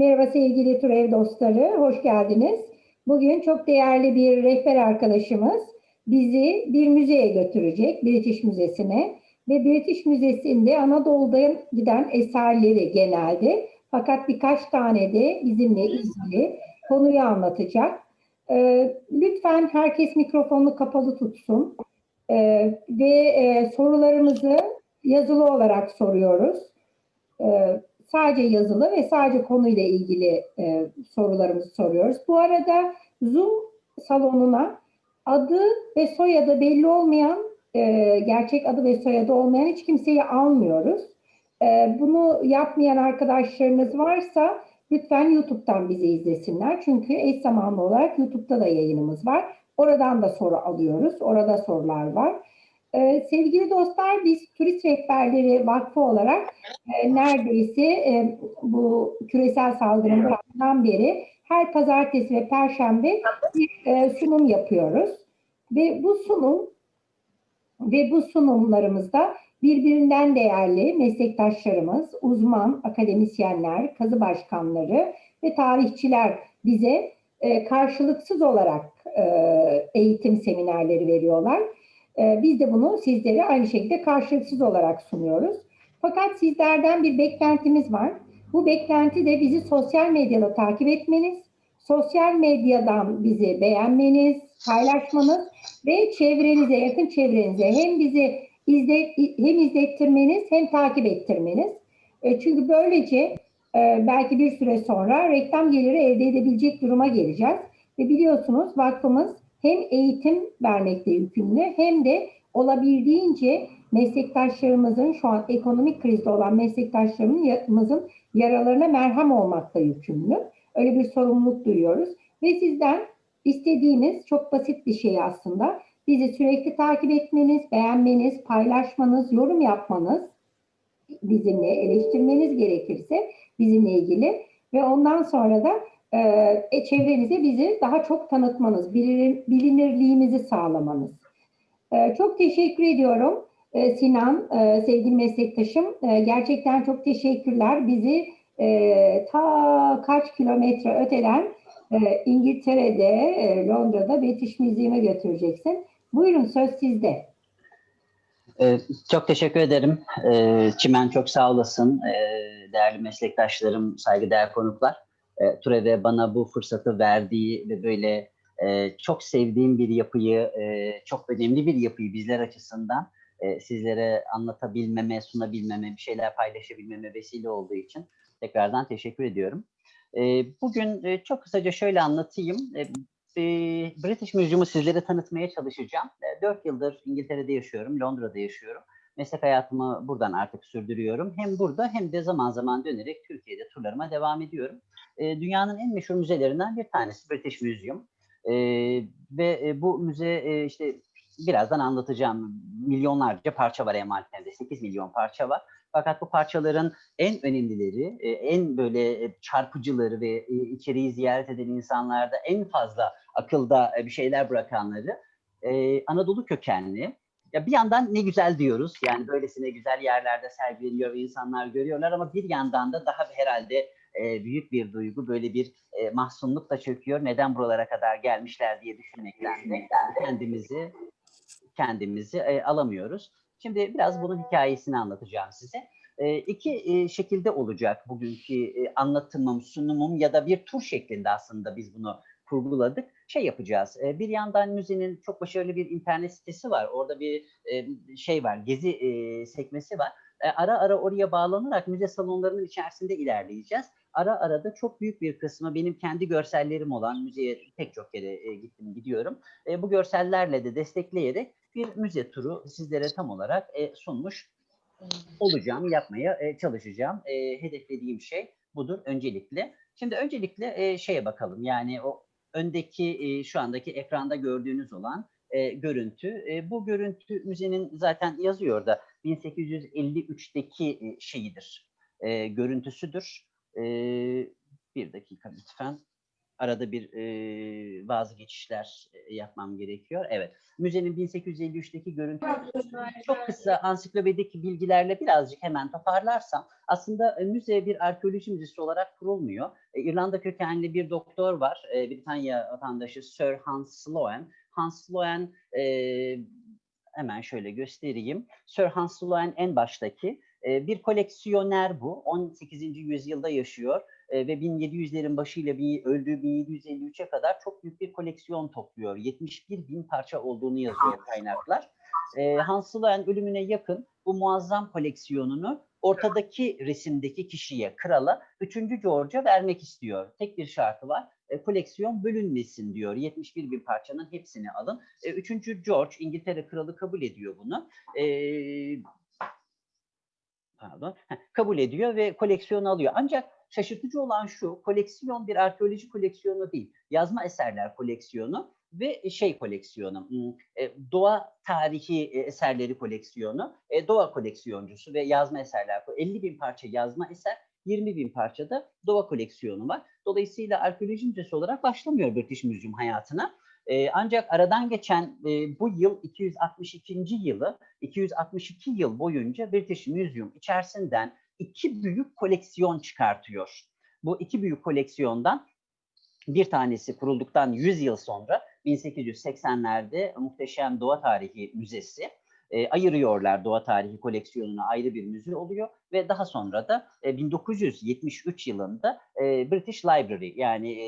Merhaba sevgili Türev dostları, hoş geldiniz. Bugün çok değerli bir rehber arkadaşımız bizi bir müzeye götürecek, British Müzesi'ne. Ve British Müzesi'nde Anadolu'dan giden eserleri genelde fakat birkaç tane de bizimle ilgili konuyu anlatacak. Ee, lütfen herkes mikrofonunu kapalı tutsun Ee, ve e, sorularımızı yazılı olarak soruyoruz. Ee, sadece yazılı ve sadece konuyla ilgili e, sorularımızı soruyoruz. Bu arada Zoom salonuna adı ve soyadı belli olmayan, e, gerçek adı ve soyadı olmayan hiç kimseyi almıyoruz. E, bunu yapmayan arkadaşlarınız varsa lütfen YouTube'dan bizi izlesinler. Çünkü eş zamanlı olarak YouTube'da da yayınımız var. Oradan da soru alıyoruz. Orada sorular var. Ee, sevgili dostlar biz Turist Rehberleri Vakfı olarak e, neredeyse e, bu küresel saldırının başından beri her pazartesi ve perşembe bir e, sunum yapıyoruz. Ve bu sunum ve bu sunumlarımızda birbirinden değerli meslektaşlarımız, uzman akademisyenler, kazı başkanları ve tarihçiler bize e, karşılıksız olarak e, eğitim seminerleri veriyorlar. E, biz de bunu sizlere aynı şekilde karşılıksız olarak sunuyoruz. Fakat sizlerden bir beklentimiz var. Bu beklenti de bizi sosyal medyada takip etmeniz, sosyal medyadan bizi beğenmeniz, paylaşmanız ve çevrenize, yakın çevrenize hem bizi izle, hem izlettirmeniz hem takip ettirmeniz. E, çünkü böylece e, belki bir süre sonra reklam geliri elde edebilecek duruma geleceğiz. Ve biliyorsunuz vakfımız hem eğitim vermekte yükümlü hem de olabildiğince meslektaşlarımızın şu an ekonomik krizde olan meslektaşlarımızın yaralarına merhem olmakta yükümlü. Öyle bir sorumluluk duyuyoruz. Ve sizden istediğimiz çok basit bir şey aslında. Bizi sürekli takip etmeniz, beğenmeniz, paylaşmanız, yorum yapmanız, bizimle eleştirmeniz gerekirse bizimle ilgili ve ondan sonra da e, çevrenize bizi daha çok tanıtmanız, bilinir, bilinirliğimizi sağlamanız. E, çok teşekkür ediyorum e, Sinan, e, sevgili meslektaşım. E, gerçekten çok teşekkürler. Bizi e, ta kaç kilometre öteden e, İngiltere'de, e, Londra'da British Museum'a götüreceksin. Buyurun söz sizde. Ee, çok teşekkür ederim. Ee, Çimen çok sağ olasın. Ee, değerli meslektaşlarım, saygıdeğer konuklar. Türev'e bana bu fırsatı verdiği ve böyle e, çok sevdiğim bir yapıyı, e, çok önemli bir yapıyı bizler açısından e, sizlere anlatabilmeme, sunabilmeme, bir şeyler paylaşabilmeme vesile olduğu için tekrardan teşekkür ediyorum. Bugün çok kısaca şöyle anlatayım. British Museum'u sizlere tanıtmaya çalışacağım. Dört yıldır İngiltere'de yaşıyorum, Londra'da yaşıyorum. Meslek hayatımı buradan artık sürdürüyorum. Hem burada hem de zaman zaman dönerek Türkiye'de turlarıma devam ediyorum. Dünyanın en meşhur müzelerinden bir tanesi British Museum. Ve bu müze işte birazdan anlatacağım. Milyonlarca parça var emanetlerinde. 8 milyon parça var. Fakat bu parçaların en önemlileri, e, en böyle e, çarpıcıları ve e, içeriği ziyaret eden insanlarda en fazla akılda bir şeyler bırakanları Anadolu kökenli. Ya bir yandan ne güzel diyoruz. Yani böylesine güzel yerlerde sergileniyor ve insanlar görüyorlar ama bir yandan da daha herhalde büyük bir duygu, böyle bir mahzunluk da çöküyor. Neden buralara kadar gelmişler diye düşünmekten kendimizi kendimizi alamıyoruz. Şimdi biraz bunun hikayesini anlatacağım size. E, iki e, şekilde olacak bugünkü e, anlatımım, sunumum ya da bir tur şeklinde aslında biz bunu kurguladık. Şey yapacağız. Bir yandan müzenin çok başarılı bir internet sitesi var. Orada bir şey var, gezi sekmesi var. E, ara ara oraya bağlanarak müze salonlarının içerisinde ilerleyeceğiz. Ara ara da çok büyük bir kısmı benim kendi görsellerim olan müzeye pek çok kere gittim gidiyorum. Bu görsellerle de destekleyerek bir müze turu sizlere tam olarak sunmuş olacağım, yapmaya çalışacağım. Hedeflediğim şey budur öncelikle. Şimdi öncelikle e, şeye bakalım yani o öndeki e, şu andaki ekranda gördüğünüz olan e, görüntü. E, bu görüntü müzenin zaten yazıyor da 1853'teki e, şeyidir, e, görüntüsüdür. E, bir dakika lütfen. Arada bir e, bazı geçişler e, yapmam gerekiyor. Evet. Müzenin 1853'teki görüntüsü çok kısa ansiklopedik bilgilerle birazcık hemen toparlarsam aslında e, müze bir arkeoloji müzesi olarak kurulmuyor. E, İrlanda kökenli bir doktor var. E, Britanya vatandaşı Sir Hans Sloane. Hans Sloane e, hemen şöyle göstereyim. Sir Hans Sloane en baştaki e, bir koleksiyoner bu. 18. yüzyılda yaşıyor e, ve 1700'lerin başıyla bir, öldüğü 1753'e kadar çok büyük bir koleksiyon topluyor. 71 bin parça olduğunu yazıyor kaynaklar. E, Hans Sloane ölümüne yakın bu muazzam koleksiyonunu ortadaki resimdeki kişiye, krala 3. George'a vermek istiyor. Tek bir şartı var. E, koleksiyon bölünmesin diyor. 71 bin parçanın hepsini alın. E, 3. George İngiltere kralı kabul ediyor bunu. E, pardon, kabul ediyor ve koleksiyonu alıyor. Ancak şaşırtıcı olan şu, koleksiyon bir arkeoloji koleksiyonu değil, yazma eserler koleksiyonu ve şey koleksiyonu, hmm, e, doğa tarihi e, eserleri koleksiyonu, e, doğa koleksiyoncusu ve yazma eserler, 50 bin parça yazma eser, 20 bin parçada doğa koleksiyonu var. Dolayısıyla arkeoloji müzesi olarak başlamıyor British Museum hayatına. Ancak aradan geçen e, bu yıl 262. yılı 262 yıl boyunca British Museum içerisinden iki büyük koleksiyon çıkartıyor. Bu iki büyük koleksiyondan bir tanesi kurulduktan 100 yıl sonra 1880'lerde Muhteşem Doğa Tarihi Müzesi e, ayırıyorlar doğa tarihi koleksiyonuna ayrı bir müze oluyor ve daha sonra da e, 1973 yılında e, British Library yani e,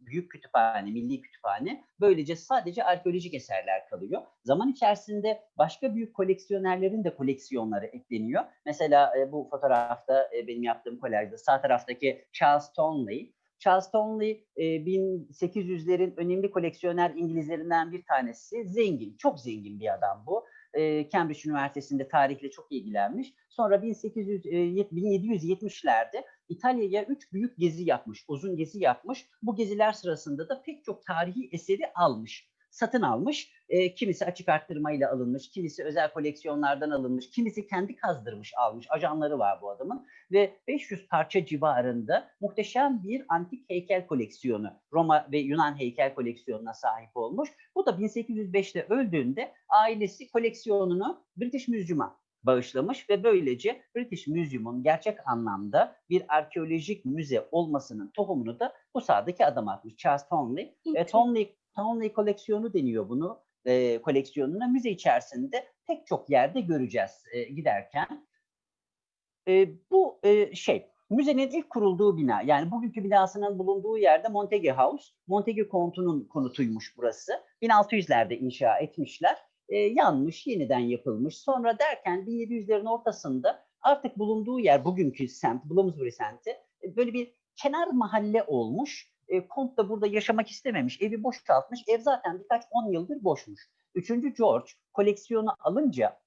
büyük kütüphane, milli kütüphane böylece sadece arkeolojik eserler kalıyor. Zaman içerisinde başka büyük koleksiyonerlerin de koleksiyonları ekleniyor. Mesela e, bu fotoğrafta e, benim yaptığım kolajda sağ taraftaki Charles Tonley Charles Tonley e, 1800'lerin önemli koleksiyoner İngilizlerinden bir tanesi. Zengin, çok zengin bir adam bu Cambridge Üniversitesi'nde tarihle çok ilgilenmiş. Sonra 1800, e, 1770'lerde İtalya'ya üç büyük gezi yapmış, uzun gezi yapmış. Bu geziler sırasında da pek çok tarihi eseri almış satın almış. E, kimisi açık arttırmayla alınmış, kimisi özel koleksiyonlardan alınmış, kimisi kendi kazdırmış almış. Ajanları var bu adamın ve 500 parça civarında muhteşem bir antik heykel koleksiyonu, Roma ve Yunan heykel koleksiyonuna sahip olmuş. Bu da 1805'te öldüğünde ailesi koleksiyonunu British Museum'a bağışlamış ve böylece British Museum'un gerçek anlamda bir arkeolojik müze olmasının tohumunu da bu sahadaki adam atmış. Charles Tonley. E, Tonley Townley koleksiyonu deniyor bunu. E, koleksiyonuna müze içerisinde pek çok yerde göreceğiz e, giderken. E, bu e, şey müzenin ilk kurulduğu bina yani bugünkü binasının bulunduğu yerde Montague House. Montague kontunun konutuymuş burası. 1600'lerde inşa etmişler. E, yanmış, yeniden yapılmış. Sonra derken 1700'lerin ortasında artık bulunduğu yer bugünkü semt, Bloomsbury semti böyle bir kenar mahalle olmuş e, Kont da burada yaşamak istememiş. Evi boşaltmış. Ev zaten birkaç on yıldır boşmuş. Üçüncü George koleksiyonu alınca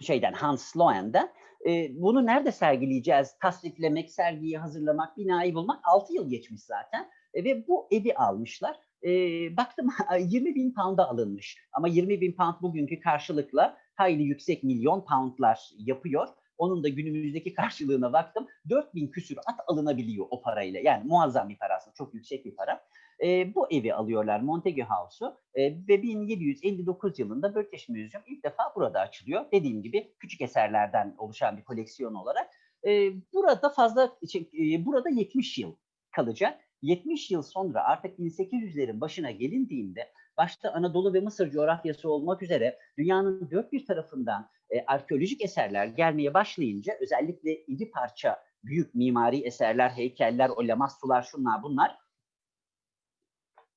şeyden Hans Sloane'den e, bunu nerede sergileyeceğiz? Tasdiklemek, sergiyi hazırlamak, binayı bulmak 6 yıl geçmiş zaten. E, ve bu evi almışlar. E, baktım 20 bin pound'a alınmış. Ama 20 bin pound bugünkü karşılıkla hayli yüksek milyon poundlar yapıyor. Onun da günümüzdeki karşılığına baktım. 4000 küsür at alınabiliyor o parayla. Yani muazzam bir para aslında. Çok yüksek bir para. E, bu evi alıyorlar Montague House'u e, ve 1759 yılında British Museum ilk defa burada açılıyor. Dediğim gibi küçük eserlerden oluşan bir koleksiyon olarak. E, burada fazla, şey, e, burada 70 yıl kalacak. 70 yıl sonra artık 1800'lerin başına gelindiğinde başta Anadolu ve Mısır coğrafyası olmak üzere dünyanın dört bir tarafından e, arkeolojik eserler gelmeye başlayınca özellikle iri parça büyük mimari eserler, heykeller, o lamassular şunlar bunlar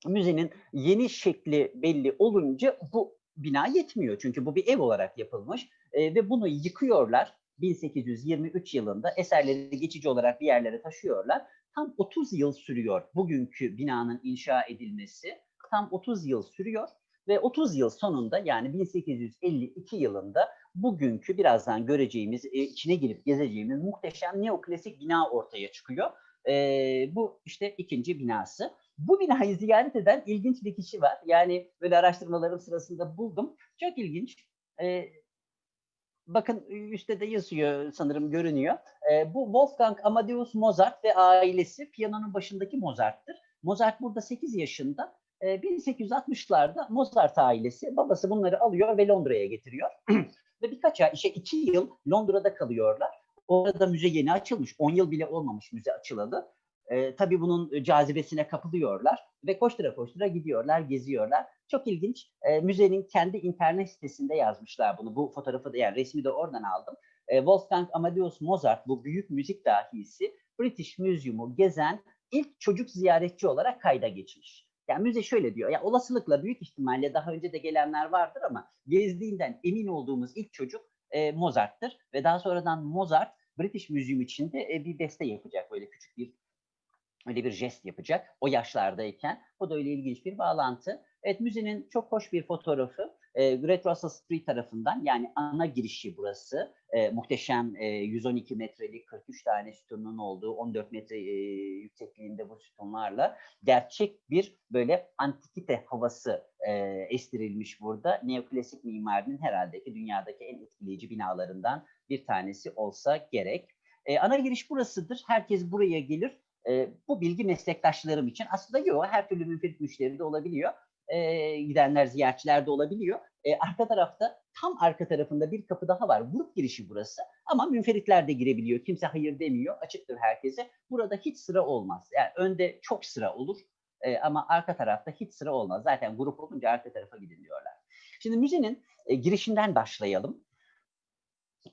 müzenin yeni şekli belli olunca bu bina yetmiyor. Çünkü bu bir ev olarak yapılmış e, ve bunu yıkıyorlar. 1823 yılında eserleri geçici olarak bir yerlere taşıyorlar. Tam 30 yıl sürüyor bugünkü binanın inşa edilmesi. Tam 30 yıl sürüyor ve 30 yıl sonunda yani 1852 yılında bugünkü birazdan göreceğimiz, e, içine girip gezeceğimiz muhteşem neoklasik bina ortaya çıkıyor. E, bu işte ikinci binası. Bu binayı ziyaret eden ilginç bir kişi var. Yani böyle araştırmalarım sırasında buldum. Çok ilginç. E, bakın üstte de yazıyor sanırım görünüyor. E, bu Wolfgang Amadeus Mozart ve ailesi piyanonun başındaki Mozart'tır. Mozart burada 8 yaşında. E, 1860'larda Mozart ailesi, babası bunları alıyor ve Londra'ya getiriyor. ve birkaç ay, işte iki yıl Londra'da kalıyorlar. Orada müze yeni açılmış. 10 yıl bile olmamış müze açılalı. E, tabii bunun cazibesine kapılıyorlar ve koştura koştura gidiyorlar, geziyorlar. Çok ilginç. E, müzenin kendi internet sitesinde yazmışlar bunu. Bu fotoğrafı da yani resmi de oradan aldım. E, Wolfgang Amadeus Mozart bu büyük müzik dahisi British Museum'u gezen ilk çocuk ziyaretçi olarak kayda geçmiş. Yani müze şöyle diyor. Ya olasılıkla büyük ihtimalle daha önce de gelenler vardır ama gezdiğinden emin olduğumuz ilk çocuk e, Mozart'tır ve daha sonradan Mozart British Museum içinde e, bir beste yapacak böyle küçük bir öyle bir jest yapacak o yaşlardayken. Bu da öyle ilginç bir bağlantı. Evet müzenin çok hoş bir fotoğrafı. E, Great Russell Street tarafından yani ana girişi burası. E, muhteşem e, 112 metrelik 43 tane sütunun olduğu 14 metre e, yüksekliğinde bu sütunlarla gerçek bir böyle antikite havası e, estirilmiş burada. Neoklasik mimarinin herhalde ki dünyadaki en etkileyici binalarından bir tanesi olsa gerek. E, ana giriş burasıdır. Herkes buraya gelir. E, bu bilgi meslektaşlarım için aslında yok. Her türlü münferit müşteri de olabiliyor. E, gidenler, ziyaretçiler de olabiliyor. E, arka tarafta, tam arka tarafında bir kapı daha var. Grup girişi burası. Ama münferitler de girebiliyor. Kimse hayır demiyor. Açıktır herkese. Burada hiç sıra olmaz. Yani önde çok sıra olur. E, ama arka tarafta hiç sıra olmaz. Zaten grup olunca arka tarafa gidin diyorlar. Şimdi müzenin e, girişinden başlayalım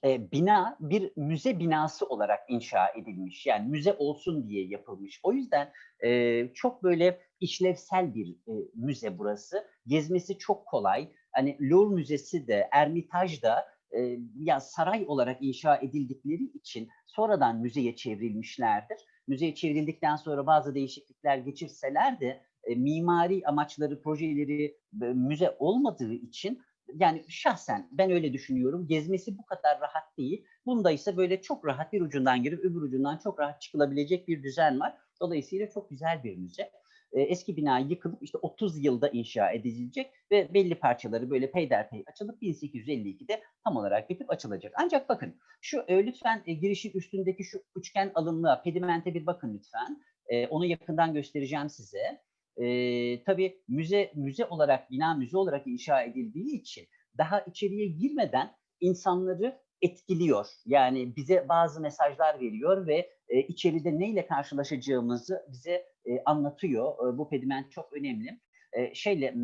e, bina bir müze binası olarak inşa edilmiş. Yani müze olsun diye yapılmış. O yüzden e, çok böyle işlevsel bir e, müze burası. Gezmesi çok kolay. Hani Louvre Müzesi de, Ermitaj da e, ya saray olarak inşa edildikleri için sonradan müzeye çevrilmişlerdir. Müzeye çevrildikten sonra bazı değişiklikler geçirseler de e, mimari amaçları, projeleri e, müze olmadığı için yani şahsen ben öyle düşünüyorum. Gezmesi bu kadar rahat değil. Bunda ise böyle çok rahat bir ucundan girip öbür ucundan çok rahat çıkılabilecek bir düzen var. Dolayısıyla çok güzel bir müze. Ee, eski bina yıkılıp işte 30 yılda inşa edilecek ve belli parçaları böyle peyderpey açılıp 1852'de tam olarak bitip açılacak. Ancak bakın şu e, lütfen e, girişin üstündeki şu üçgen alınlığa, pedimente bir bakın lütfen. E, onu yakından göstereceğim size e, tabii müze müze olarak bina müze olarak inşa edildiği için daha içeriye girmeden insanları etkiliyor. Yani bize bazı mesajlar veriyor ve e, içeride neyle karşılaşacağımızı bize e, anlatıyor. E, bu pediment çok önemli. E, şeyle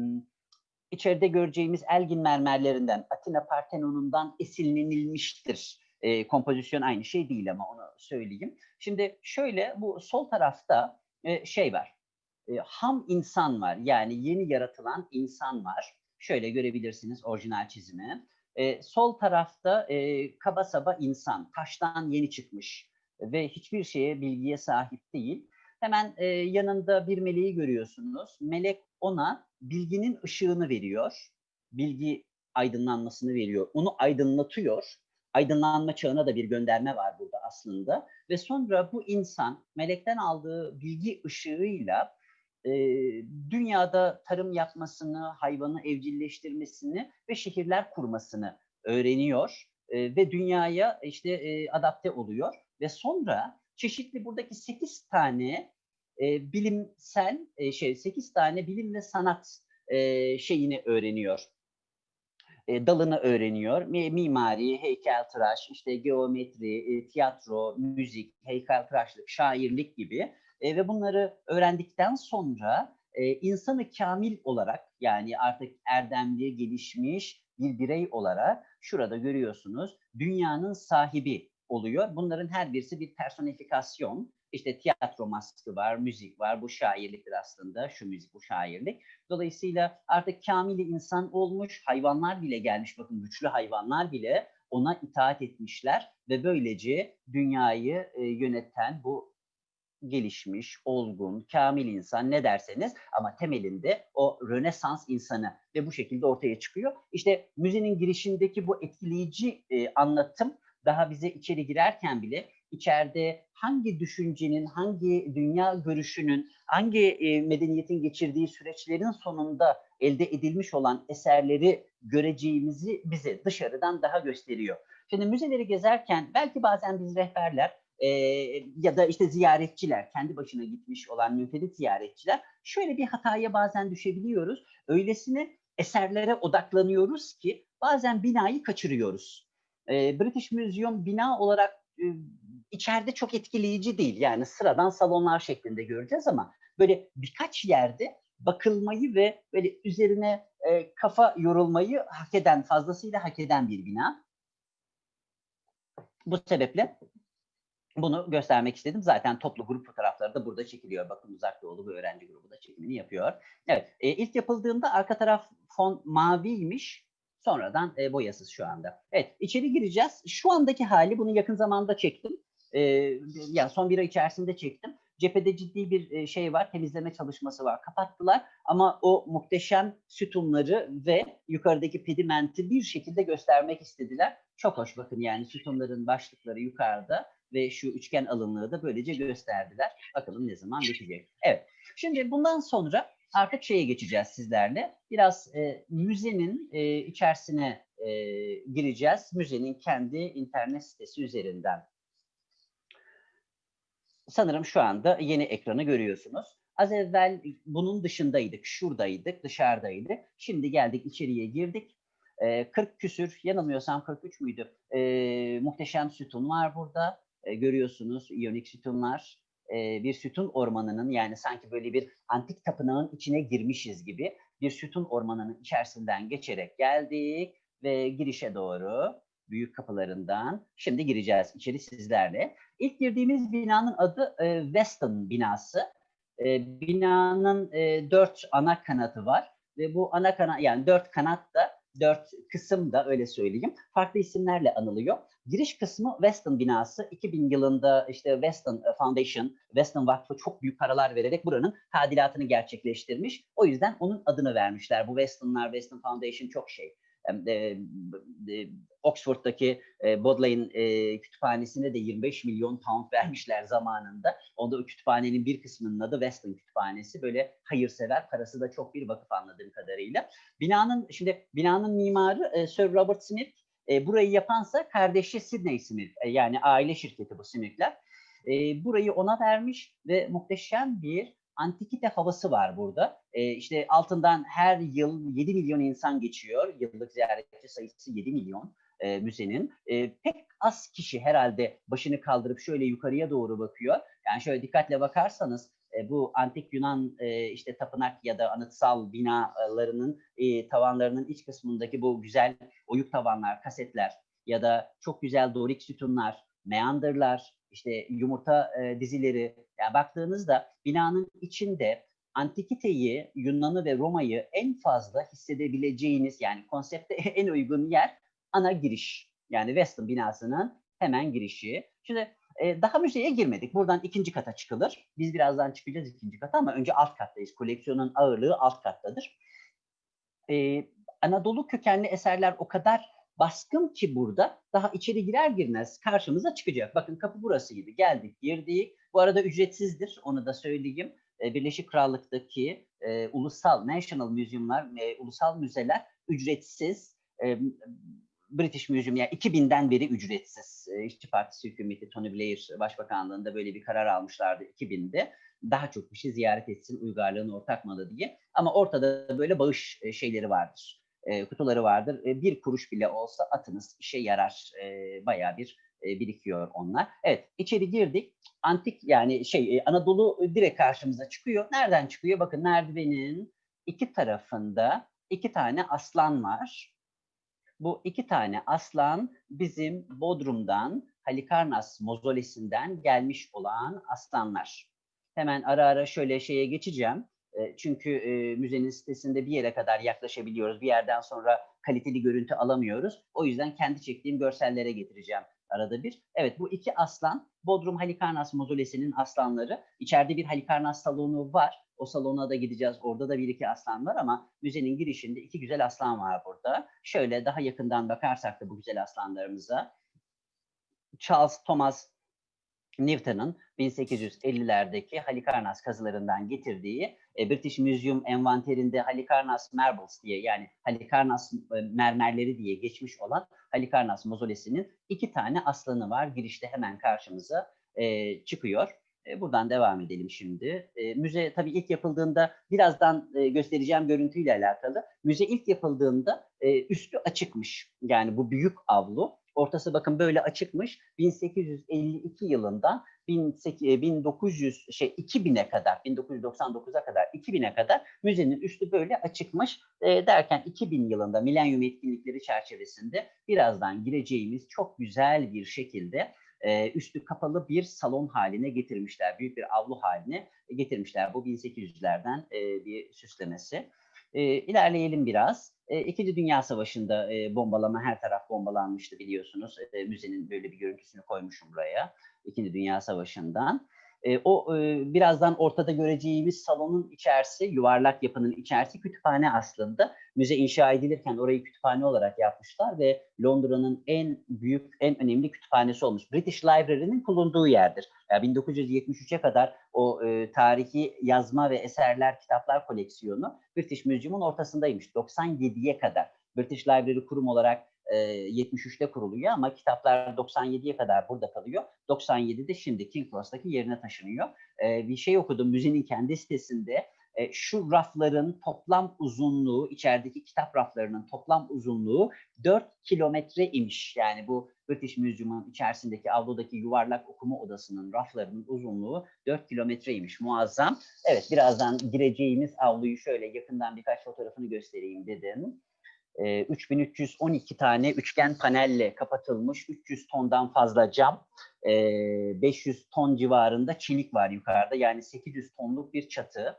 içeride göreceğimiz Elgin mermerlerinden, Atina Partenon'undan esinlenilmiştir. E, kompozisyon aynı şey değil ama onu söyleyeyim. Şimdi şöyle bu sol tarafta e, şey var e, ham insan var. Yani yeni yaratılan insan var. Şöyle görebilirsiniz orijinal çizimi. E, sol tarafta e, kaba saba insan, taştan yeni çıkmış ve hiçbir şeye, bilgiye sahip değil. Hemen e, yanında bir meleği görüyorsunuz. Melek ona bilginin ışığını veriyor. Bilgi aydınlanmasını veriyor. Onu aydınlatıyor. Aydınlanma çağına da bir gönderme var burada aslında. Ve sonra bu insan melekten aldığı bilgi ışığıyla e, dünyada tarım yapmasını, hayvanı evcilleştirmesini ve şehirler kurmasını öğreniyor e, ve dünyaya işte e, adapte oluyor ve sonra çeşitli buradaki 8 tane e, bilimsel e, şey 8 tane bilim ve sanat e, şeyini öğreniyor. E, dalını öğreniyor. Mimari, heykeltıraş, işte geometri, e, tiyatro, müzik, heykeltıraşlık, şairlik gibi e, ve bunları öğrendikten sonra e, insanı kamil olarak yani artık erdemli, gelişmiş bir birey olarak şurada görüyorsunuz dünyanın sahibi oluyor. Bunların her birisi bir personifikasyon. İşte tiyatro maskı var, müzik var. Bu şairliktir aslında. Şu müzik, bu şairlik. Dolayısıyla artık kamili insan olmuş. Hayvanlar bile gelmiş. Bakın güçlü hayvanlar bile ona itaat etmişler ve böylece dünyayı e, yöneten bu gelişmiş, olgun, kamil insan ne derseniz ama temelinde o Rönesans insanı ve bu şekilde ortaya çıkıyor. İşte müzenin girişindeki bu etkileyici e, anlatım daha bize içeri girerken bile içeride hangi düşüncenin, hangi dünya görüşünün, hangi e, medeniyetin geçirdiği süreçlerin sonunda elde edilmiş olan eserleri göreceğimizi bize dışarıdan daha gösteriyor. Şimdi müzeleri gezerken belki bazen biz rehberler e, ya da işte ziyaretçiler, kendi başına gitmiş olan münferit ziyaretçiler şöyle bir hataya bazen düşebiliyoruz. Öylesine eserlere odaklanıyoruz ki bazen binayı kaçırıyoruz. E, British Museum bina olarak e, içeride çok etkileyici değil. Yani sıradan salonlar şeklinde göreceğiz ama böyle birkaç yerde bakılmayı ve böyle üzerine e, kafa yorulmayı hak eden, fazlasıyla hak eden bir bina. Bu sebeple bunu göstermek istedim. Zaten toplu grup fotoğrafları da burada çekiliyor. Bakın Uzak Doğulu bir öğrenci grubu da çekimini yapıyor. Evet, e, ilk yapıldığında arka taraf fon maviymiş. Sonradan e, boyasız şu anda. Evet, içeri gireceğiz. Şu andaki hali bunu yakın zamanda çektim. E, yani son bir ay içerisinde çektim. Cephede ciddi bir e, şey var, temizleme çalışması var. Kapattılar ama o muhteşem sütunları ve yukarıdaki pedimenti bir şekilde göstermek istediler. Çok hoş bakın yani sütunların başlıkları yukarıda ve şu üçgen alınlığı da böylece gösterdiler. Bakalım ne zaman bitecek. Evet. Şimdi bundan sonra artık şeye geçeceğiz sizlerle. Biraz e, müzenin e, içerisine e, gireceğiz. Müzenin kendi internet sitesi üzerinden. Sanırım şu anda yeni ekranı görüyorsunuz. Az evvel bunun dışındaydık, şuradaydık, dışarıdaydık. Şimdi geldik içeriye girdik. E, 40 küsür, yanılmıyorsam 43 müydü? E, muhteşem sütun var burada. E, görüyorsunuz iyonik sütunlar. E, bir sütun ormanının yani sanki böyle bir antik tapınağın içine girmişiz gibi bir sütun ormanının içerisinden geçerek geldik ve girişe doğru büyük kapılarından şimdi gireceğiz içeri sizlerle. İlk girdiğimiz binanın adı e, Weston binası. E, binanın e, dört ana kanatı var ve bu ana kanat yani dört kanat da dört kısım da öyle söyleyeyim farklı isimlerle anılıyor. Giriş kısmı Weston binası 2000 yılında işte Weston Foundation, Weston Vakfı çok büyük paralar vererek buranın tadilatını gerçekleştirmiş. O yüzden onun adını vermişler. Bu Weston'lar, Weston Foundation çok şey. E, e, Oxford'daki e, Bodleian e, kütüphanesine de 25 milyon pound vermişler zamanında. Onda o kütüphanenin bir kısmının adı Weston Kütüphanesi. Böyle hayırsever, parası da çok bir vakıf anladığım kadarıyla. Binanın şimdi binanın mimarı e, Sir Robert Smith. E, burayı yapansa kardeşi Sidney Smith. E, yani aile şirketi bu Smith'ler. E, burayı ona vermiş ve muhteşem bir antikite havası var burada. E, işte altından her yıl 7 milyon insan geçiyor. Yıllık ziyaretçi sayısı 7 milyon e, müzenin. E, pek az kişi herhalde başını kaldırıp şöyle yukarıya doğru bakıyor. Yani şöyle dikkatle bakarsanız e, bu antik Yunan e, işte tapınak ya da anıtsal binalarının e, tavanlarının iç kısmındaki bu güzel oyuk tavanlar, kasetler ya da çok güzel dorik sütunlar, meandırlar, işte yumurta e, dizileri. Yani baktığınızda binanın içinde antikiteyi, Yunan'ı ve Roma'yı en fazla hissedebileceğiniz yani konsepte en uygun yer ana giriş. Yani Weston binasının hemen girişi. Şimdi e, daha müzeye girmedik. Buradan ikinci kata çıkılır. Biz birazdan çıkacağız ikinci kata ama önce alt kattayız. Koleksiyonun ağırlığı alt kattadır. E, Anadolu kökenli eserler o kadar baskın ki burada daha içeri girer girmez karşımıza çıkacak. Bakın kapı burasıydı. Geldik, girdik. Bu arada ücretsizdir. Onu da söyleyeyim. E, Birleşik Krallık'taki e, ulusal National Museum'lar, e, ulusal müzeler ücretsiz. E, British Museum yani 2000'den beri ücretsiz. E, İşçi Partisi hükümeti Tony Blair Başbakanlığında böyle bir karar almışlardı 2000'de. Daha çok kişi ziyaret etsin uygarlığın ortak malı diye. Ama ortada böyle bağış e, şeyleri vardır. E, kutuları vardır. E, bir kuruş bile olsa atınız işe yarar. E, bayağı bir e, birikiyor onlar. Evet içeri girdik. Antik yani şey e, Anadolu direkt karşımıza çıkıyor. Nereden çıkıyor? Bakın merdivenin iki tarafında iki tane aslan var. Bu iki tane aslan bizim Bodrum'dan Halikarnas mozolesinden gelmiş olan aslanlar. Hemen ara ara şöyle şeye geçeceğim. Çünkü müzenin sitesinde bir yere kadar yaklaşabiliyoruz. Bir yerden sonra kaliteli görüntü alamıyoruz. O yüzden kendi çektiğim görsellere getireceğim arada bir. Evet bu iki aslan Bodrum Halikarnas mozolesinin aslanları. İçeride bir Halikarnas salonu var. O salona da gideceğiz. Orada da bir iki aslan var ama müzenin girişinde iki güzel aslan var burada. Şöyle daha yakından bakarsak da bu güzel aslanlarımıza. Charles Thomas Newton'ın 1850'lerdeki Halikarnas kazılarından getirdiği e, British Museum envanterinde Halikarnas Marbles diye yani Halikarnas e, mermerleri diye geçmiş olan Halikarnas mozolesinin iki tane aslanı var. Girişte hemen karşımıza e, çıkıyor. E, buradan devam edelim şimdi. E, müze tabii ilk yapıldığında birazdan e, göstereceğim görüntüyle alakalı. Müze ilk yapıldığında e, üstü açıkmış. Yani bu büyük avlu. Ortası bakın böyle açıkmış. 1852 yılından 1900 şey 2000'e kadar 1999'a kadar 2000'e kadar müzenin üstü böyle açıkmış e, derken 2000 yılında milenyum etkinlikleri çerçevesinde birazdan gireceğimiz çok güzel bir şekilde e, üstü kapalı bir salon haline getirmişler. Büyük bir avlu haline getirmişler. Bu 1800'lerden e, bir süslemesi. E, ilerleyelim biraz. E, İkinci Dünya Savaşı'nda e, bombalama her taraf bombalanmıştı biliyorsunuz. E, müzenin böyle bir görüntüsünü koymuşum buraya. İkinci Dünya Savaşı'ndan. E, o e, birazdan ortada göreceğimiz salonun içerisi, yuvarlak yapının içerisi kütüphane aslında. Müze inşa edilirken orayı kütüphane olarak yapmışlar ve Londra'nın en büyük, en önemli kütüphanesi olmuş. British Library'nin bulunduğu yerdir. Yani 1973'e kadar o e, tarihi yazma ve eserler, kitaplar koleksiyonu British Museum'un ortasındaymış. 97'ye kadar. British Library kurum olarak 73'te kuruluyor ama kitaplar 97'ye kadar burada kalıyor. 97'de şimdi King Cross'taki yerine taşınıyor. Bir şey okudum müzenin kendi sitesinde. Şu rafların toplam uzunluğu, içerideki kitap raflarının toplam uzunluğu 4 kilometre imiş. Yani bu British Museum'un içerisindeki avludaki yuvarlak okuma odasının raflarının uzunluğu 4 kilometreymiş. Muazzam. Evet birazdan gireceğimiz avluyu şöyle yakından birkaç fotoğrafını göstereyim dedim. 3312 tane üçgen panelle kapatılmış 300 tondan fazla cam, 500 ton civarında çelik var yukarıda. Yani 800 tonluk bir çatı.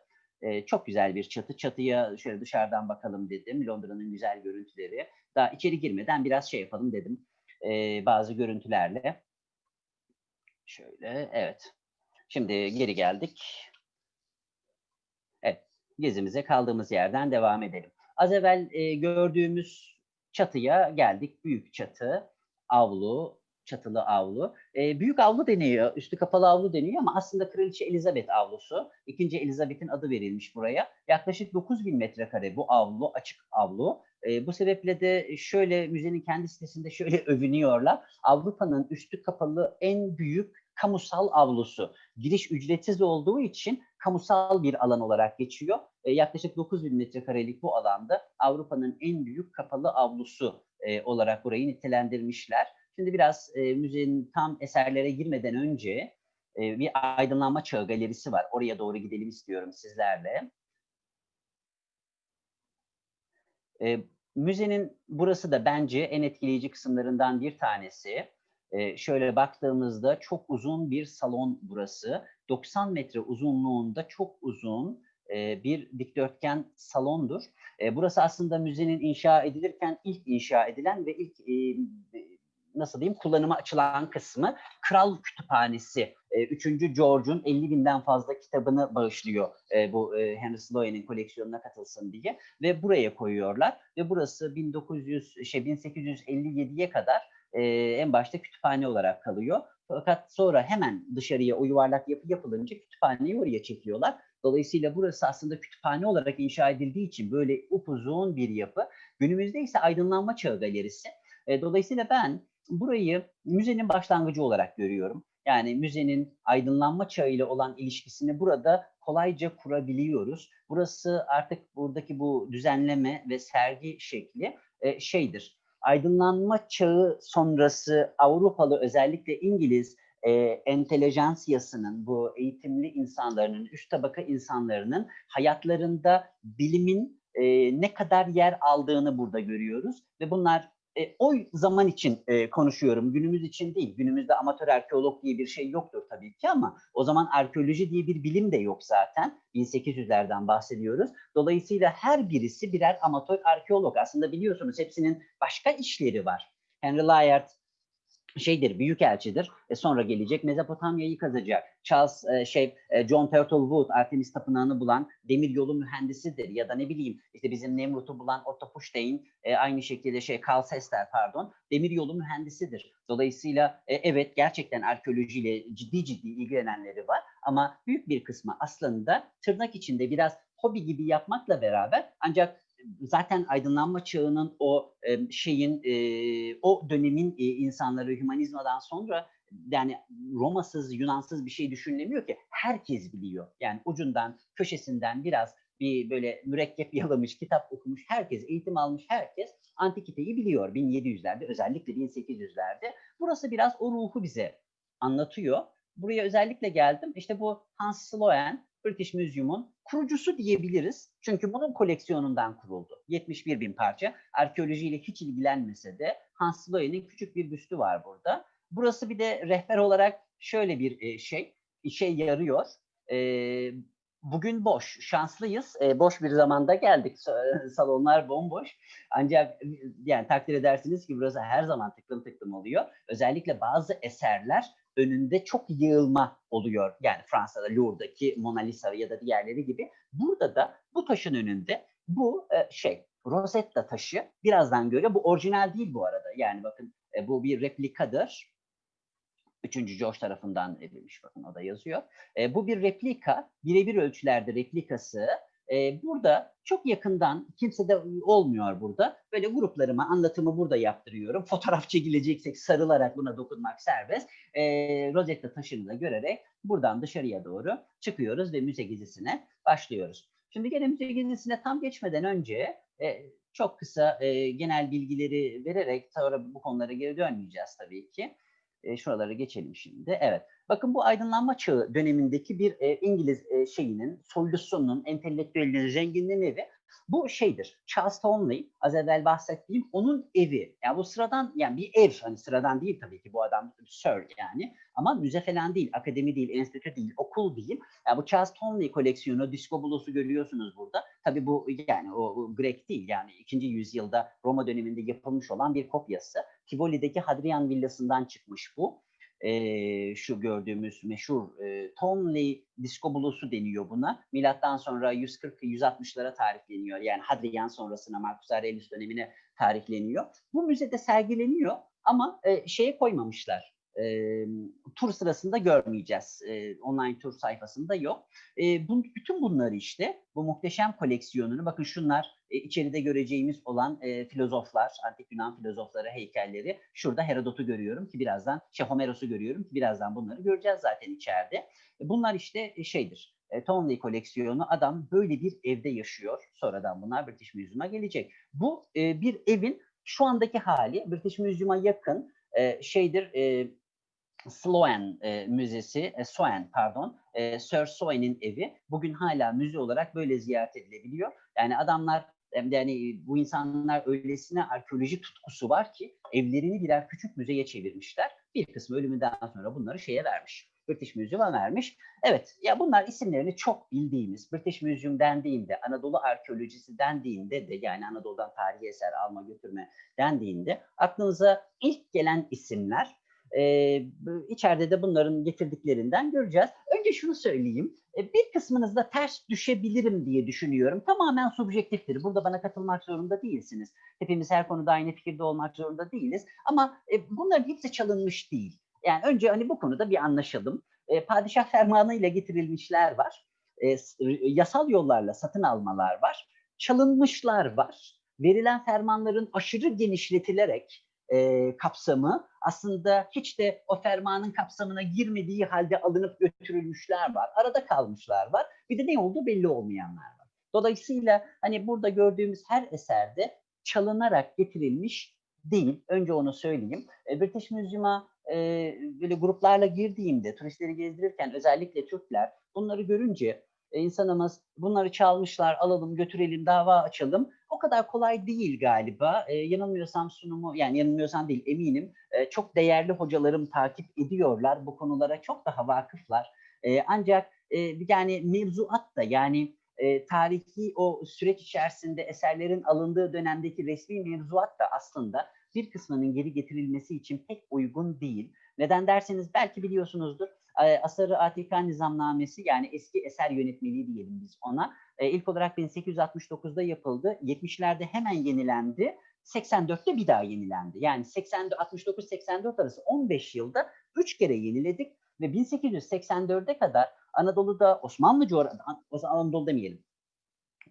Çok güzel bir çatı. Çatıya şöyle dışarıdan bakalım dedim. Londra'nın güzel görüntüleri. Daha içeri girmeden biraz şey yapalım dedim. Bazı görüntülerle. Şöyle, evet. Şimdi geri geldik. Evet, gezimize kaldığımız yerden devam edelim. Az evvel e, gördüğümüz çatıya geldik. Büyük çatı, avlu, çatılı avlu. E, büyük avlu deniyor, üstü kapalı avlu deniyor ama aslında Kraliçe Elizabeth avlusu. İkinci Elizabeth'in adı verilmiş buraya. Yaklaşık 9000 metrekare bu avlu, açık avlu. E, bu sebeple de şöyle müzenin kendi sitesinde şöyle övünüyorlar. Avrupa'nın üstü kapalı en büyük kamusal avlusu. Giriş ücretsiz olduğu için kamusal bir alan olarak geçiyor. E, yaklaşık 9000 metrekarelik bu alanda Avrupa'nın en büyük kapalı avlusu e, olarak burayı nitelendirmişler. Şimdi biraz e, müzenin tam eserlere girmeden önce e, bir aydınlanma çağı galerisi var. Oraya doğru gidelim istiyorum sizlerle. E, müzenin burası da bence en etkileyici kısımlarından bir tanesi. Şöyle baktığımızda çok uzun bir salon burası. 90 metre uzunluğunda çok uzun bir dikdörtgen salondur. Burası aslında müzenin inşa edilirken ilk inşa edilen ve ilk nasıl diyeyim kullanıma açılan kısmı Kral Kütüphanesi. E, 3. George'un 50 binden fazla kitabını bağışlıyor bu Henry Sloane'in koleksiyonuna katılsın diye ve buraya koyuyorlar ve burası 1900 şey 1857'ye kadar e, en başta kütüphane olarak kalıyor. Fakat sonra hemen dışarıya o yuvarlak yapı yapılınca kütüphaneyi oraya çekiyorlar. Dolayısıyla burası aslında kütüphane olarak inşa edildiği için böyle upuzun bir yapı. Günümüzde ise aydınlanma çağı galerisi. E, dolayısıyla ben burayı müzenin başlangıcı olarak görüyorum. Yani müzenin aydınlanma çağı ile olan ilişkisini burada kolayca kurabiliyoruz. Burası artık buradaki bu düzenleme ve sergi şekli e, şeydir aydınlanma çağı sonrası Avrupalı özellikle İngiliz e, entelejansiyasının, bu eğitimli insanların, üst tabaka insanların hayatlarında bilimin e, ne kadar yer aldığını burada görüyoruz. Ve bunlar e, o zaman için e, konuşuyorum, günümüz için değil. Günümüzde amatör arkeolog diye bir şey yoktur tabii ki ama o zaman arkeoloji diye bir bilim de yok zaten. 1800'lerden bahsediyoruz. Dolayısıyla her birisi birer amatör arkeolog. Aslında biliyorsunuz hepsinin başka işleri var. Henry Layard şeydir, büyükelçidir. E sonra gelecek Mezopotamya'yı kazacak. Charles e, şey e, John Turtlewood Artemis tapınağını bulan demir yolu mühendisidir ya da ne bileyim işte bizim Nemrut'u bulan Otto Pushstein e, aynı şekilde şey Carl Sester pardon demir yolu mühendisidir. Dolayısıyla e, evet gerçekten arkeolojiyle ciddi ciddi ilgilenenleri var ama büyük bir kısmı aslında tırnak içinde biraz hobi gibi yapmakla beraber ancak zaten aydınlanma çağının o şeyin o dönemin insanları hümanizmadan sonra yani Romasız, Yunansız bir şey düşünülemiyor ki. Herkes biliyor. Yani ucundan, köşesinden biraz bir böyle mürekkep yalamış, kitap okumuş herkes, eğitim almış herkes antikiteyi biliyor 1700'lerde özellikle 1800'lerde. Burası biraz o ruhu bize anlatıyor. Buraya özellikle geldim. İşte bu Hans Sloane, British Museum'un kurucusu diyebiliriz. Çünkü bunun koleksiyonundan kuruldu. 71 bin parça. Arkeolojiyle hiç ilgilenmese de Hans Sloane'in küçük bir büstü var burada. Burası bir de rehber olarak şöyle bir şey, işe yarıyor. Bugün boş, şanslıyız. Boş bir zamanda geldik. Salonlar bomboş. Ancak yani takdir edersiniz ki burası her zaman tıklım tıklım oluyor. Özellikle bazı eserler önünde çok yığılma oluyor. Yani Fransa'da Louvre'daki Mona Lisa ya da diğerleri gibi. Burada da bu taşın önünde bu şey Rosetta taşı birazdan göre bu orijinal değil bu arada. Yani bakın bu bir replikadır. Üçüncü George tarafından edilmiş bakın o da yazıyor. E, bu bir replika, birebir ölçülerde replikası. E, burada çok yakından, kimse de olmuyor burada. Böyle gruplarıma anlatımı burada yaptırıyorum. Fotoğraf çekileceksek sarılarak buna dokunmak serbest. E, Rosetta taşını da görerek buradan dışarıya doğru çıkıyoruz ve müze gezisine başlıyoruz. Şimdi gene müze gezisine tam geçmeden önce e, çok kısa e, genel bilgileri vererek sonra bu konulara geri dönmeyeceğiz tabii ki. E, şuralara geçelim şimdi. Evet. Bakın bu aydınlanma çağı dönemindeki bir e, İngiliz e, şeyinin, soylusunun, entelektüelinin, zenginliğinin evi. Bu şeydir. Charles Townley, az evvel bahsettiğim onun evi. Yani bu sıradan, yani bir ev, hani sıradan değil tabii ki bu adam Sir yani. Ama müze falan değil, akademi değil, enstitü değil, okul değil. Yani bu Charles Townley koleksiyonu, disco bulusu görüyorsunuz burada. Tabii bu yani o, o Grek değil yani 2. yüzyılda Roma döneminde yapılmış olan bir kopyası. Tivoli'deki Hadrian villasından çıkmış bu e, şu gördüğümüz meşhur e, Tonley disco blues'u deniyor buna. Milattan sonra 140-160'lara tarihleniyor. Yani Hadrian sonrasına Marcus Aurelius dönemine tarihleniyor. Bu müzede sergileniyor ama e, şeye koymamışlar. E, tur sırasında görmeyeceğiz. E, online tur sayfasında yok. E, bu, bütün bunları işte bu muhteşem koleksiyonunu bakın şunlar e, içeride göreceğimiz olan e, filozoflar, antik Yunan filozofları, heykelleri. Şurada Herodot'u görüyorum ki birazdan, şey Homeros'u görüyorum ki birazdan bunları göreceğiz zaten içeride. E, bunlar işte e, şeydir. E, Tonley koleksiyonu adam böyle bir evde yaşıyor. Sonradan bunlar British Museum'a gelecek. Bu e, bir evin şu andaki hali British Museum'a yakın e, şeydir e, Sloan e, Müzesi, e, Soen pardon, e, Sir Soen'in evi bugün hala müze olarak böyle ziyaret edilebiliyor. Yani adamlar yani bu insanlar öylesine arkeoloji tutkusu var ki evlerini birer küçük müzeye çevirmişler. Bir kısmı ölümünden sonra bunları şeye vermiş. British Museum'a vermiş. Evet ya bunlar isimlerini çok bildiğimiz British Museum dendiğinde, Anadolu arkeolojisi dendiğinde de yani Anadolu'dan tarihi eser alma götürme dendiğinde aklınıza ilk gelen isimler e, içeride de bunların getirdiklerinden göreceğiz. Önce şunu söyleyeyim. E, bir kısmınızda ters düşebilirim diye düşünüyorum. Tamamen subjektiftir. Burada bana katılmak zorunda değilsiniz. Hepimiz her konuda aynı fikirde olmak zorunda değiliz. Ama e, bunların hepsi çalınmış değil. Yani önce hani bu konuda bir anlaşalım. E, padişah fermanıyla getirilmişler var. E, yasal yollarla satın almalar var. Çalınmışlar var. Verilen fermanların aşırı genişletilerek e, kapsamı aslında hiç de o fermanın kapsamına girmediği halde alınıp götürülmüşler var. Arada kalmışlar var. Bir de ne olduğu belli olmayanlar var. Dolayısıyla hani burada gördüğümüz her eserde çalınarak getirilmiş değil. Önce onu söyleyeyim. E, British Museum'a e, böyle gruplarla girdiğimde turistleri gezdirirken özellikle Türkler bunları görünce insanımız bunları çalmışlar alalım götürelim dava açalım o kadar kolay değil galiba. E, yanılmıyorsam sunumu yani yanılmıyorsam değil eminim e, çok değerli hocalarım takip ediyorlar bu konulara çok daha vakıflar. E, ancak e, yani mevzuat da yani e, tarihi o süreç içerisinde eserlerin alındığı dönemdeki resmi mevzuat da aslında bir kısmının geri getirilmesi için pek uygun değil. Neden derseniz belki biliyorsunuzdur. Asarı Atika Nizamnamesi yani eski eser yönetmeliği diyelim biz ona. E, ilk olarak 1869'da yapıldı. 70'lerde hemen yenilendi. 84'te bir daha yenilendi. Yani 69-84 arası 15 yılda 3 kere yeniledik ve 1884'e kadar Anadolu'da Osmanlı coğrafyasında, Anadolu demeyelim,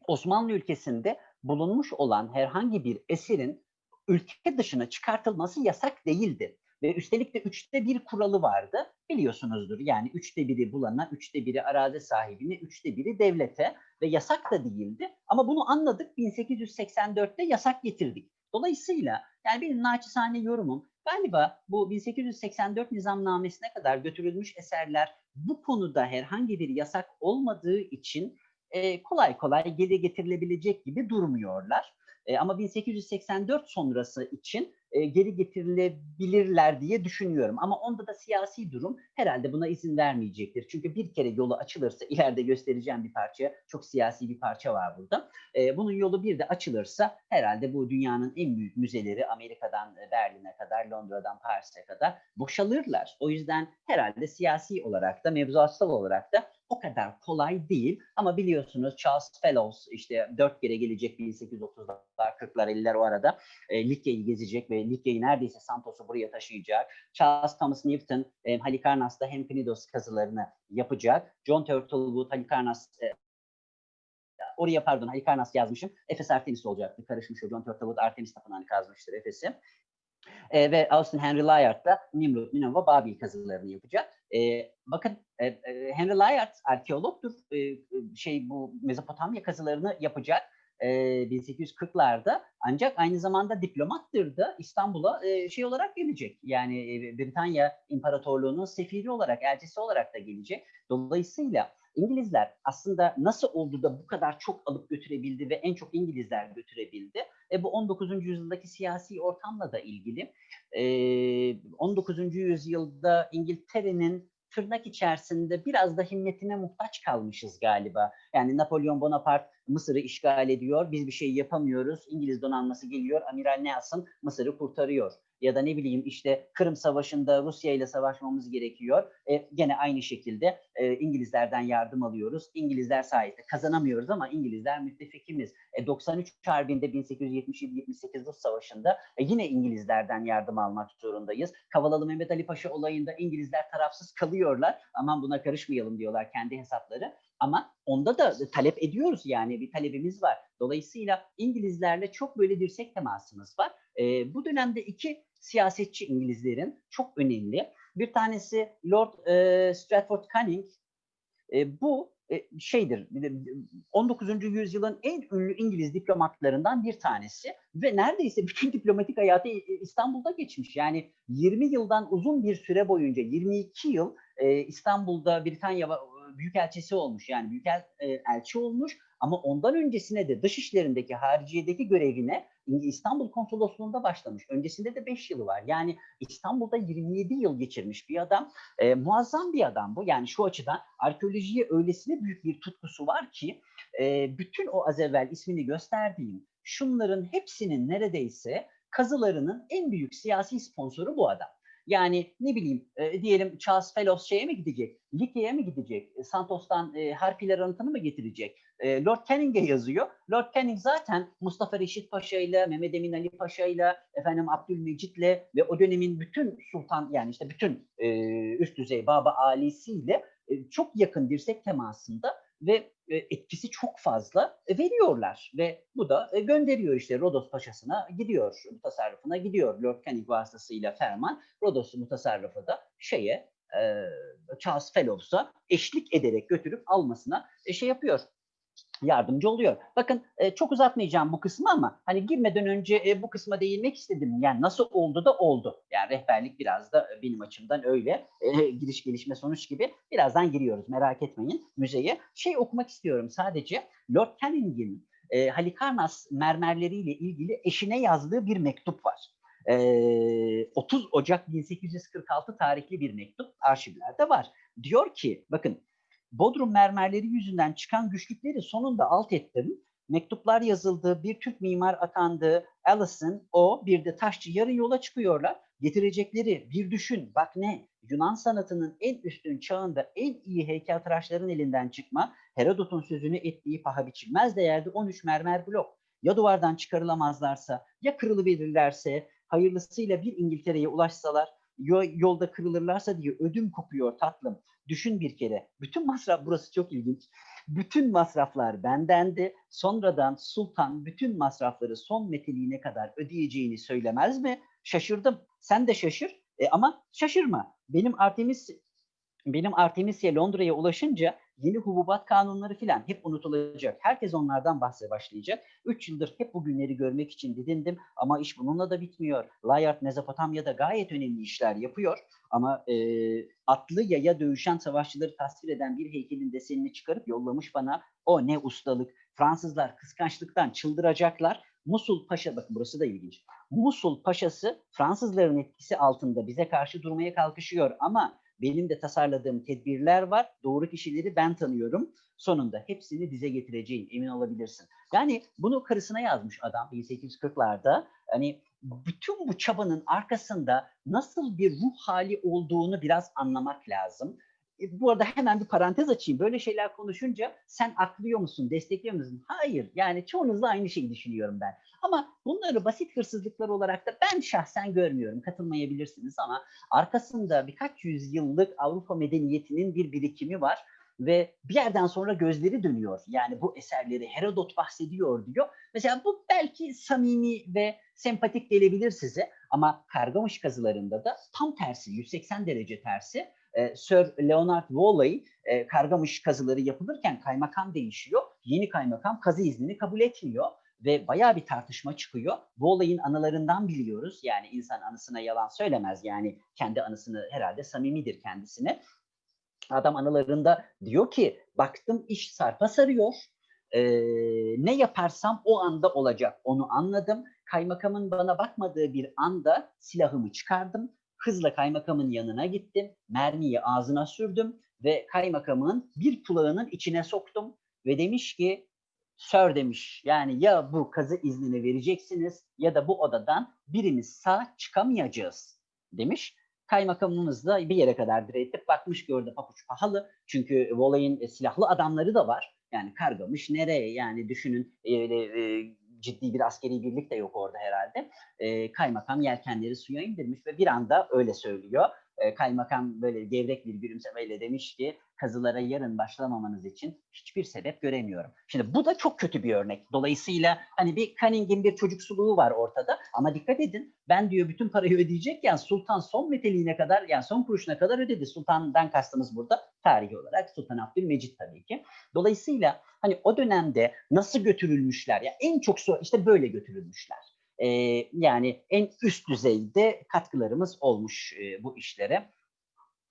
Osmanlı ülkesinde bulunmuş olan herhangi bir eserin ülke dışına çıkartılması yasak değildi. Ve üstelik de üçte bir kuralı vardı. Biliyorsunuzdur yani üçte biri bulana, üçte biri arazi sahibine, üçte biri devlete ve yasak da değildi. Ama bunu anladık 1884'te yasak getirdik. Dolayısıyla yani benim naçizane yorumum galiba bu 1884 nizamnamesine kadar götürülmüş eserler bu konuda herhangi bir yasak olmadığı için e, kolay kolay geri getirilebilecek gibi durmuyorlar. E, ama 1884 sonrası için e, geri getirilebilirler diye düşünüyorum. Ama onda da siyasi durum herhalde buna izin vermeyecektir. Çünkü bir kere yolu açılırsa ileride göstereceğim bir parça, çok siyasi bir parça var burada. E, bunun yolu bir de açılırsa herhalde bu dünyanın en büyük müzeleri Amerika'dan Berlin'e kadar, Londra'dan Paris'e kadar boşalırlar. O yüzden herhalde siyasi olarak da mevzuatsal olarak da o kadar kolay değil. Ama biliyorsunuz Charles Fellows işte dört kere gelecek 1830'lar, 40'lar, 50'ler o arada e, Likya'yı gezecek ve Likya'yı neredeyse Santos'u buraya taşıyacak. Charles Thomas Newton e, Halikarnass'ta hem Knidos kazılarını yapacak. John Turtlewood Halikarnass e, oraya pardon Halikarnass yazmışım. Efes Artemis olacaktı. Karışmış o. John Turtlewood Artemis Tapınağı'nı kazmıştır Efes'i. E, ve Austin Henry Layard da Nimrut, Ninova, Babil kazılarını yapacak. E, bakın e, Henry Layard arkeologtur. E, şey bu Mezopotamya kazılarını yapacak. E, 1840'larda ancak aynı zamanda diplomattır da İstanbul'a e, şey olarak gelecek. Yani e, Britanya İmparatorluğu'nun sefiri olarak, elçisi olarak da gelecek. Dolayısıyla İngilizler aslında nasıl oldu da bu kadar çok alıp götürebildi ve en çok İngilizler götürebildi? E, bu 19. yüzyıldaki siyasi ortamla da ilgili. E, 19. yüzyılda İngiltere'nin tırnak içerisinde biraz da himmetine muhtaç kalmışız galiba. Yani Napolyon Bonaparte Mısır'ı işgal ediyor, biz bir şey yapamıyoruz. İngiliz donanması geliyor, Amiral Nelson Mısır'ı kurtarıyor ya da ne bileyim işte Kırım Savaşı'nda Rusya ile savaşmamız gerekiyor. E, gene aynı şekilde e, İngilizlerden yardım alıyoruz. İngilizler sayesinde kazanamıyoruz ama İngilizler müttefikimiz. E, 93 Harbi'nde 1877-78 Rus Savaşı'nda e, yine İngilizlerden yardım almak zorundayız. Kavalalı Mehmet Ali Paşa olayında İngilizler tarafsız kalıyorlar. Aman buna karışmayalım diyorlar kendi hesapları. Ama onda da talep ediyoruz yani bir talebimiz var. Dolayısıyla İngilizlerle çok böyle dirsek temasımız var. E, bu dönemde iki siyasetçi İngilizlerin çok önemli. Bir tanesi Lord e, Stratford Canning. E, bu e, şeydir 19. yüzyılın en ünlü İngiliz diplomatlarından bir tanesi ve neredeyse bütün diplomatik hayatı İstanbul'da geçmiş. Yani 20 yıldan uzun bir süre boyunca 22 yıl e, İstanbul'da Britanya büyükelçisi olmuş. Yani büyükelçi olmuş ama ondan öncesine de dış işlerindeki hariciyedeki görevine İstanbul konsolosluğunda başlamış. Öncesinde de 5 yılı var. Yani İstanbul'da 27 yıl geçirmiş bir adam. E, muazzam bir adam bu. Yani şu açıdan arkeolojiye öylesine büyük bir tutkusu var ki e, bütün o az evvel ismini gösterdiğim şunların hepsinin neredeyse kazılarının en büyük siyasi sponsoru bu adam. Yani ne bileyim e, diyelim Charles Fellows şeye mi gidecek? Likya'ya mı gidecek? Santos'tan e, harpiler anıtını mı getirecek? E, Lord Canning'e yazıyor. Lord Canning zaten Mustafa Reşit Paşa ile, Mehmet Emin Ali Paşa ile, efendim Abdülmecit ile ve o dönemin bütün sultan yani işte bütün e, üst düzey Baba Ali'siyle e, çok yakın dirsek temasında ve e, etkisi çok fazla e, veriyorlar ve bu da e, gönderiyor işte Rodos Paşası'na gidiyor, mutasarrıfına gidiyor Lord Canning vasıtasıyla ferman. Rodos mutasarrıfı da şeye Charles Fellows'a eşlik ederek götürüp almasına şey yapıyor, yardımcı oluyor. Bakın e, çok uzatmayacağım bu kısmı ama hani girmeden önce e, bu kısma değinmek istedim. Yani nasıl oldu da oldu. Yani rehberlik biraz da benim açımdan öyle. E, giriş gelişme sonuç gibi. Birazdan giriyoruz merak etmeyin müzeye. Şey okumak istiyorum sadece. Lord Canning'in e, Halikarnas mermerleriyle ilgili eşine yazdığı bir mektup var. E, 30 Ocak 1846 tarihli bir mektup arşivlerde var. Diyor ki bakın Bodrum mermerleri yüzünden çıkan güçlükleri sonunda alt ettim. Mektuplar yazıldı, bir Türk mimar atandı. Allison, o bir de taşçı yarın yola çıkıyorlar. Getirecekleri bir düşün, bak ne? Yunan sanatının en üstün çağında en iyi heykeltıraşların elinden çıkma, Herodot'un sözünü ettiği paha biçilmez değerde 13 mermer blok. Ya duvardan çıkarılamazlarsa, ya kırılıverirlerse, hayırlısıyla bir İngiltere'ye ulaşsalar, yolda kırılırlarsa diye ödüm kopuyor tatlım. Düşün bir kere. Bütün masraf, burası çok ilginç. Bütün masraflar bendendi. Sonradan sultan bütün masrafları son meteliğine kadar ödeyeceğini söylemez mi? Şaşırdım. Sen de şaşır. E, ama şaşırma. Benim Artemis benim Artemisya Londra'ya ulaşınca yeni hububat kanunları filan hep unutulacak. Herkes onlardan bahse başlayacak. Üç yıldır hep bu günleri görmek için didindim ama iş bununla da bitmiyor. Layard Mezopotamya'da gayet önemli işler yapıyor ama e, atlı yaya dövüşen savaşçıları tasvir eden bir heykelin desenini çıkarıp yollamış bana. O ne ustalık. Fransızlar kıskançlıktan çıldıracaklar. Musul Paşa, bakın burası da ilginç. Musul Paşası Fransızların etkisi altında bize karşı durmaya kalkışıyor ama benim de tasarladığım tedbirler var. Doğru kişileri ben tanıyorum. Sonunda hepsini dize getireceğim. Emin olabilirsin. Yani bunu karısına yazmış adam 1840'larda. Hani bütün bu çabanın arkasında nasıl bir ruh hali olduğunu biraz anlamak lazım. E, bu arada hemen bir parantez açayım. Böyle şeyler konuşunca sen aklıyor musun, destekliyor musun? Hayır. Yani çoğunuzla aynı şeyi düşünüyorum ben. Ama bunları basit hırsızlıklar olarak da ben şahsen görmüyorum. Katılmayabilirsiniz ama arkasında birkaç yüzyıllık Avrupa medeniyetinin bir birikimi var ve bir yerden sonra gözleri dönüyor. Yani bu eserleri Herodot bahsediyor diyor. Mesela bu belki samimi ve sempatik gelebilir size ama Kargamış kazılarında da tam tersi, 180 derece tersi. Ee, Sir Leonard Woolley e, Kargamış kazıları yapılırken kaymakam değişiyor. Yeni kaymakam kazı iznini kabul etmiyor ve bayağı bir tartışma çıkıyor. Bu olayın anılarından biliyoruz. Yani insan anısına yalan söylemez. Yani kendi anısını herhalde samimidir kendisine. Adam anılarında diyor ki baktım iş sarpa sarıyor. Ee, ne yaparsam o anda olacak. Onu anladım. Kaymakamın bana bakmadığı bir anda silahımı çıkardım. Hızla kaymakamın yanına gittim. Mermiyi ağzına sürdüm ve kaymakamın bir kulağının içine soktum ve demiş ki Sir demiş yani ya bu kazı iznini vereceksiniz ya da bu odadan birimiz sağ çıkamayacağız demiş. Kaymakamımız da bir yere kadar diretip bakmış orada papuç pahalı. Çünkü Volay'ın e, silahlı adamları da var. Yani kargamış nereye yani düşünün e, e, ciddi bir askeri birlik de yok orada herhalde. E, kaymakam yelkenleri suya indirmiş ve bir anda öyle söylüyor. E, kaymakam böyle gevrek bir gülümsemeyle demiş ki kazılara yarın başlamamanız için hiçbir sebep göremiyorum. Şimdi bu da çok kötü bir örnek. Dolayısıyla hani bir Cunning'in bir çocuksuluğu var ortada ama dikkat edin ben diyor bütün parayı ödeyecekken Sultan son meteliğine kadar yani son kuruşuna kadar ödedi. Sultan'dan kastımız burada tarihi olarak Sultan Abdülmecit tabii ki. Dolayısıyla hani o dönemde nasıl götürülmüşler ya en çok işte böyle götürülmüşler. Ee, yani en üst düzeyde katkılarımız olmuş e, bu işlere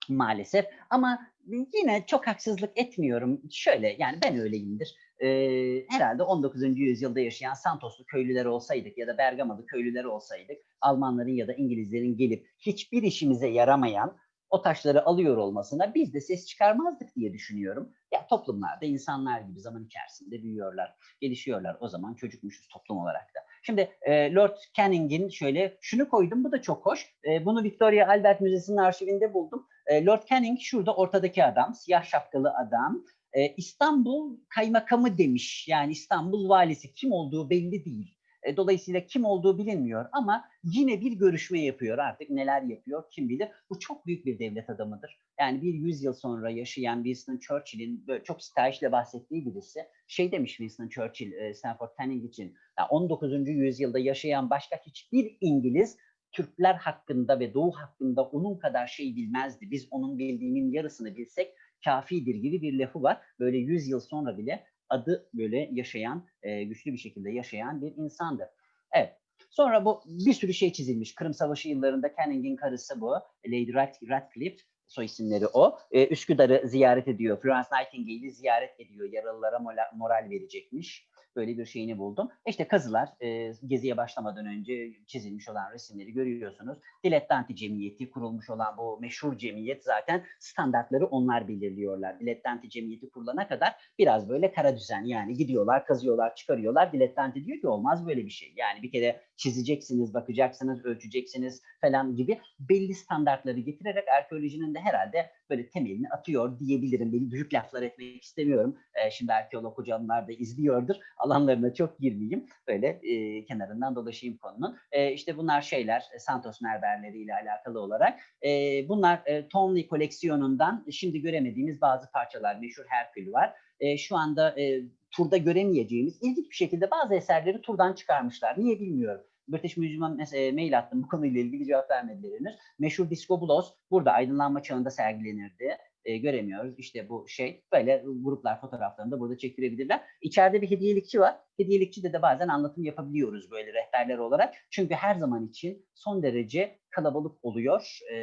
maalesef. Ama yine çok haksızlık etmiyorum. Şöyle yani ben öyleyimdir. Ee, herhalde 19. yüzyılda yaşayan Santoslu köylüler olsaydık ya da Bergamalı köylüler olsaydık Almanların ya da İngilizlerin gelip hiçbir işimize yaramayan o taşları alıyor olmasına biz de ses çıkarmazdık diye düşünüyorum. Ya toplumlarda insanlar gibi zaman içerisinde büyüyorlar, gelişiyorlar. O zaman çocukmuşuz toplum olarak da. Şimdi e, Lord Canning'in şöyle şunu koydum bu da çok hoş. E, bunu Victoria Albert Müzesi'nin arşivinde buldum. E, Lord Canning şurada ortadaki adam, siyah şapkalı adam. E, İstanbul kaymakamı demiş. Yani İstanbul valisi kim olduğu belli değil. E, dolayısıyla kim olduğu bilinmiyor ama yine bir görüşme yapıyor artık neler yapıyor kim bilir. Bu çok büyük bir devlet adamıdır. Yani bir yüzyıl sonra yaşayan Winston Churchill'in çok stajla bahsettiği birisi şey demiş Winston Churchill e, Stanford Canning için yani 19. yüzyılda yaşayan başka hiçbir İngiliz Türkler hakkında ve Doğu hakkında onun kadar şey bilmezdi. Biz onun bildiğinin yarısını bilsek kafidir gibi bir lafı var. Böyle 100 yıl sonra bile adı böyle yaşayan, e, güçlü bir şekilde yaşayan bir insandı. Evet. Sonra bu bir sürü şey çizilmiş. Kırım Savaşı yıllarında Canning'in karısı bu. Lady Radcliffe soy isimleri o. Ee, Üsküdar'ı ziyaret ediyor. Florence Nightingale'i ziyaret ediyor. Yaralılara moral verecekmiş böyle bir şeyini buldum. İşte kazılar e, geziye başlamadan önce çizilmiş olan resimleri görüyorsunuz. Dilettanti Cemiyeti kurulmuş olan bu meşhur cemiyet zaten standartları onlar belirliyorlar. Dilettanti Cemiyeti kurulana kadar biraz böyle kara düzen yani gidiyorlar, kazıyorlar, çıkarıyorlar. Dilettanti diyor ki olmaz böyle bir şey. Yani bir kere çizeceksiniz, bakacaksınız, ölçeceksiniz falan gibi belli standartları getirerek arkeolojinin de herhalde böyle temelini atıyor diyebilirim. Beni büyük laflar etmek istemiyorum. E, şimdi arkeolog hocamlar da izliyordur. Alanlarına çok girmeyeyim. Böyle e, kenarından dolaşayım konunun. E, işte bunlar şeyler e, Santos mermerleri ile alakalı olarak. E, bunlar e, Tonley koleksiyonundan şimdi göremediğimiz bazı parçalar. Meşhur Herkül var. E, şu anda e, turda göremeyeceğimiz ilginç bir şekilde bazı eserleri turdan çıkarmışlar. Niye bilmiyorum British Museum'a e, mail attım bu konuyla ilgili cevap vermediler henüz. Meşhur Disco Blues burada aydınlanma çağında sergilenirdi. E, göremiyoruz. İşte bu şey böyle gruplar fotoğraflarını da burada çektirebilirler. İçeride bir hediyelikçi var. Hediyelikçide de bazen anlatım yapabiliyoruz böyle rehberler olarak. Çünkü her zaman için son derece kalabalık oluyor. E,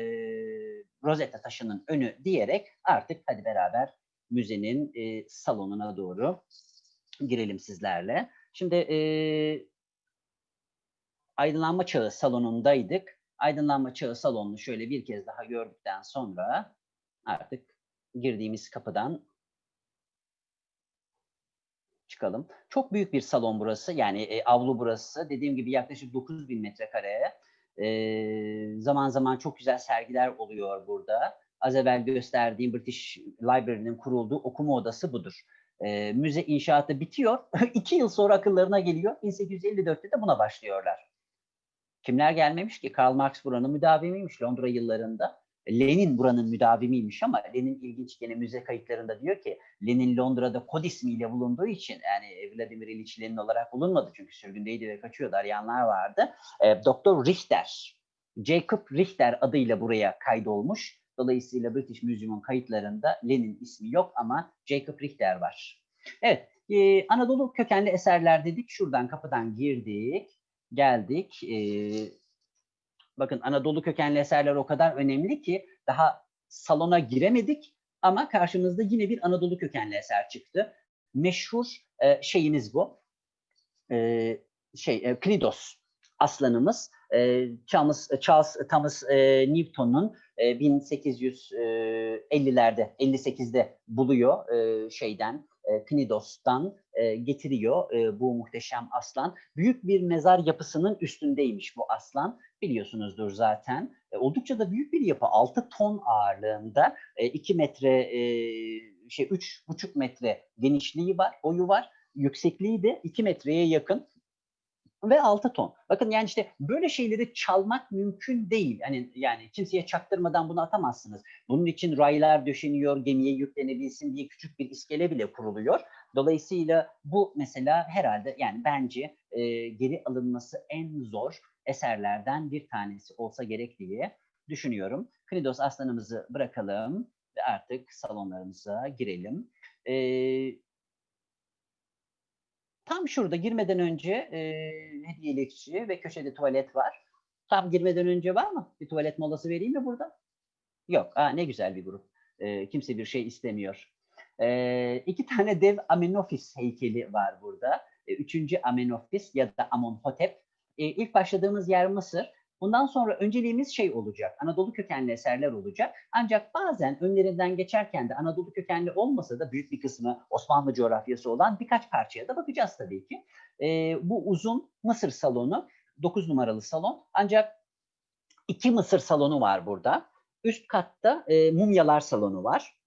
Rosetta taşının önü diyerek artık hadi beraber müzenin e, salonuna doğru girelim sizlerle. Şimdi e, aydınlanma çağı salonundaydık. Aydınlanma çağı salonunu şöyle bir kez daha gördükten sonra artık girdiğimiz kapıdan çıkalım. Çok büyük bir salon burası. Yani e, avlu burası. Dediğim gibi yaklaşık 9000 metrekareye. E, zaman zaman çok güzel sergiler oluyor burada. Az evvel gösterdiğim British Library'nin kurulduğu okuma odası budur. E, müze inşaatı bitiyor. İki yıl sonra akıllarına geliyor. 1854'te de buna başlıyorlar. Kimler gelmemiş ki? Karl Marx buranın müdavimiymiş Londra yıllarında. Lenin buranın müdavimiymiş ama Lenin ilginç gene müze kayıtlarında diyor ki Lenin Londra'da kod ismiyle bulunduğu için yani Vladimir İliç Lenin olarak bulunmadı çünkü sürgündeydi ve kaçıyordu arayanlar vardı. E, Doktor Richter, Jacob Richter adıyla buraya kaydolmuş. Dolayısıyla British Museum'un kayıtlarında Lenin ismi yok ama Jacob Richter var. Evet, e, Anadolu kökenli eserler dedik. Şuradan kapıdan girdik, geldik. E, bakın Anadolu kökenli eserler o kadar önemli ki daha salona giremedik ama karşımızda yine bir Anadolu kökenli eser çıktı. Meşhur e, şeyimiz bu. E, şey e, Knidos aslanımız. E, Charles, Charles Thomas e, Newton'un e, 1850'lerde 58'de buluyor e, şeyden e, Knidos'tan e, getiriyor e, bu muhteşem aslan. Büyük bir mezar yapısının üstündeymiş bu aslan. Biliyorsunuzdur zaten. E, oldukça da büyük bir yapı. 6 ton ağırlığında. E, 2 metre e, şey 3,5 metre genişliği var, boyu var. Yüksekliği de 2 metreye yakın ve 6 ton. Bakın yani işte böyle şeyleri çalmak mümkün değil. Yani yani kimseye çaktırmadan bunu atamazsınız. Bunun için raylar döşeniyor, gemiye yüklenebilsin diye küçük bir iskele bile kuruluyor. Dolayısıyla bu mesela herhalde yani bence e, geri alınması en zor eserlerden bir tanesi olsa gerek diye düşünüyorum. Knidos aslanımızı bırakalım ve artık salonlarımıza girelim. Ee, tam şurada girmeden önce e, hediyelikçi ve köşede tuvalet var. Tam girmeden önce var mı? Bir tuvalet molası vereyim mi burada? Yok. Aa, ne güzel bir grup. E, kimse bir şey istemiyor. E, iki tane dev Amenofis heykeli var burada. E, üçüncü Amenofis ya da Amonhotep. E, ilk başladığımız yer Mısır. Bundan sonra önceliğimiz şey olacak, Anadolu kökenli eserler olacak. Ancak bazen önlerinden geçerken de Anadolu kökenli olmasa da büyük bir kısmı Osmanlı coğrafyası olan birkaç parçaya da bakacağız tabii ki. E, bu uzun Mısır salonu, 9 numaralı salon. Ancak iki Mısır salonu var burada. Üst katta e, mumyalar salonu var.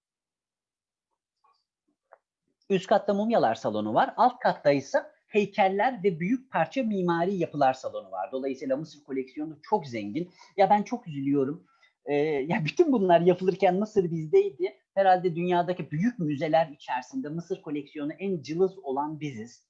Üst katta mumyalar salonu var. Alt katta ise heykeller ve büyük parça mimari yapılar salonu var. Dolayısıyla Mısır koleksiyonu çok zengin. Ya ben çok üzülüyorum. Ee, ya bütün bunlar yapılırken Mısır bizdeydi. Herhalde dünyadaki büyük müzeler içerisinde Mısır koleksiyonu en cılız olan biziz.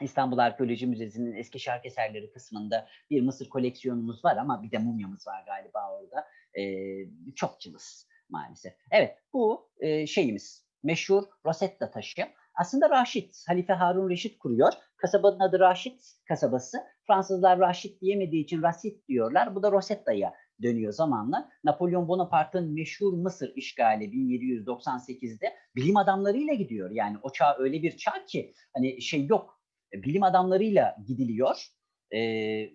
İstanbul Arkeoloji Müzesi'nin eski şark eserleri kısmında bir Mısır koleksiyonumuz var ama bir de mumyamız var galiba orada. Ee, çok cılız maalesef. Evet bu e, şeyimiz meşhur Rosetta taşı. Aslında Raşit, Halife Harun Reşit kuruyor. Kasabanın adı Raşit kasabası. Fransızlar Raşit diyemediği için Rasit diyorlar. Bu da Rosetta'ya dönüyor zamanla. Napolyon Bonaparte'ın meşhur Mısır işgali 1798'de bilim adamlarıyla gidiyor. Yani o çağ öyle bir çağ ki hani şey yok. Bilim adamlarıyla gidiliyor. Ee,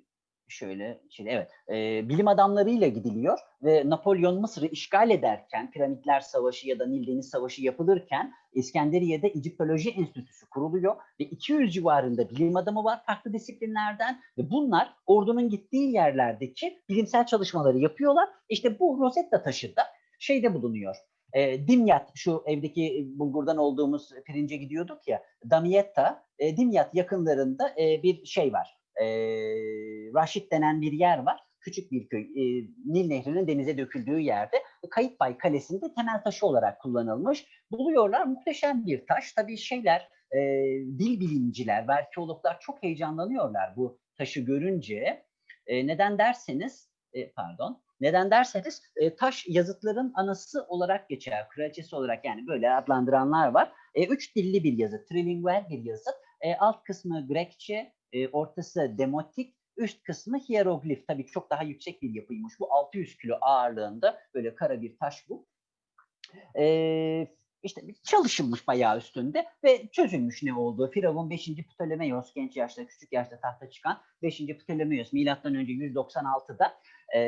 şöyle, şöyle evet, e, bilim adamlarıyla gidiliyor ve Napolyon Mısır'ı işgal ederken, Piramitler Savaşı ya da Nil Deniz Savaşı yapılırken İskenderiye'de Egiptoloji Enstitüsü kuruluyor ve 200 civarında bilim adamı var farklı disiplinlerden ve bunlar ordunun gittiği yerlerdeki bilimsel çalışmaları yapıyorlar. İşte bu Rosetta taşı da şeyde bulunuyor. E, Dimyat şu evdeki bulgurdan olduğumuz pirince gidiyorduk ya Damietta, e, Dimyat yakınlarında e, bir şey var e, Raşit denen bir yer var. Küçük bir köy. E, Nil Nehri'nin denize döküldüğü yerde Kayıtbay Kalesi'nde temel taşı olarak kullanılmış. Buluyorlar muhteşem bir taş. Tabii şeyler, e, dil bilimciler ve çok heyecanlanıyorlar bu taşı görünce e, neden derseniz e, pardon neden derseniz e, taş yazıtların anası olarak geçer, kraliçesi olarak yani böyle adlandıranlar var. E, üç dilli bir yazıt, trilingual bir yazıt. E, alt kısmı Grekçe, e, ortası demotik, üst kısmı hieroglif. Tabii çok daha yüksek bir yapıymış. Bu 600 kilo ağırlığında böyle kara bir taş bu. E, işte çalışılmış bayağı üstünde ve çözülmüş ne olduğu. Firavun 5. Ptolemaios genç yaşta, küçük yaşta tahta çıkan 5. Ptolemaios milattan önce 196'da e,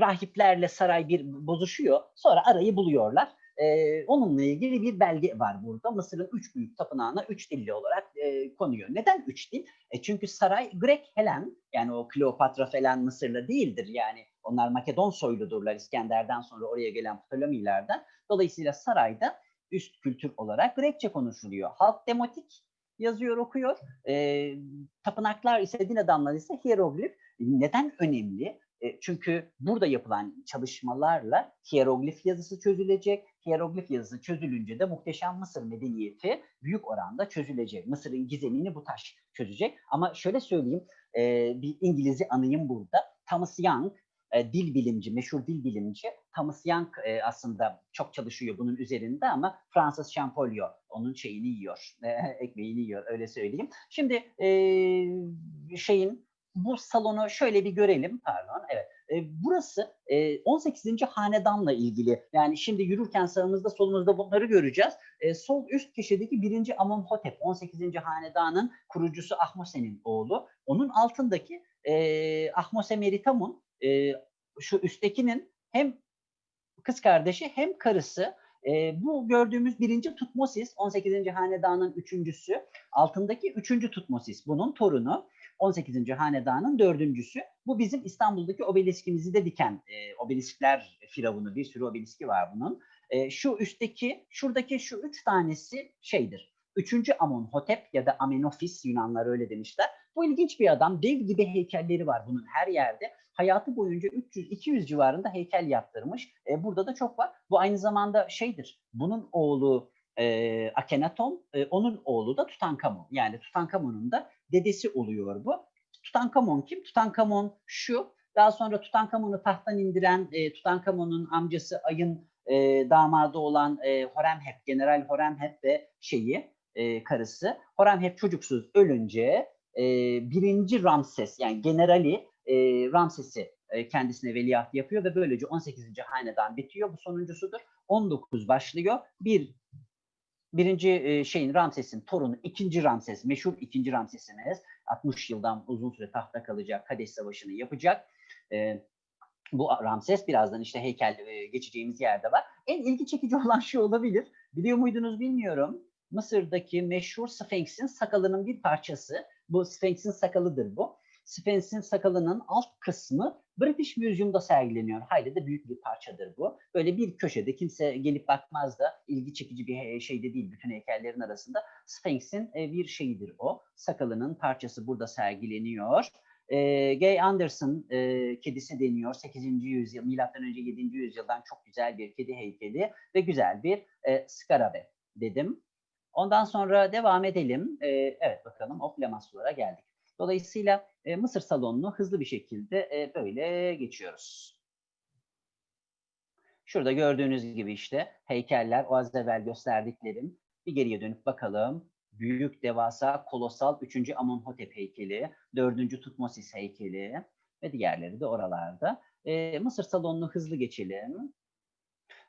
rahiplerle saray bir bozuşuyor. Sonra arayı buluyorlar. E, onunla ilgili bir belge var burada. Mısır'ın üç büyük tapınağına üç dilli olarak e, konuyor. Neden üç dil? E, çünkü saray Grek Helen yani o Kleopatra falan Mısırlı değildir. Yani onlar Makedon soyludurlar İskender'den sonra oraya gelen Ptolemilerden. Dolayısıyla sarayda üst kültür olarak Grekçe konuşuluyor. Halk demotik yazıyor, okuyor. E, tapınaklar ise din adamları ise hieroglif. Neden önemli? E, çünkü burada yapılan çalışmalarla hieroglif yazısı çözülecek. Hieroglif yazısı çözülünce de muhteşem Mısır medeniyeti büyük oranda çözülecek. Mısır'ın gizemini bu taş çözecek. Ama şöyle söyleyeyim, e, bir İngiliz'i anayım burada. Thomas Young, e, dil bilimci, meşhur dil bilimci. Thomas Young aslında çok çalışıyor bunun üzerinde ama Francis Champollion onun şeyini yiyor, ekmeğini yiyor öyle söyleyeyim. Şimdi şeyin bu salonu şöyle bir görelim. Pardon, evet. E, burası e, 18. hanedanla ilgili. Yani şimdi yürürken sağımızda solumuzda bunları göreceğiz. E, sol üst köşedeki 1. Amonhotep 18. hanedanın kurucusu Ahmose'nin oğlu. Onun altındaki e, Ahmose Meritamun e, şu üsttekinin hem kız kardeşi hem karısı. E, bu gördüğümüz birinci Tutmosis 18. hanedanın üçüncüsü. Altındaki üçüncü Tutmosis bunun torunu. 18. hanedanın dördüncüsü. Bu bizim İstanbul'daki obeliskimizi de diken e, obeliskler firavunu bir sürü obeliski var bunun. E, şu üstteki, şuradaki şu üç tanesi şeydir. Üçüncü Amonhotep ya da Amenofis Yunanlar öyle demişler. Bu ilginç bir adam. Dev gibi heykelleri var bunun her yerde. Hayatı boyunca 300-200 civarında heykel yaptırmış. E, burada da çok var. Bu aynı zamanda şeydir. Bunun oğlu e, Akhenaton, e, onun oğlu da Tutankamon. Yani Tutankamon'un da dedesi oluyor bu. Tutankamon kim? Tutankamon şu. Daha sonra Tutankamon'u tahttan indiren e, Tutankamon'un amcası Ay'ın e, damadı olan e, Horemheb, General Horemheb ve şeyi e, karısı. Horemheb çocuksuz ölünce e, birinci Ramses yani generali e, Ramses'i e, kendisine veliaht yapıyor ve böylece 18. hanedan bitiyor. Bu sonuncusudur. 19 başlıyor. Bir birinci e, şeyin Ramses'in torunu ikinci Ramses, meşhur ikinci Ramses'imiz 60 yıldan uzun süre tahta kalacak, Kadeş Savaşı'nı yapacak. E, bu Ramses birazdan işte heykel e, geçeceğimiz yerde var. En ilgi çekici olan şu olabilir. Biliyor muydunuz bilmiyorum. Mısır'daki meşhur Sphinx'in sakalının bir parçası. Bu Sphinx'in sakalıdır bu. Sphinx'in sakalının alt kısmı British Museum'da sergileniyor. Hayli de büyük bir parçadır bu. Böyle bir köşede kimse gelip bakmaz da ilgi çekici bir şey de değil bütün heykellerin arasında. Sphinx'in bir şeyidir o. Sakalının parçası burada sergileniyor. E, Gay Anderson e, kedisi deniyor. 8. yüzyıl, milattan önce 7. yüzyıldan çok güzel bir kedi heykeli ve güzel bir e, skarabe dedim. Ondan sonra devam edelim. E, evet bakalım o Lamassulara geldik. Dolayısıyla e, Mısır salonunu hızlı bir şekilde e, böyle geçiyoruz. Şurada gördüğünüz gibi işte heykeller, o az evvel gösterdiklerim. Bir geriye dönüp bakalım. Büyük, devasa, kolosal 3. Amonhotep heykeli, 4. Tutmosis heykeli ve diğerleri de oralarda. E, Mısır salonunu hızlı geçelim.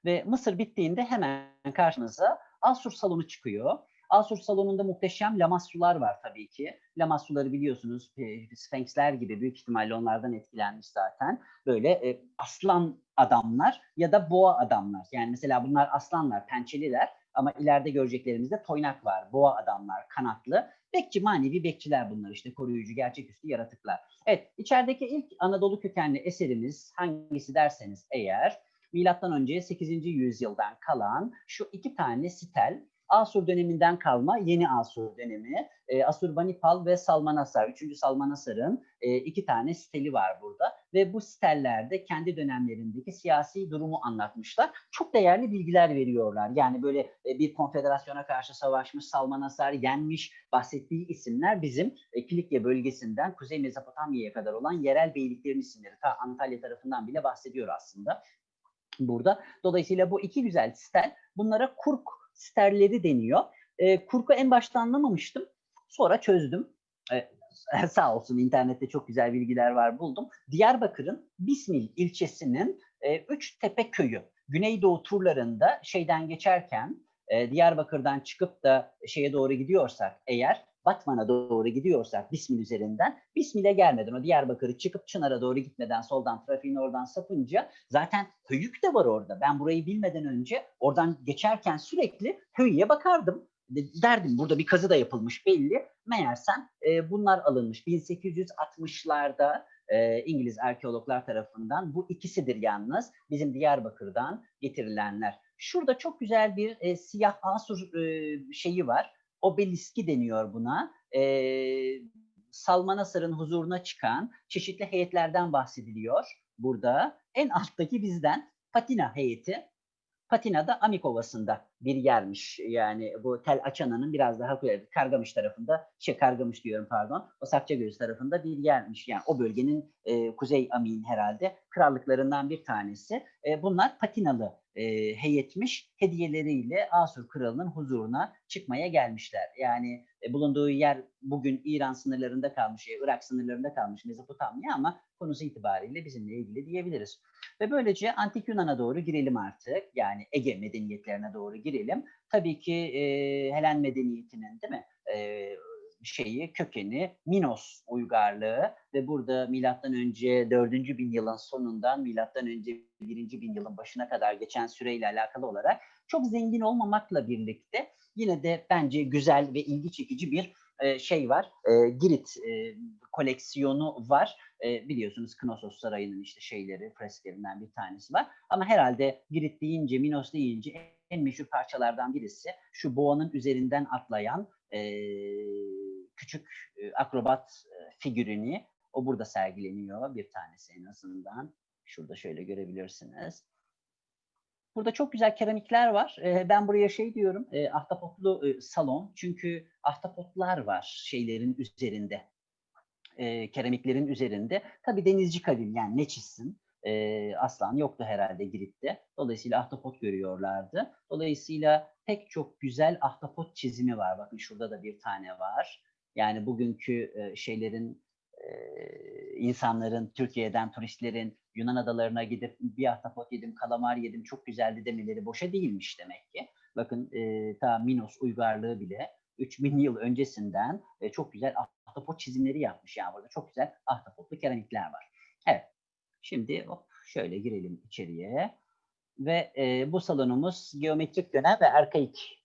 Ve Mısır bittiğinde hemen karşınıza Asur salonu çıkıyor. Asur salonunda muhteşem lamassular var tabii ki. Lamassuları biliyorsunuz Sphinxler gibi büyük ihtimalle onlardan etkilenmiş zaten. Böyle e, aslan adamlar ya da boğa adamlar. Yani mesela bunlar aslanlar, pençeliler ama ileride göreceklerimizde toynak var. Boğa adamlar, kanatlı. Bekçi, manevi bekçiler bunlar işte koruyucu, gerçeküstü yaratıklar. Evet, içerideki ilk Anadolu kökenli eserimiz hangisi derseniz eğer milattan önce 8. yüzyıldan kalan şu iki tane sitel Asur döneminden kalma yeni Asur dönemi. E, Asurbanipal ve Salmanasar, 3. Salmanasar'ın e, iki tane steli var burada ve bu stellerde kendi dönemlerindeki siyasi durumu anlatmışlar. Çok değerli bilgiler veriyorlar. Yani böyle e, bir konfederasyona karşı savaşmış, Salmanasar yenmiş bahsettiği isimler bizim e, Kilikya bölgesinden Kuzey Mezopotamya'ya kadar olan yerel beyliklerin isimleri. Ta Antalya tarafından bile bahsediyor aslında burada. Dolayısıyla bu iki güzel stel bunlara kurk sterleri deniyor. E, kurku en başta anlamamıştım. Sonra çözdüm. E, sağ olsun internette çok güzel bilgiler var buldum. Diyarbakır'ın Bismil ilçesinin e, Üçtepe köyü. Güneydoğu turlarında şeyden geçerken e, Diyarbakır'dan çıkıp da şeye doğru gidiyorsak eğer Batman'a doğru gidiyorsak Bismil üzerinden Bismil'e gelmeden o Diyarbakır'ı çıkıp Çınar'a doğru gitmeden soldan trafiğin oradan sapınca zaten Höyük de var orada. Ben burayı bilmeden önce oradan geçerken sürekli Höyük'e bakardım. Derdim burada bir kazı da yapılmış belli. Meğersem e, bunlar alınmış 1860'larda e, İngiliz arkeologlar tarafından. Bu ikisidir yalnız bizim Diyarbakır'dan getirilenler. Şurada çok güzel bir e, siyah asur e, şeyi var obeliski deniyor buna. E, Salmanasar'ın huzuruna çıkan çeşitli heyetlerden bahsediliyor burada. En alttaki bizden Patina heyeti. Patina da Amik Ovası'nda bir yermiş. Yani bu Tel Açana'nın biraz daha Kargamış tarafında, şey Kargamış diyorum pardon, o Sakçagöz tarafında bir yermiş. Yani o bölgenin e, Kuzey Amin herhalde krallıklarından bir tanesi. E, bunlar Patinalı e, heyetmiş hediyeleriyle Asur kralının huzuruna çıkmaya gelmişler. Yani e, bulunduğu yer bugün İran sınırlarında kalmış, e, Irak sınırlarında kalmış Mezopotamya ama konusu itibariyle bizimle ilgili diyebiliriz. Ve böylece Antik Yunan'a doğru girelim artık. Yani Ege medeniyetlerine doğru girelim. Tabii ki e, Helen medeniyetinin değil mi? E, şeyi, kökeni Minos uygarlığı ve burada milattan önce 4. bin yılın sonundan milattan önce 1. bin yılın başına kadar geçen süreyle alakalı olarak çok zengin olmamakla birlikte yine de bence güzel ve ilgi çekici bir e, şey var. E, Girit e, koleksiyonu var. Biliyorsunuz Knossos Sarayı'nın işte şeyleri, fresklerinden bir tanesi var. Ama herhalde Girit deyince, Minos deyince en meşhur parçalardan birisi şu boğanın üzerinden atlayan küçük e, akrobat e, figürünü. O burada sergileniyor bir tanesi en azından. Şurada şöyle görebilirsiniz. Burada çok güzel keramikler var. E, ben buraya şey diyorum, e, ahtapotlu e, salon. Çünkü ahtapotlar var şeylerin üzerinde. E, keramiklerin üzerinde. Tabii denizci kavim yani ne çizsin? e, aslan yoktu herhalde Girit'te. Dolayısıyla ahtapot görüyorlardı. Dolayısıyla pek çok güzel ahtapot çizimi var. Bakın şurada da bir tane var. Yani bugünkü e, şeylerin e, insanların, Türkiye'den turistlerin Yunan adalarına gidip bir ahtapot yedim, kalamar yedim, çok güzeldi demeleri boşa değilmiş demek ki. Bakın e, ta Minos uygarlığı bile 3000 yıl öncesinden e, çok güzel ahtapot çizimleri yapmış. Yani burada çok güzel ahtapotlu keramikler var. Evet. Şimdi hop şöyle girelim içeriye. Ve e, bu salonumuz geometrik dönem ve arkaik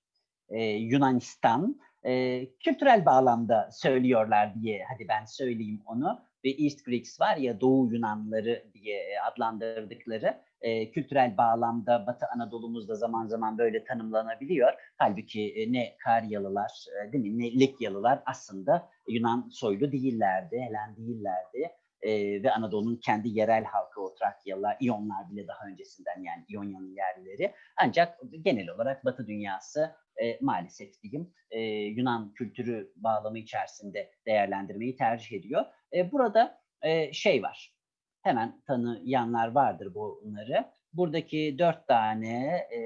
e, Yunanistan. E, kültürel bağlamda söylüyorlar diye hadi ben söyleyeyim onu. Ve East Greeks var ya Doğu Yunanları diye adlandırdıkları e, kültürel bağlamda Batı Anadolu'muzda zaman zaman böyle tanımlanabiliyor. Halbuki e, ne Karyalılar e, değil mi ne Likyalılar aslında Yunan soylu değillerdi, Helen değillerdi e, ve Anadolu'nun kendi yerel halkı o Trakyalılar, İyonlar bile daha öncesinden yani İonya'nın yerlileri. Ancak genel olarak Batı dünyası e, maalesef diyeyim e, Yunan kültürü bağlamı içerisinde değerlendirmeyi tercih ediyor. E, burada e, şey var, hemen tanıyanlar vardır bunları. Buradaki dört tane, e,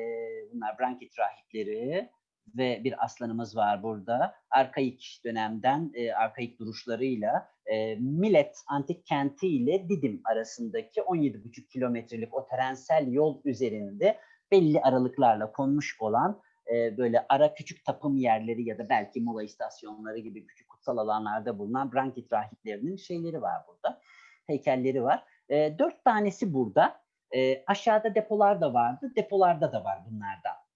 bunlar Brankit rahipleri, ve bir aslanımız var burada. Arkaik dönemden, e, arkaik duruşlarıyla e, Milet antik kenti ile Didim arasındaki 17,5 kilometrelik o trensel yol üzerinde belli aralıklarla konmuş olan e, böyle ara küçük tapım yerleri ya da belki mola istasyonları gibi küçük kutsal alanlarda bulunan Brankit rahiplerinin şeyleri var burada. Heykelleri var. E, dört tanesi burada. E, aşağıda depolar da vardı. Depolarda da var bunlardan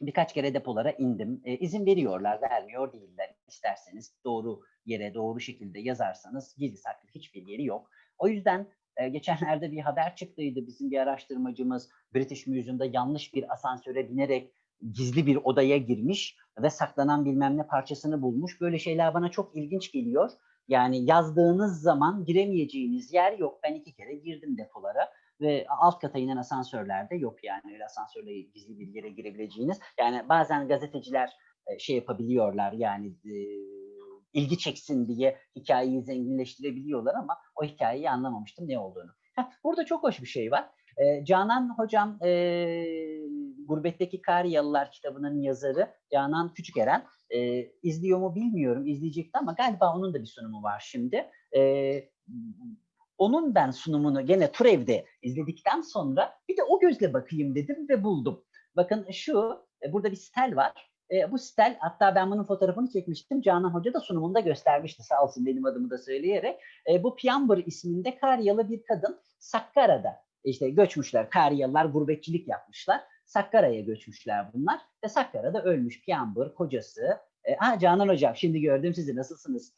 birkaç kere depolara indim. E, izin veriyorlar, vermiyor değiller. İsterseniz doğru yere, doğru şekilde yazarsanız gizli saklı hiçbir yeri yok. O yüzden e, geçenlerde bir haber çıktıydı. Bizim bir araştırmacımız British Museum'da yanlış bir asansöre binerek gizli bir odaya girmiş ve saklanan bilmem ne parçasını bulmuş. Böyle şeyler bana çok ilginç geliyor. Yani yazdığınız zaman giremeyeceğiniz yer yok. Ben iki kere girdim depolara ve alt kata inen asansörlerde yok yani öyle asansörle gizli bir yere girebileceğiniz. Yani bazen gazeteciler e, şey yapabiliyorlar yani e, ilgi çeksin diye hikayeyi zenginleştirebiliyorlar ama o hikayeyi anlamamıştım ne olduğunu. Burada çok hoş bir şey var. E, Canan hocam Gurbetteki Kariyalılar kitabının yazarı Canan Küçükeren e, izliyor mu bilmiyorum izleyecekti ama galiba onun da bir sunumu var şimdi. E, onun ben sunumunu gene Turev'de izledikten sonra bir de o gözle bakayım dedim ve buldum. Bakın şu e, burada bir stel var. E, bu stel hatta ben bunun fotoğrafını çekmiştim. Canan Hoca da sunumunda göstermişti sağ olsun benim adımı da söyleyerek. E, bu Piambır isminde Karyalı bir kadın Sakkara'da işte göçmüşler. Karyalılar gurbetçilik yapmışlar. Sakkara'ya göçmüşler bunlar ve Sakkara'da ölmüş Piambır kocası. E, ha Canan Hocam şimdi gördüm sizi nasılsınız?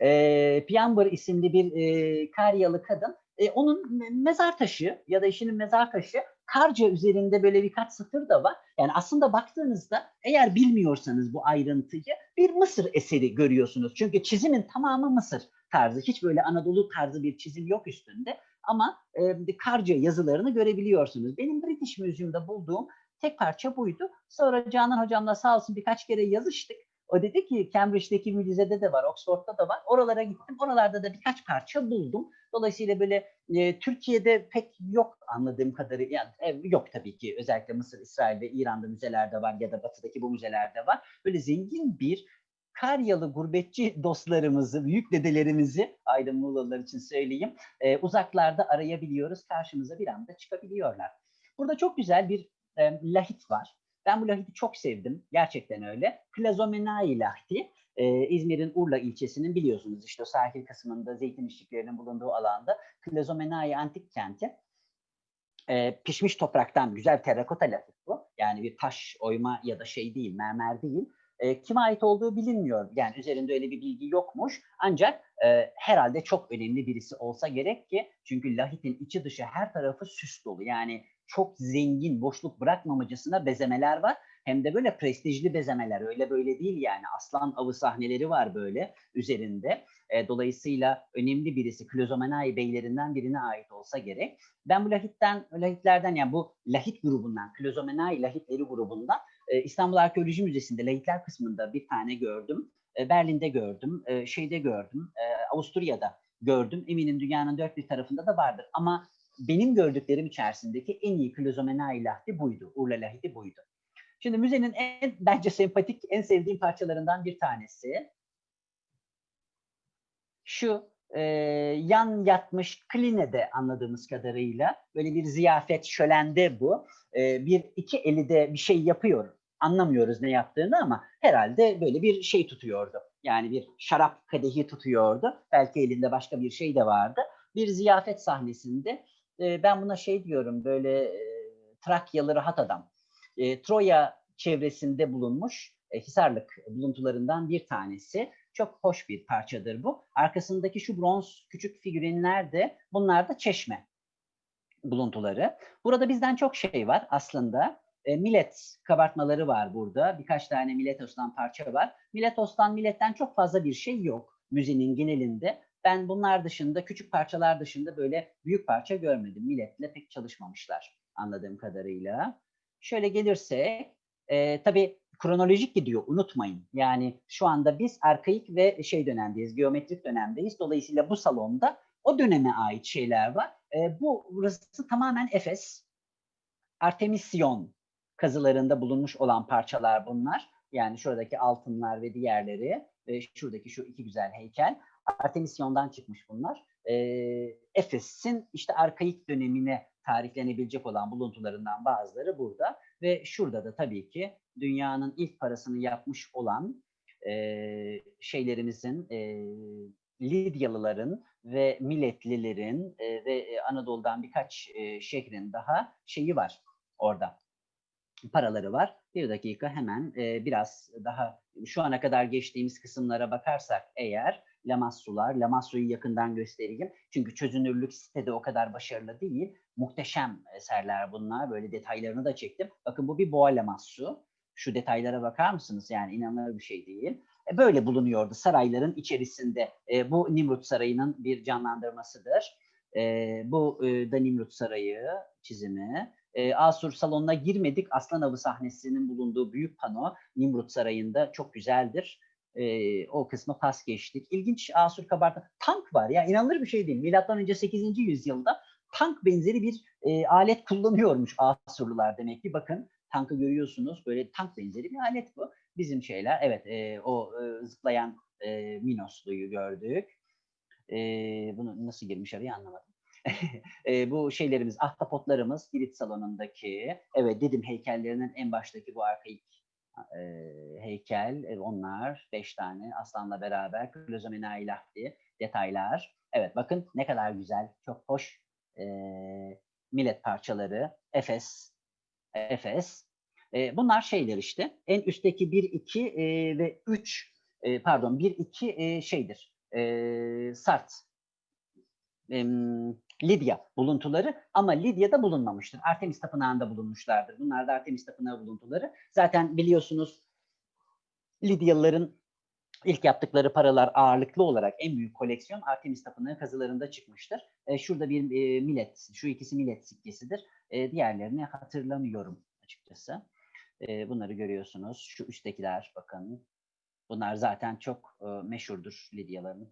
E, Piambır isimli bir e, Karyalı kadın. E, onun mezar taşı ya da eşinin mezar taşı Karca üzerinde böyle birkaç satır da var. Yani aslında baktığınızda eğer bilmiyorsanız bu ayrıntıyı bir Mısır eseri görüyorsunuz. Çünkü çizimin tamamı Mısır tarzı. Hiç böyle Anadolu tarzı bir çizim yok üstünde. Ama e, Karca yazılarını görebiliyorsunuz. Benim British Museum'da bulduğum tek parça buydu. Sonra Canan hocamla sağ olsun birkaç kere yazıştık. O dedi ki Cambridge'deki müzede de var, Oxford'da da var. Oralara gittim. Oralarda da birkaç parça buldum. Dolayısıyla böyle e, Türkiye'de pek yok anladığım kadarıyla. Yani, e, yok tabii ki. Özellikle Mısır, İsrail ve İran'da müzelerde var ya da Batı'daki bu müzelerde var. Böyle zengin bir Karyalı gurbetçi dostlarımızı, büyük dedelerimizi Aydın Muğlalılar için söyleyeyim. E, uzaklarda arayabiliyoruz. Karşımıza bir anda çıkabiliyorlar. Burada çok güzel bir e, lahit var. Ben bu lahiti çok sevdim. Gerçekten öyle. Plazomenai lahti. Ee, İzmir'in Urla ilçesinin biliyorsunuz işte sahil kısmında zeytin işçiliklerinin bulunduğu alanda Plazomenai antik kenti. Ee, pişmiş topraktan güzel terrakota lahit bu. Yani bir taş oyma ya da şey değil, mermer değil. Ee, kime ait olduğu bilinmiyor. Yani üzerinde öyle bir bilgi yokmuş. Ancak e, herhalde çok önemli birisi olsa gerek ki çünkü lahitin içi dışı her tarafı süs dolu. Yani çok zengin, boşluk bırakmamacasına bezemeler var. Hem de böyle prestijli bezemeler. Öyle böyle değil yani. Aslan avı sahneleri var böyle üzerinde. E, dolayısıyla önemli birisi Klozomenai beylerinden birine ait olsa gerek. Ben bu lahitten, lahitlerden yani bu lahit grubundan, Klozomenai lahitleri grubundan e, İstanbul Arkeoloji Müzesi'nde lahitler kısmında bir tane gördüm. E, Berlin'de gördüm, e, şeyde gördüm, e, Avusturya'da gördüm. Eminim dünyanın dört bir tarafında da vardır. Ama benim gördüklerim içerisindeki en iyi Klozomenai lahti buydu. Urla lahiti buydu. Şimdi müzenin en bence sempatik, en sevdiğim parçalarından bir tanesi. Şu e, yan yatmış klinede anladığımız kadarıyla böyle bir ziyafet şölende bu. E, bir iki eli de bir şey yapıyor. Anlamıyoruz ne yaptığını ama herhalde böyle bir şey tutuyordu. Yani bir şarap kadehi tutuyordu. Belki elinde başka bir şey de vardı. Bir ziyafet sahnesinde e, ben buna şey diyorum böyle e, Trakyalı rahat adam. E, Troya çevresinde bulunmuş e, Hisarlık buluntularından bir tanesi. Çok hoş bir parçadır bu. Arkasındaki şu bronz küçük figürinler de bunlar da çeşme buluntuları. Burada bizden çok şey var aslında. E, millet kabartmaları var burada. Birkaç tane Miletos'tan parça var. Miletos'tan, milletten çok fazla bir şey yok müzenin genelinde. Ben bunlar dışında, küçük parçalar dışında böyle büyük parça görmedim. Milletle pek çalışmamışlar anladığım kadarıyla. Şöyle gelirsek, e, tabii kronolojik gidiyor unutmayın. Yani şu anda biz arkaik ve şey dönemdeyiz, geometrik dönemdeyiz. Dolayısıyla bu salonda o döneme ait şeyler var. E, bu burası tamamen Efes, Artemisyon kazılarında bulunmuş olan parçalar bunlar. Yani şuradaki altınlar ve diğerleri ve şuradaki şu iki güzel heykel. Artemisyon'dan çıkmış bunlar. E, Efes'in işte arkaik dönemine tarihlenebilecek olan buluntularından bazıları burada. Ve şurada da tabii ki dünyanın ilk parasını yapmış olan e, şeylerimizin, e, Lidyalıların ve Milletlilerin e, ve Anadolu'dan birkaç e, şehrin daha şeyi var orada. Paraları var. Bir dakika hemen e, biraz daha şu ana kadar geçtiğimiz kısımlara bakarsak eğer Lamassular, Lamassu'yu yakından göstereyim. Çünkü çözünürlük sitede o kadar başarılı değil. Muhteşem eserler bunlar. Böyle detaylarını da çektim. Bakın bu bir boğa Lamassu. Şu detaylara bakar mısınız? Yani inanılır bir şey değil. E, böyle bulunuyordu sarayların içerisinde. E, bu Nimrut Sarayı'nın bir canlandırmasıdır. E, bu e, da Nimrut Sarayı çizimi. E, Asur salonuna girmedik. Aslan Avı sahnesinin bulunduğu büyük pano Nimrut Sarayı'nda çok güzeldir. E, o kısmı pas geçtik. İlginç Asur kabartma. Tank var ya inanılır bir şey değil. Milattan önce 8. yüzyılda tank benzeri bir e, alet kullanıyormuş Asurlular demek ki. Bakın tankı görüyorsunuz. Böyle tank benzeri bir alet bu. Bizim şeyler evet e, o e, zıplayan e, Minoslu'yu gördük. E, bunu nasıl girmiş araya anlamadım. e, bu şeylerimiz, ahtapotlarımız Girit salonundaki, evet dedim heykellerinin en baştaki bu arkaik e, heykel, e, onlar beş tane aslanla beraber Klozomenai Lahti detaylar. Evet bakın ne kadar güzel, çok hoş e, millet parçaları, Efes, Efes. E, bunlar şeyler işte. En üstteki 1, 2 e, ve 3 e, pardon 1, 2 e, şeydir. E, Sart. Lidya buluntuları ama Lidya'da bulunmamıştır. Artemis Tapınağı'nda bulunmuşlardır. Bunlar da Artemis Tapınağı buluntuları. Zaten biliyorsunuz Lidyalıların ilk yaptıkları paralar ağırlıklı olarak en büyük koleksiyon Artemis Tapınağı kazılarında çıkmıştır. E, şurada bir e, millet, şu ikisi millet sikkesidir. E, diğerlerini hatırlamıyorum açıkçası. E, bunları görüyorsunuz. Şu üsttekiler bakın. Bunlar zaten çok e, meşhurdur Lidyaların.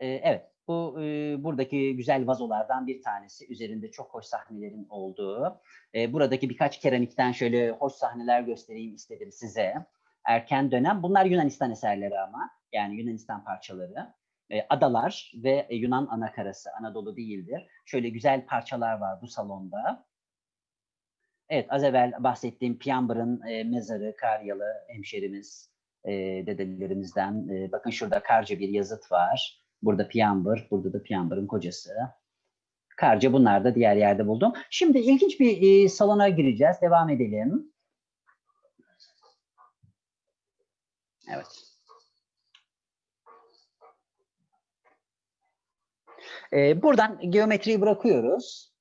E, evet, bu e, buradaki güzel vazolardan bir tanesi. Üzerinde çok hoş sahnelerin olduğu. E, buradaki birkaç keramikten şöyle hoş sahneler göstereyim istedim size. Erken dönem. Bunlar Yunanistan eserleri ama. Yani Yunanistan parçaları. E, adalar ve Yunan anakarası. Anadolu değildir. Şöyle güzel parçalar var bu salonda. Evet, az evvel bahsettiğim Piamber'ın e, mezarı, Karyalı hemşerimiz, e, dedelerimizden. E, bakın şurada Karca bir yazıt var. Burada Piamber, burada da Piamber'ın kocası. Karca bunlar da diğer yerde buldum. Şimdi ilginç bir e, salona gireceğiz. Devam edelim. Evet. E, buradan geometriyi bırakıyoruz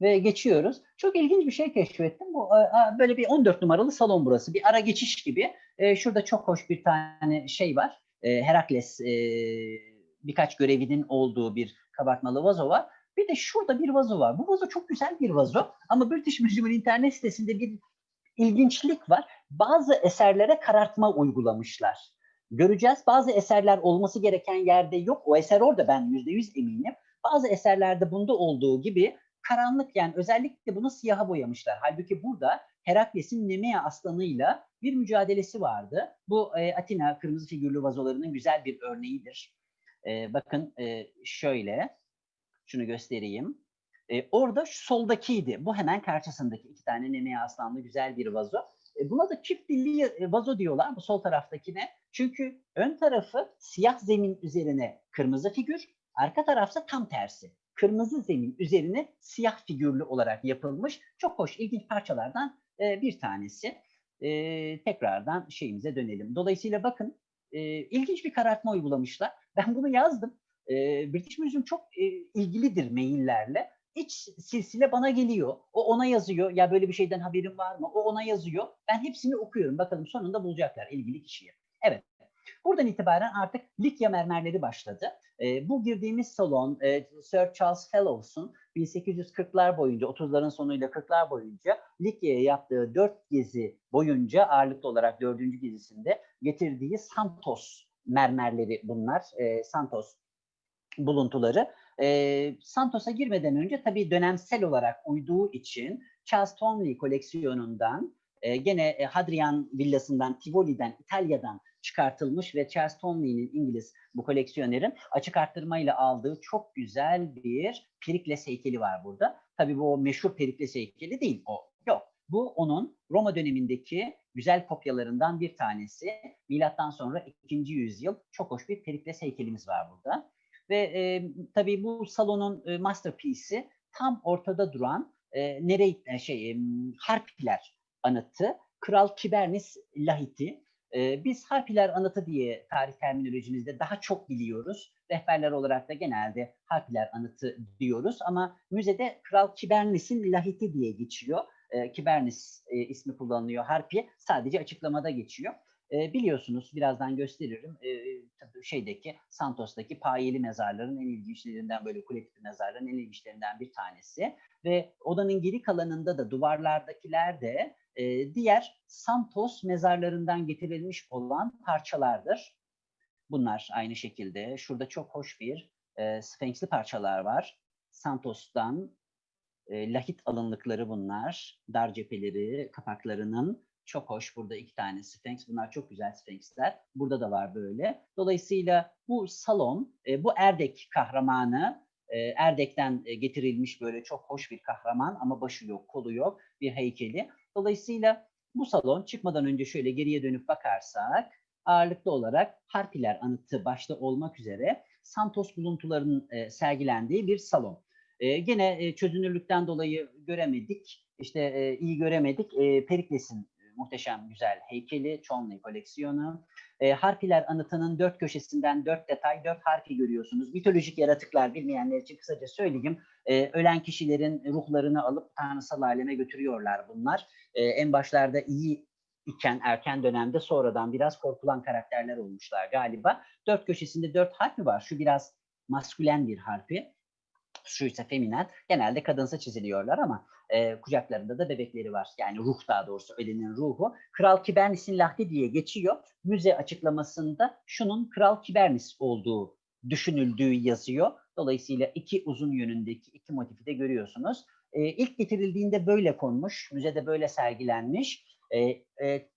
ve geçiyoruz. Çok ilginç bir şey keşfettim. Bu e, böyle bir 14 numaralı salon burası. Bir ara geçiş gibi. E, şurada çok hoş bir tane şey var. E, Herakles birkaç görevinin olduğu bir kabartmalı vazo var. Bir de şurada bir vazo var. Bu vazo çok güzel bir vazo ama British Museum'un internet sitesinde bir ilginçlik var. Bazı eserlere karartma uygulamışlar. Göreceğiz. Bazı eserler olması gereken yerde yok. O eser orada ben yüzde yüz eminim. Bazı eserlerde bunda olduğu gibi karanlık yani özellikle bunu siyaha boyamışlar. Halbuki burada Herakles'in Nemea aslanıyla bir mücadelesi vardı. Bu e, Atina kırmızı figürlü vazolarının güzel bir örneğidir. E, bakın e, şöyle, şunu göstereyim. E, orada şu soldakiydi. Bu hemen karşısındaki iki tane Nemea aslanlı güzel bir vazo. E, buna da çift dilli vazo diyorlar bu sol taraftakine. Çünkü ön tarafı siyah zemin üzerine kırmızı figür, arka tarafsa tam tersi. Kırmızı zemin üzerine siyah figürlü olarak yapılmış çok hoş ilginç parçalardan e, bir tanesi. E, tekrardan şeyimize dönelim. Dolayısıyla bakın e, ilginç bir karartma uygulamışlar. Ben bunu yazdım. E, British Museum çok e, ilgilidir maillerle. İç silsile bana geliyor. O ona yazıyor. Ya böyle bir şeyden haberin var mı? O ona yazıyor. Ben hepsini okuyorum. Bakalım sonunda bulacaklar ilgili kişiyi. Evet. Buradan itibaren artık Likya mermerleri başladı. E, bu girdiğimiz salon e, Sir Charles Fellows'un 1840'lar boyunca, 30'ların sonuyla 40'lar boyunca Likya'ya yaptığı dört gezi boyunca ağırlıklı olarak dördüncü gezisinde getirdiği Santos mermerleri bunlar. E, Santos buluntuları. E, Santos'a girmeden önce tabii dönemsel olarak uyduğu için Charles Tomley koleksiyonundan e, gene e, Hadrian villasından, Tivoli'den, İtalya'dan çıkartılmış ve Charles Tomley'nin İngiliz bu koleksiyonerin açık arttırmayla aldığı çok güzel bir Perikles heykeli var burada. Tabii bu o meşhur Perikles heykeli değil o. Yok. Bu onun Roma dönemindeki güzel kopyalarından bir tanesi. Milattan sonra 2. yüzyıl çok hoş bir Perikles heykelimiz var burada. Ve e, tabii bu salonun e, masterpiece'i tam ortada duran e, nereye e, şey e, harpiler anıtı Kral Kibernis Lahiti. E, biz harpiler anıtı diye tarih terminolojimizde daha çok biliyoruz. Rehberler olarak da genelde harpiler anıtı diyoruz ama müzede Kral Kibernis'in Lahiti diye geçiyor. E, Kibernis e, ismi kullanılıyor. Harpi sadece açıklamada geçiyor. E, biliyorsunuz birazdan gösteririm e, şeydeki Santos'taki payeli mezarların en ilginçlerinden böyle kule mezarların en ilginçlerinden bir tanesi ve odanın geri kalanında da duvarlardakiler de e, diğer Santos mezarlarından getirilmiş olan parçalardır. Bunlar aynı şekilde. Şurada çok hoş bir e, Sphinx'li parçalar var. Santos'tan e, lahit alınlıkları bunlar. Dar cepheleri, kapaklarının çok hoş. Burada iki tane Sphinx. Bunlar çok güzel Sphinx'ler. Burada da var böyle. Dolayısıyla bu salon, e, bu Erdek kahramanı, e, Erdek'ten e, getirilmiş böyle çok hoş bir kahraman ama başı yok, kolu yok bir heykeli. Dolayısıyla bu salon çıkmadan önce şöyle geriye dönüp bakarsak ağırlıklı olarak Harpiler anıtı başta olmak üzere Santos buluntularının e, sergilendiği bir salon. E, gene e, çözünürlükten dolayı göremedik, işte e, iyi göremedik. E, Perikles'in muhteşem güzel heykeli, Chonley koleksiyonu. E, harpiler anıtının dört köşesinden dört detay, dört harfi görüyorsunuz. Mitolojik yaratıklar bilmeyenler için kısaca söyleyeyim. E, ölen kişilerin ruhlarını alıp tanrısal aleme götürüyorlar bunlar. E, en başlarda iyi iken erken dönemde sonradan biraz korkulan karakterler olmuşlar galiba. Dört köşesinde dört harfi var. Şu biraz maskülen bir harfi. Şu ise feminen. Genelde kadınsa çiziliyorlar ama e, kucaklarında da bebekleri var. Yani ruh daha doğrusu ölünün ruhu. Kral Kibernis'in lahdi diye geçiyor. Müze açıklamasında şunun Kral Kibernis olduğu düşünüldüğü yazıyor. Dolayısıyla iki uzun yönündeki iki motifi de görüyorsunuz. E, ilk getirildiğinde böyle konmuş. Müzede böyle sergilenmiş. E, e,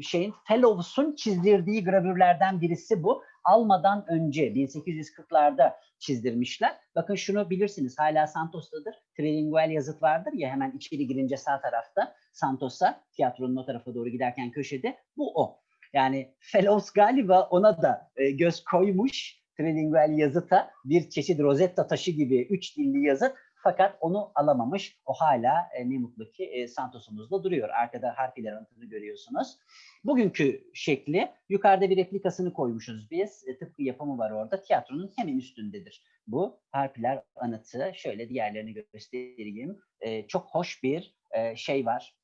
şeyin Fellows'un çizdirdiği gravürlerden birisi bu. Almadan önce 1840'larda çizdirmişler. Bakın şunu bilirsiniz hala Santos'tadır. Trilingual yazıt vardır ya hemen içeri girince sağ tarafta Santos'a tiyatronun o tarafa doğru giderken köşede bu o. Yani Fellows galiba ona da e, göz koymuş trilingual yazıta bir çeşit Rosetta taşı gibi üç dilli yazıt fakat onu alamamış. O hala e, ne mutlu ki e, Santos'umuzda duruyor. Arkada harfiler anıtını görüyorsunuz. Bugünkü şekli yukarıda bir replikasını koymuşuz biz. E, tıpkı yapımı var orada. Tiyatronun hemen üstündedir. Bu harpiler anıtı. Şöyle diğerlerini göstereyim. E, çok hoş bir e, şey var.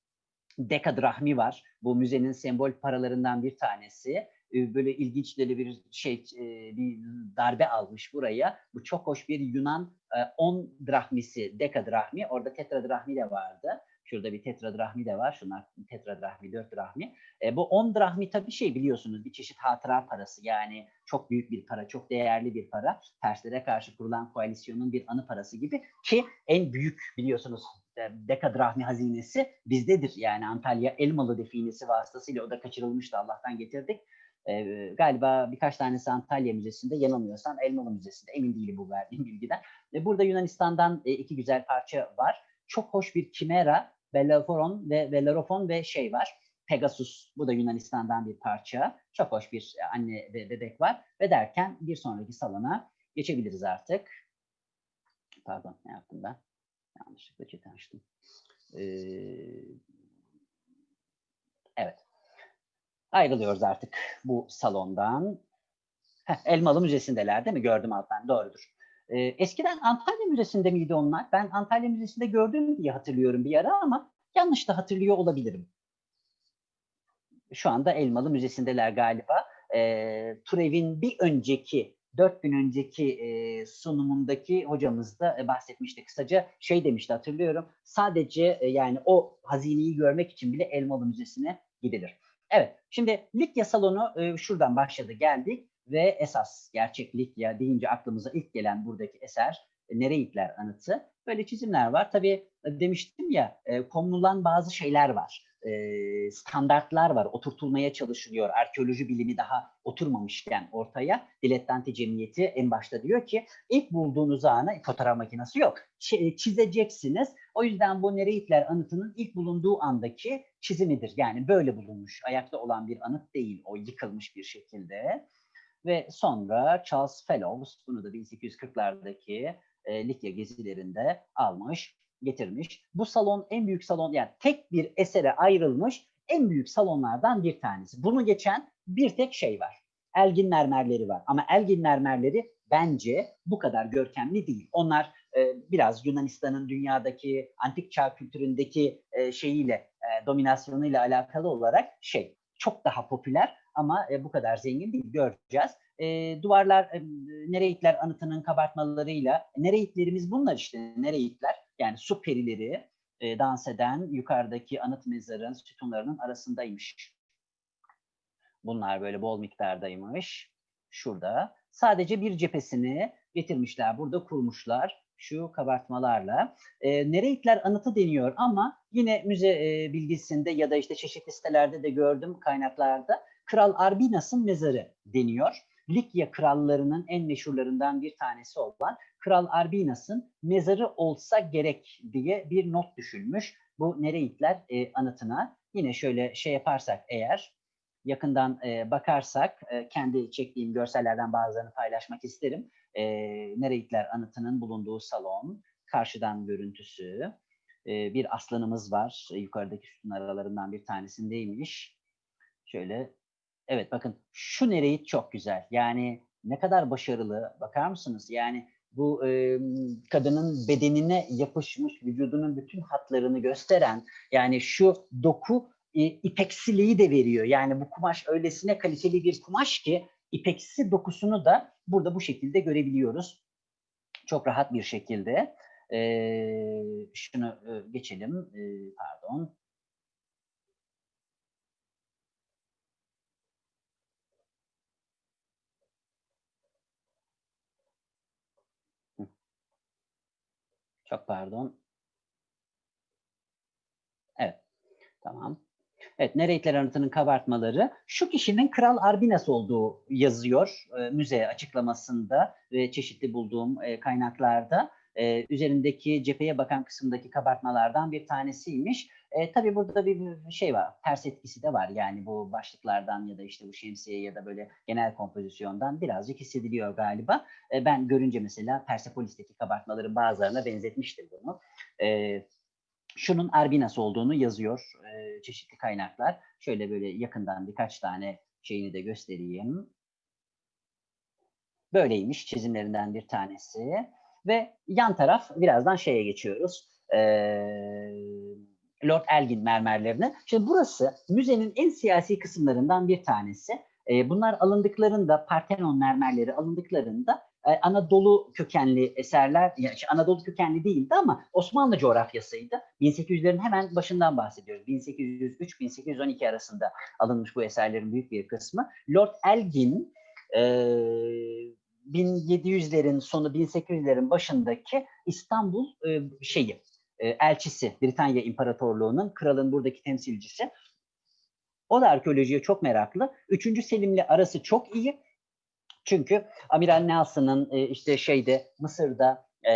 Dekadrahmi var. Bu müzenin sembol paralarından bir tanesi böyle ilginç bir şey bir darbe almış buraya. Bu çok hoş bir Yunan 10 drahmisi, dekadrahmi. Orada tetradrahmi de vardı. Şurada bir tetradrahmi de var. Şunlar tetradrahmi, 4 drahmi. E, bu 10 drahmi tabii şey biliyorsunuz bir çeşit hatıra parası. Yani çok büyük bir para, çok değerli bir para. Terslere karşı kurulan koalisyonun bir anı parası gibi ki en büyük biliyorsunuz dekadrahmi hazinesi bizdedir. Yani Antalya Elmalı definesi vasıtasıyla o da kaçırılmıştı. Allah'tan getirdik. E, galiba birkaç tanesi Antalya Müzesi'nde, yanılmıyorsam Elmalı Müzesi'nde. Emin değilim bu verdiğim bilgiden. E, burada Yunanistan'dan e, iki güzel parça var. Çok hoş bir Kimera, Bellerophon ve Bellerophon ve şey var. Pegasus, bu da Yunanistan'dan bir parça. Çok hoş bir anne ve bebek var. Ve derken bir sonraki salona geçebiliriz artık. Pardon, ne yaptım ben? Yanlışlıkla chat açtım. Ee, evet. Ayrılıyoruz artık bu salondan. Heh, Elmalı Müzesi'ndeler değil mi? Gördüm alttan. Doğrudur. Ee, eskiden Antalya Müzesi'nde miydi onlar? Ben Antalya Müzesi'nde gördüm diye hatırlıyorum bir ara ama yanlış da hatırlıyor olabilirim. Şu anda Elmalı Müzesi'ndeler galiba. Ee, Turev'in bir önceki, dört gün önceki e, sunumundaki hocamız da e, bahsetmişti kısaca. Şey demişti hatırlıyorum. Sadece e, yani o hazineyi görmek için bile Elmalı Müzesi'ne gidilir. Evet, şimdi Likya salonu e, şuradan başladı geldik ve esas gerçek Likya deyince aklımıza ilk gelen buradaki eser e, Nereitler anıtı. Böyle çizimler var. Tabii e, demiştim ya e, konulan bazı şeyler var. E, standartlar var. Oturtulmaya çalışılıyor. Arkeoloji bilimi daha oturmamışken ortaya. Dilettante Cemiyeti en başta diyor ki ilk bulduğunuz anı fotoğraf makinesi yok. Ç- çizeceksiniz. O yüzden bu Nereitler anıtının ilk bulunduğu andaki çizimidir. Yani böyle bulunmuş. Ayakta olan bir anıt değil. O yıkılmış bir şekilde. Ve sonra Charles Fellows bunu da 1840'lardaki e, Likya gezilerinde almış, getirmiş. Bu salon en büyük salon yani tek bir esere ayrılmış en büyük salonlardan bir tanesi. Bunu geçen bir tek şey var. Elgin mermerleri var. Ama Elgin mermerleri bence bu kadar görkemli değil. Onlar biraz Yunanistan'ın dünyadaki antik çağ kültüründeki e, şeyiyle, e, dominasyonuyla alakalı olarak şey çok daha popüler ama e, bu kadar zengin değil göreceğiz. E, duvarlar e, Nereitler anıtının kabartmalarıyla Nereitlerimiz bunlar işte Nereitler yani su perileri e, dans eden yukarıdaki anıt mezarın sütunlarının arasındaymış. Bunlar böyle bol miktardaymış. Şurada. Sadece bir cephesini getirmişler. Burada kurmuşlar şu kabartmalarla. E, Nereitler anıtı deniyor ama yine müze e, bilgisinde ya da işte çeşitli sitelerde de gördüm kaynaklarda Kral Arbinas'ın mezarı deniyor. Likya krallarının en meşhurlarından bir tanesi olan Kral Arbinas'ın mezarı olsa gerek diye bir not düşülmüş. Bu Nereitler e, anıtına. Yine şöyle şey yaparsak eğer yakından e, bakarsak e, kendi çektiğim görsellerden bazılarını paylaşmak isterim. E, Nereitler anıtının bulunduğu salon, karşıdan görüntüsü, e, bir aslanımız var. E, yukarıdaki sütun aralarından bir tanesindeymiş. Şöyle, evet bakın şu Nereit çok güzel. Yani ne kadar başarılı bakar mısınız? Yani bu e, kadının bedenine yapışmış, vücudunun bütün hatlarını gösteren, yani şu doku e, ipeksiliği de veriyor. Yani bu kumaş öylesine kaliteli bir kumaş ki ipeksi dokusunu da burada bu şekilde görebiliyoruz. Çok rahat bir şekilde. E, şunu e, geçelim. E, pardon. Çok pardon. Evet. Tamam. Evet, Nereitler anıtının kabartmaları. Şu kişinin Kral Arbinas olduğu yazıyor e, müze açıklamasında ve çeşitli bulduğum e, kaynaklarda. E, üzerindeki cepheye bakan kısımdaki kabartmalardan bir tanesiymiş. E, tabii burada bir şey var, ters etkisi de var. Yani bu başlıklardan ya da işte bu şemsiye ya da böyle genel kompozisyondan birazcık hissediliyor galiba. E, ben görünce mesela Persepolis'teki kabartmaların bazılarına benzetmiştim bunu. E, şunun Arbinas olduğunu yazıyor e, çeşitli kaynaklar. Şöyle böyle yakından birkaç tane şeyini de göstereyim. Böyleymiş çizimlerinden bir tanesi. Ve yan taraf birazdan şeye geçiyoruz. E, Lord Elgin mermerlerine. Şimdi burası müzenin en siyasi kısımlarından bir tanesi. E, bunlar alındıklarında, Parthenon mermerleri alındıklarında Anadolu kökenli eserler, yani Anadolu kökenli değildi ama Osmanlı coğrafyasıydı. 1800'lerin hemen başından bahsediyoruz. 1803-1812 arasında alınmış bu eserlerin büyük bir kısmı. Lord Elgin e, 1700'lerin sonu 1800'lerin başındaki İstanbul e, şeyi e, elçisi Britanya İmparatorluğu'nun kralın buradaki temsilcisi. O da arkeolojiye çok meraklı. Üçüncü Selim'le arası çok iyi çünkü Amiral Nelson'ın e, işte şeyde Mısır'da e,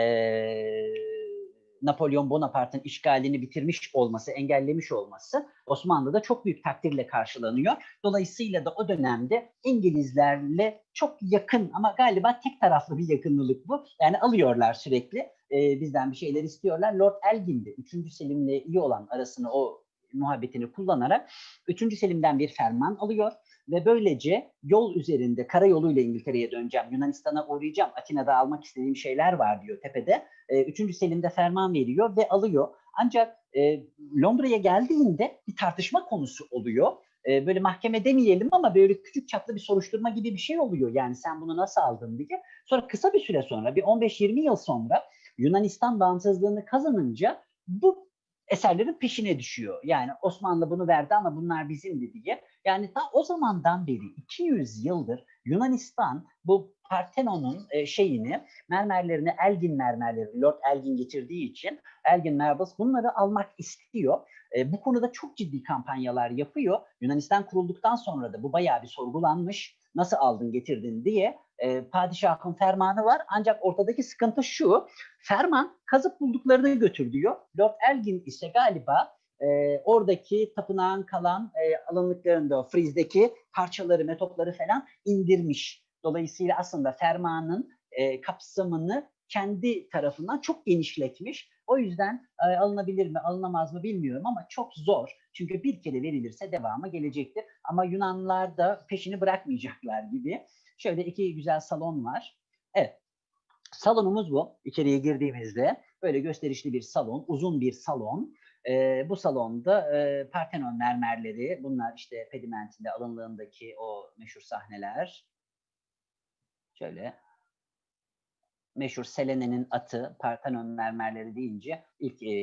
Napolyon Bonaparte'ın işgalini bitirmiş olması, engellemiş olması Osmanlı'da çok büyük takdirle karşılanıyor. Dolayısıyla da o dönemde İngilizlerle çok yakın ama galiba tek taraflı bir yakınlık bu. Yani alıyorlar sürekli e, bizden bir şeyler istiyorlar. Lord Elgin de 3. Selim'le iyi olan arasını o muhabbetini kullanarak 3. Selim'den bir ferman alıyor ve böylece yol üzerinde karayoluyla İngiltere'ye döneceğim, Yunanistan'a uğrayacağım, Atina'da almak istediğim şeyler var diyor tepede. E, üçüncü Selim'de ferman veriyor ve alıyor. Ancak e, Londra'ya geldiğinde bir tartışma konusu oluyor. E, böyle mahkeme demeyelim ama böyle küçük çaplı bir soruşturma gibi bir şey oluyor. Yani sen bunu nasıl aldın diye. Sonra kısa bir süre sonra, bir 15-20 yıl sonra Yunanistan bağımsızlığını kazanınca bu eserlerin peşine düşüyor. Yani Osmanlı bunu verdi ama bunlar bizimdi diye. Yani ta o zamandan beri 200 yıldır Yunanistan bu Partenon'un e, şeyini, mermerlerini Elgin mermerleri, Lord Elgin getirdiği için Elgin Marbles bunları almak istiyor. E, bu konuda çok ciddi kampanyalar yapıyor. Yunanistan kurulduktan sonra da bu bayağı bir sorgulanmış. Nasıl aldın getirdin diye e, padişahın fermanı var. Ancak ortadaki sıkıntı şu. Ferman kazıp bulduklarını götür diyor. Lord Elgin ise galiba e, oradaki tapınağın kalan e, alınlıklarında frizdeki parçaları, metotları falan indirmiş. Dolayısıyla aslında fermanın e, kapsamını kendi tarafından çok genişletmiş. O yüzden e, alınabilir mi, alınamaz mı bilmiyorum ama çok zor. Çünkü bir kere verilirse devamı gelecektir. Ama Yunanlılar da peşini bırakmayacaklar gibi. Şöyle iki güzel salon var. Evet. Salonumuz bu. İçeriye girdiğimizde böyle gösterişli bir salon, uzun bir salon. Ee, bu salonda e, Parthenon mermerleri, bunlar işte pedimentinde alınlığındaki o meşhur sahneler. Şöyle meşhur Selene'nin atı, Parthenon mermerleri deyince ilk e,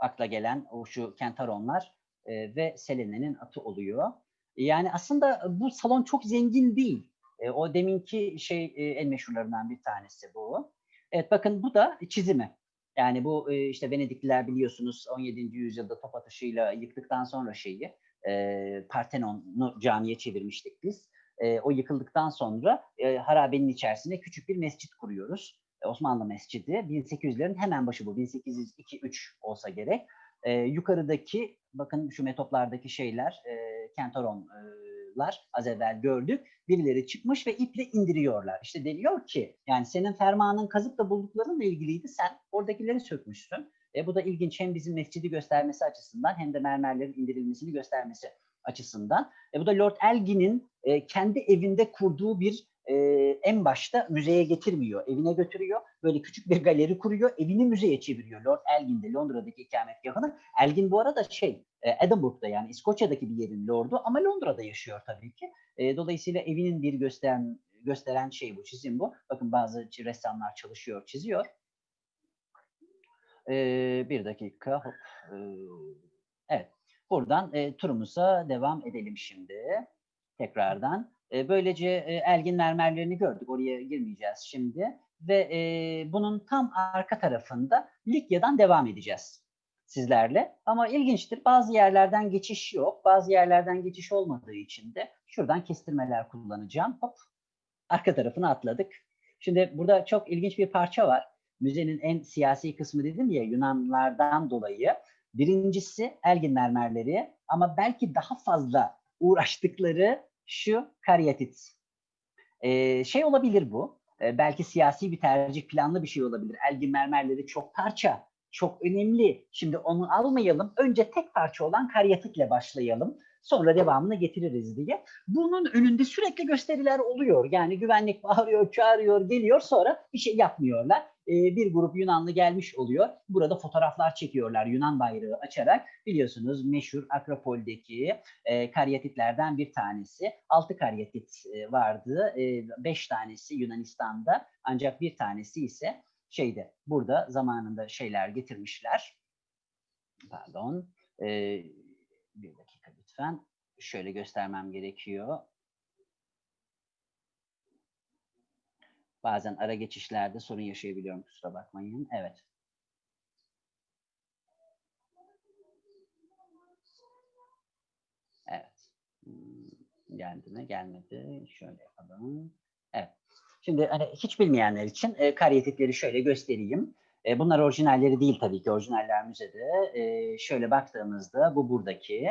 akla gelen o şu kentaronlar e, ve Selene'nin atı oluyor. Yani aslında bu salon çok zengin değil. E, o deminki şey e, en meşhurlarından bir tanesi bu. Evet bakın bu da çizimi. Yani bu e, işte Venedikliler biliyorsunuz 17. yüzyılda top atışıyla yıktıktan sonra şeyi e, Partenon'u camiye çevirmiştik biz. E, o yıkıldıktan sonra e, harabenin içerisine küçük bir mescit kuruyoruz. E, Osmanlı Mescidi. 1800'lerin hemen başı bu. 1802-3 olsa gerek. E, yukarıdaki bakın şu metoplardaki şeyler e, kentoronlar az evvel gördük. Birileri çıkmış ve iple indiriyorlar. İşte deniyor ki yani senin fermanın kazıp da bulduklarınla ilgiliydi. Sen oradakileri sökmüşsün. E, bu da ilginç hem bizim mescidi göstermesi açısından hem de mermerlerin indirilmesini göstermesi açısından. E, bu da Lord Elgin'in e, kendi evinde kurduğu bir e, en başta müzeye getirmiyor. Evine götürüyor. Böyle küçük bir galeri kuruyor. Evini müzeye çeviriyor. Lord Elgin'de Londra'daki ikametgahını. Elgin bu arada şey e, Edinburgh'da yani İskoçya'daki bir yerin lordu ama Londra'da yaşıyor tabii ki. E, dolayısıyla evinin bir gösteren gösteren şey bu, çizim bu. Bakın bazı ressamlar çalışıyor, çiziyor. E, bir dakika. Hop. E, evet. Buradan e, turumuza devam edelim şimdi. Tekrardan. E, böylece e, Elgin mermerlerini gördük. Oraya girmeyeceğiz şimdi. Ve e, bunun tam arka tarafında Likya'dan devam edeceğiz sizlerle. Ama ilginçtir. Bazı yerlerden geçiş yok. Bazı yerlerden geçiş olmadığı için de şuradan kestirmeler kullanacağım. Hop. Arka tarafına atladık. Şimdi burada çok ilginç bir parça var. Müzenin en siyasi kısmı dedim ya Yunanlardan dolayı. Birincisi Elgin mermerleri ama belki daha fazla uğraştıkları şu karyatit. Ee, şey olabilir bu. Ee, belki siyasi bir tercih, planlı bir şey olabilir. Elgin mermerleri çok parça, çok önemli. Şimdi onu almayalım. Önce tek parça olan karyatitle başlayalım. Sonra devamını getiririz diye. Bunun önünde sürekli gösteriler oluyor. Yani güvenlik bağırıyor, çağırıyor, geliyor sonra bir şey yapmıyorlar. Ee, bir grup Yunanlı gelmiş oluyor. Burada fotoğraflar çekiyorlar Yunan bayrağı açarak. Biliyorsunuz meşhur Akropol'deki e, karyatitlerden bir tanesi. Altı karyatit e, vardı. E, beş tanesi Yunanistan'da ancak bir tanesi ise şeyde burada zamanında şeyler getirmişler. Pardon. E, bir dakika lütfen. Şöyle göstermem gerekiyor. Bazen ara geçişlerde sorun yaşayabiliyorum kusura bakmayın. Evet. Evet. Hmm, Geldi mi? Gelmedi. Şöyle yapalım. Evet. Şimdi hani hiç bilmeyenler için e, karyatitleri şöyle göstereyim. E, bunlar orijinalleri değil tabii ki. Orijinaller müzede. E, şöyle baktığımızda bu buradaki.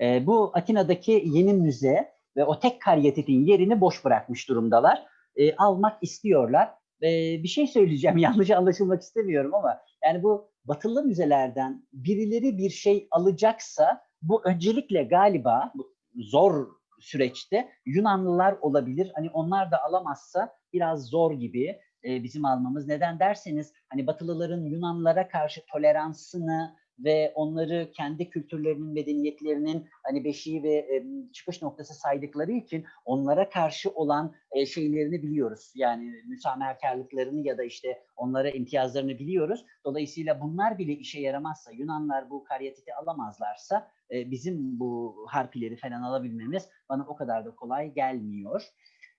E, bu Atina'daki yeni müze ve o tek karyatitin yerini boş bırakmış durumdalar. E, almak istiyorlar. E, bir şey söyleyeceğim. Yanlış anlaşılmak istemiyorum ama yani bu batılı müzelerden birileri bir şey alacaksa bu öncelikle galiba bu zor süreçte Yunanlılar olabilir. Hani onlar da alamazsa biraz zor gibi e, bizim almamız. Neden derseniz hani Batılıların Yunanlılara karşı toleransını ve onları kendi kültürlerinin, medeniyetlerinin hani beşiği ve e, çıkış noktası saydıkları için onlara karşı olan e, şeylerini biliyoruz. Yani müsamerkarlıklarını ya da işte onlara imtiyazlarını biliyoruz. Dolayısıyla bunlar bile işe yaramazsa, Yunanlar bu karyatiti alamazlarsa e, bizim bu harpileri falan alabilmemiz bana o kadar da kolay gelmiyor.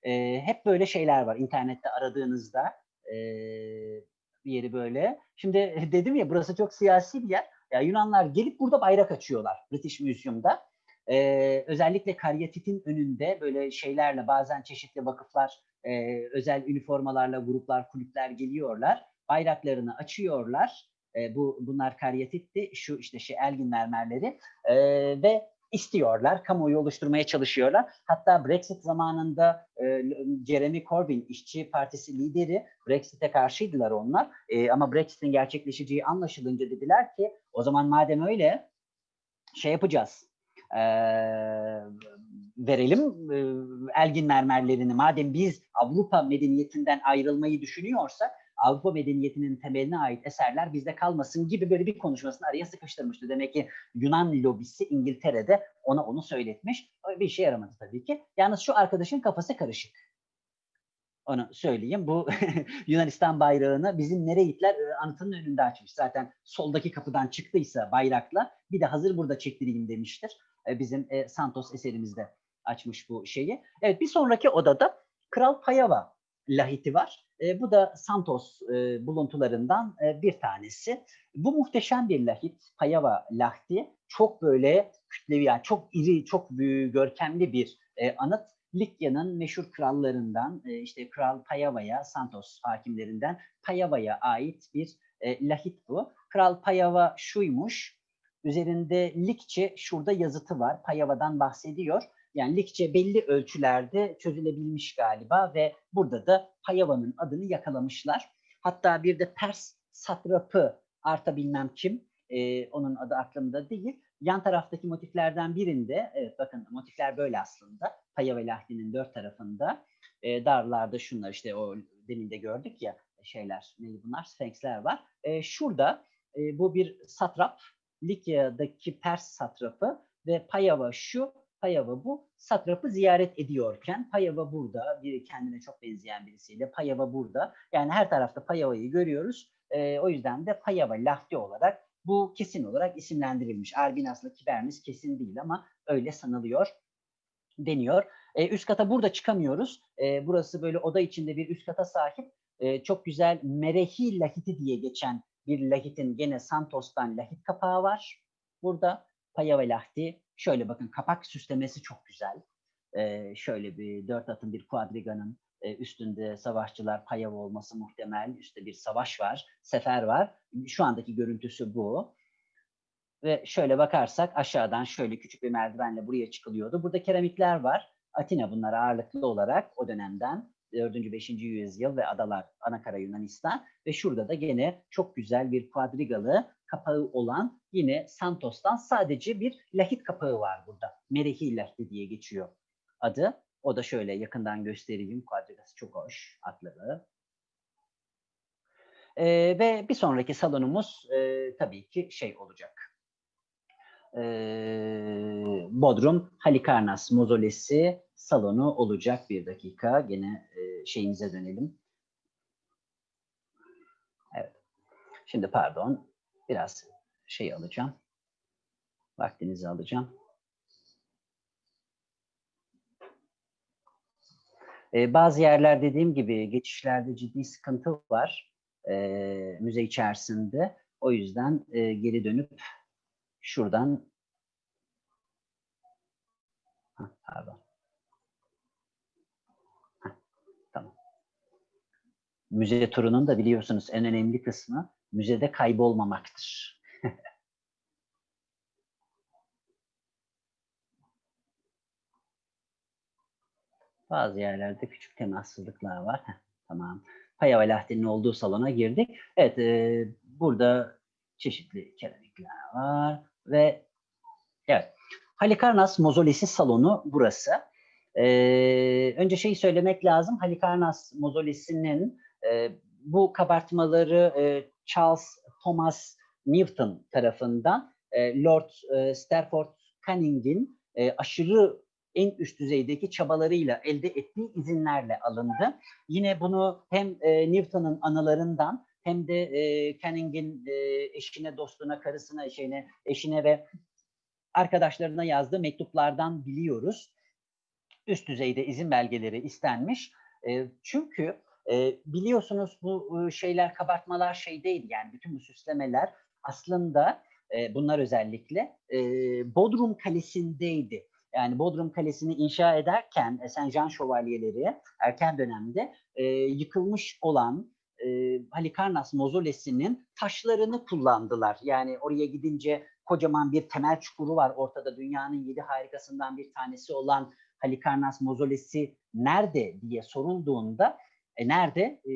E, hep böyle şeyler var internette aradığınızda e, bir yeri böyle. Şimdi dedim ya burası çok siyasi bir yer. Ya Yunanlar gelip burada bayrak açıyorlar British Museum'da. Ee, özellikle karyatitin önünde böyle şeylerle bazen çeşitli vakıflar, e, özel üniformalarla gruplar, kulüpler geliyorlar. Bayraklarını açıyorlar. E, bu bunlar karyatitti. Şu işte şey Elgin mermerleri e, ve istiyorlar, kamuoyu oluşturmaya çalışıyorlar. Hatta Brexit zamanında e, Jeremy Corbyn, İşçi Partisi lideri, Brexit'e karşıydılar onlar. E, ama Brexit'in gerçekleşeceği anlaşılınca dediler ki, o zaman madem öyle şey yapacağız, e, verelim e, Elgin mermerlerini. Madem biz Avrupa medeniyetinden ayrılmayı düşünüyorsak Avrupa medeniyetinin temeline ait eserler bizde kalmasın gibi böyle bir konuşmasını araya sıkıştırmıştı. Demek ki Yunan lobisi İngiltere'de ona onu söyletmiş. Bir işe yaramadı tabii ki. Yalnız şu arkadaşın kafası karışık. Onu söyleyeyim. Bu Yunanistan bayrağını bizim Nereitler e, anıtının önünde açmış. Zaten soldaki kapıdan çıktıysa bayrakla bir de hazır burada çektireyim demiştir. E, Bizim e, Santos eserimizde açmış bu şeyi. Evet bir sonraki odada Kral Payava lahiti var. E, bu da Santos e, buluntularından e, bir tanesi. Bu muhteşem bir lahit, Payava lahti. Çok böyle kütlevi, yani çok iri, çok büyük, görkemli bir e, anıt. Likya'nın meşhur krallarından, e, işte Kral Payava'ya, Santos hakimlerinden Payava'ya ait bir e, lahit bu. Kral Payava şuymuş, üzerinde Likçe şurada yazıtı var, Payava'dan bahsediyor. Yani Likçe belli ölçülerde çözülebilmiş galiba ve burada da Payava'nın adını yakalamışlar. Hatta bir de Pers satrapı Arta bilmem kim, e, onun adı aklımda değil. Yan taraftaki motiflerden birinde, evet bakın motifler böyle aslında. Payava lahdinin dört tarafında. E, darlarda şunlar işte o demin de gördük ya şeyler, neydi bunlar? Sphinxler var. E, şurada e, bu bir satrap, Likya'daki Pers satrapı ve Payava şu, Payava bu satrapı ziyaret ediyorken Payava burada, biri kendine çok benzeyen birisiyle Payava burada. Yani her tarafta Payava'yı görüyoruz. E, o yüzden de Payava Lahti olarak bu kesin olarak isimlendirilmiş. Arbinas'la Kibernis kesin değil ama öyle sanılıyor deniyor. E, üst kata burada çıkamıyoruz. E, burası böyle oda içinde bir üst kata sahip. E, çok güzel Merehi Lahiti diye geçen bir lahitin gene Santos'tan lahit kapağı var. Burada Lahti. Şöyle bakın kapak süslemesi çok güzel. Ee, şöyle bir dört atın bir kuadriganın e, üstünde savaşçılar Payava olması muhtemel. Üstte bir savaş var, sefer var. Şu andaki görüntüsü bu. Ve şöyle bakarsak aşağıdan şöyle küçük bir merdivenle buraya çıkılıyordu. Burada keramikler var. Atina bunlar ağırlıklı olarak o dönemden 4. 5. yüzyıl ve adalar Anakara Yunanistan ve şurada da gene çok güzel bir kuadrigalı kapağı olan yine Santos'tan sadece bir lahit kapağı var burada. Merehi lahti diye geçiyor adı. O da şöyle yakından göstereyim. Kuadrigası çok hoş atları. Ee, ve bir sonraki salonumuz e, tabii ki şey olacak. Ee, Bodrum Halikarnas Mozolesi salonu olacak bir dakika. Gene e, şeyimize dönelim. Evet. Şimdi pardon. Biraz şey alacağım. Vaktinizi alacağım. Ee, bazı yerler dediğim gibi geçişlerde ciddi sıkıntı var e, müze içerisinde. O yüzden e, geri dönüp şuradan Hah, pardon. Heh, tamam. Müze turunun da biliyorsunuz en önemli kısmı müzede kaybolmamaktır. Bazı yerlerde küçük temassızlıklar var. Heh, tamam. Paya ve Lahti'nin olduğu salona girdik. Evet, e, burada çeşitli keramikler var ve evet. Halikarnas Mozolesi salonu burası. Ee, önce şeyi söylemek lazım. Halikarnas Mozolesi'nin e, bu kabartmaları e, Charles Thomas Newton tarafından e, Lord e, Stafford Canning'in e, aşırı en üst düzeydeki çabalarıyla elde ettiği izinlerle alındı. Yine bunu hem e, Newton'un anılarından hem de e, Canning'in e, eşine, dostuna, karısına, eşine, eşine ve arkadaşlarına yazdığı mektuplardan biliyoruz. Üst düzeyde izin belgeleri istenmiş. E, çünkü biliyorsunuz bu şeyler, kabartmalar şey değil yani bütün bu süslemeler aslında bunlar özellikle Bodrum Kalesi'ndeydi. Yani Bodrum Kalesi'ni inşa ederken e, Saint Jean Şövalyeleri erken dönemde yıkılmış olan Halikarnas mozolesinin taşlarını kullandılar. Yani oraya gidince kocaman bir temel çukuru var ortada. Dünyanın yedi harikasından bir tanesi olan Halikarnas mozolesi nerede diye sorulduğunda e, nerede? E,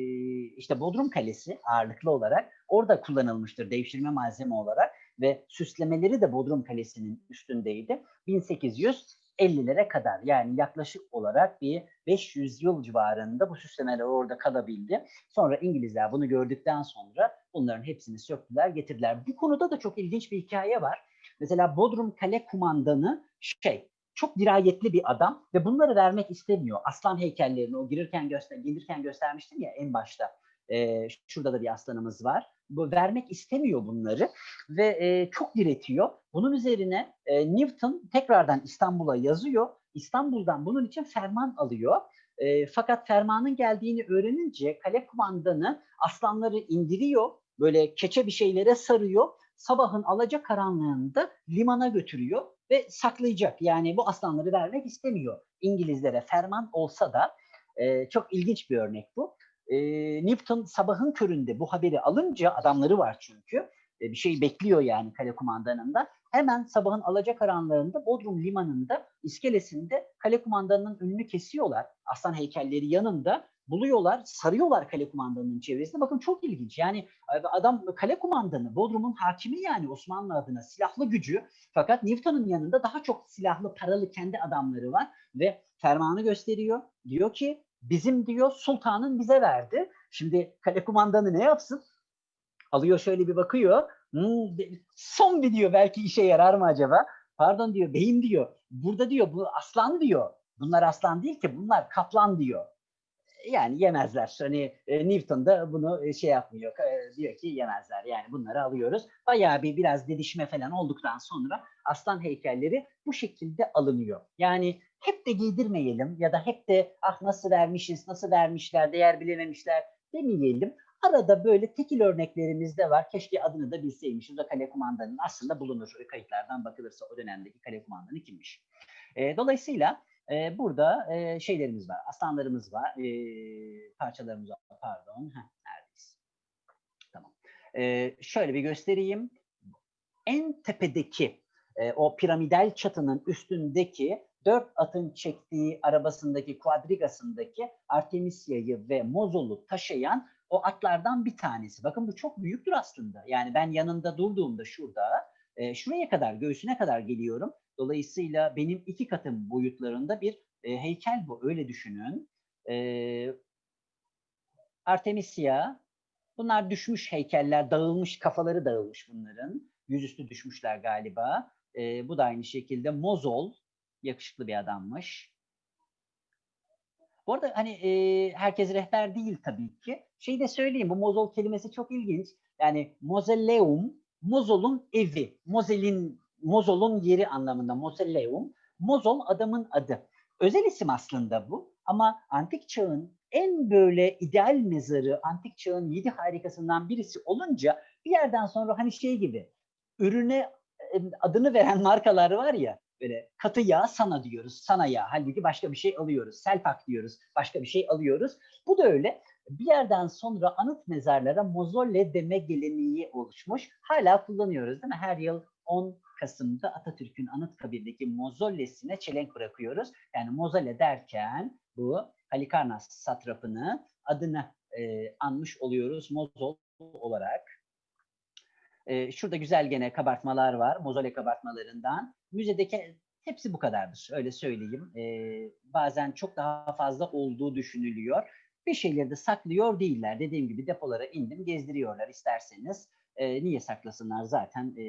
işte Bodrum Kalesi ağırlıklı olarak orada kullanılmıştır devşirme malzeme olarak ve süslemeleri de Bodrum Kalesi'nin üstündeydi. 1950'lere kadar yani yaklaşık olarak bir 500 yıl civarında bu süslemeler orada kalabildi. Sonra İngilizler bunu gördükten sonra bunların hepsini söktüler, getirdiler. Bu konuda da çok ilginç bir hikaye var. Mesela Bodrum Kale Kumandanı şey çok dirayetli bir adam ve bunları vermek istemiyor. Aslan heykellerini o girirken göster gelirken göstermiştim ya en başta. Ee, şurada da bir aslanımız var. Bu vermek istemiyor bunları ve e, çok diretiyor. Bunun üzerine e, Newton tekrardan İstanbul'a yazıyor. İstanbul'dan bunun için ferman alıyor. E, fakat fermanın geldiğini öğrenince kale kumandanı aslanları indiriyor. Böyle keçe bir şeylere sarıyor. Sabahın alacakaranlığında limana götürüyor ve saklayacak. Yani bu aslanları vermek istemiyor. İngilizlere ferman olsa da e, çok ilginç bir örnek bu. E, Newton sabahın köründe bu haberi alınca adamları var çünkü e, bir şey bekliyor yani kale kumandanında. Hemen sabahın alacakaranlığında Bodrum limanında iskelesinde kale kumandanının önünü kesiyorlar. Aslan heykelleri yanında buluyorlar, sarıyorlar kale kumandanının çevresinde. Bakın çok ilginç. Yani adam kale kumandanı, Bodrum'un hakimi yani Osmanlı adına silahlı gücü. Fakat Newton'un yanında daha çok silahlı, paralı kendi adamları var ve fermanı gösteriyor. Diyor ki bizim diyor sultanın bize verdi. Şimdi kale kumandanı ne yapsın? Alıyor şöyle bir bakıyor. Hmm, son bir diyor belki işe yarar mı acaba? Pardon diyor beyim diyor. Burada diyor bu aslan diyor. Bunlar aslan değil ki bunlar kaplan diyor yani yemezler. Hani e, Newton da bunu e, şey yapmıyor. E, diyor ki yemezler. Yani bunları alıyoruz. Bayağı bir biraz dedişme falan olduktan sonra aslan heykelleri bu şekilde alınıyor. Yani hep de giydirmeyelim ya da hep de ah nasıl vermişiz, nasıl vermişler, değer bilememişler demeyelim. Arada böyle tekil örneklerimiz de var. Keşke adını da bilseymişiz. O kale kumandanın aslında bulunur. Kayıtlardan bakılırsa o dönemdeki kale kumandanı kimmiş. E, dolayısıyla e, burada e, şeylerimiz var, aslanlarımız var, e, parçalarımız var, pardon, Heh, neredeyiz? Tamam. E, şöyle bir göstereyim. En tepedeki, e, o piramidal çatının üstündeki dört atın çektiği arabasındaki, kuadrigasındaki Artemisia'yı ve Mozol'u taşıyan o atlardan bir tanesi. Bakın bu çok büyüktür aslında. Yani ben yanında durduğumda şurada, e, şuraya kadar, göğsüne kadar geliyorum Dolayısıyla benim iki katım boyutlarında bir e, heykel bu. Öyle düşünün. E, Artemisia, bunlar düşmüş heykeller, dağılmış, kafaları dağılmış bunların. Yüzüstü düşmüşler galiba. E, bu da aynı şekilde Mozol, yakışıklı bir adammış. Bu arada hani e, herkes rehber değil tabii ki. Şey de söyleyeyim, bu Mozol kelimesi çok ilginç. Yani Mozelleum, Mozol'un evi, Mozel'in Mozol'un yeri anlamında Moselleum. Mozol adamın adı. Özel isim aslında bu ama antik çağın en böyle ideal mezarı, antik çağın yedi harikasından birisi olunca bir yerden sonra hani şey gibi ürüne adını veren markalar var ya böyle katı yağ sana diyoruz, sana yağ. Halbuki başka bir şey alıyoruz. Selpak diyoruz, başka bir şey alıyoruz. Bu da öyle. Bir yerden sonra anıt mezarlara mozolle deme geleneği oluşmuş. Hala kullanıyoruz değil mi? Her yıl 10 Kasım'da Atatürk'ün Anıtkabir'deki mozollesine çelenk bırakıyoruz. Yani mozole derken bu Halikarnas satrapını adını e, anmış oluyoruz mozol olarak. E, şurada güzel gene kabartmalar var, mozole kabartmalarından. Müzedeki hepsi bu kadardır, öyle söyleyeyim. E, bazen çok daha fazla olduğu düşünülüyor. Bir şeyleri de saklıyor değiller. Dediğim gibi depolara indim, gezdiriyorlar isterseniz. E, niye saklasınlar zaten e,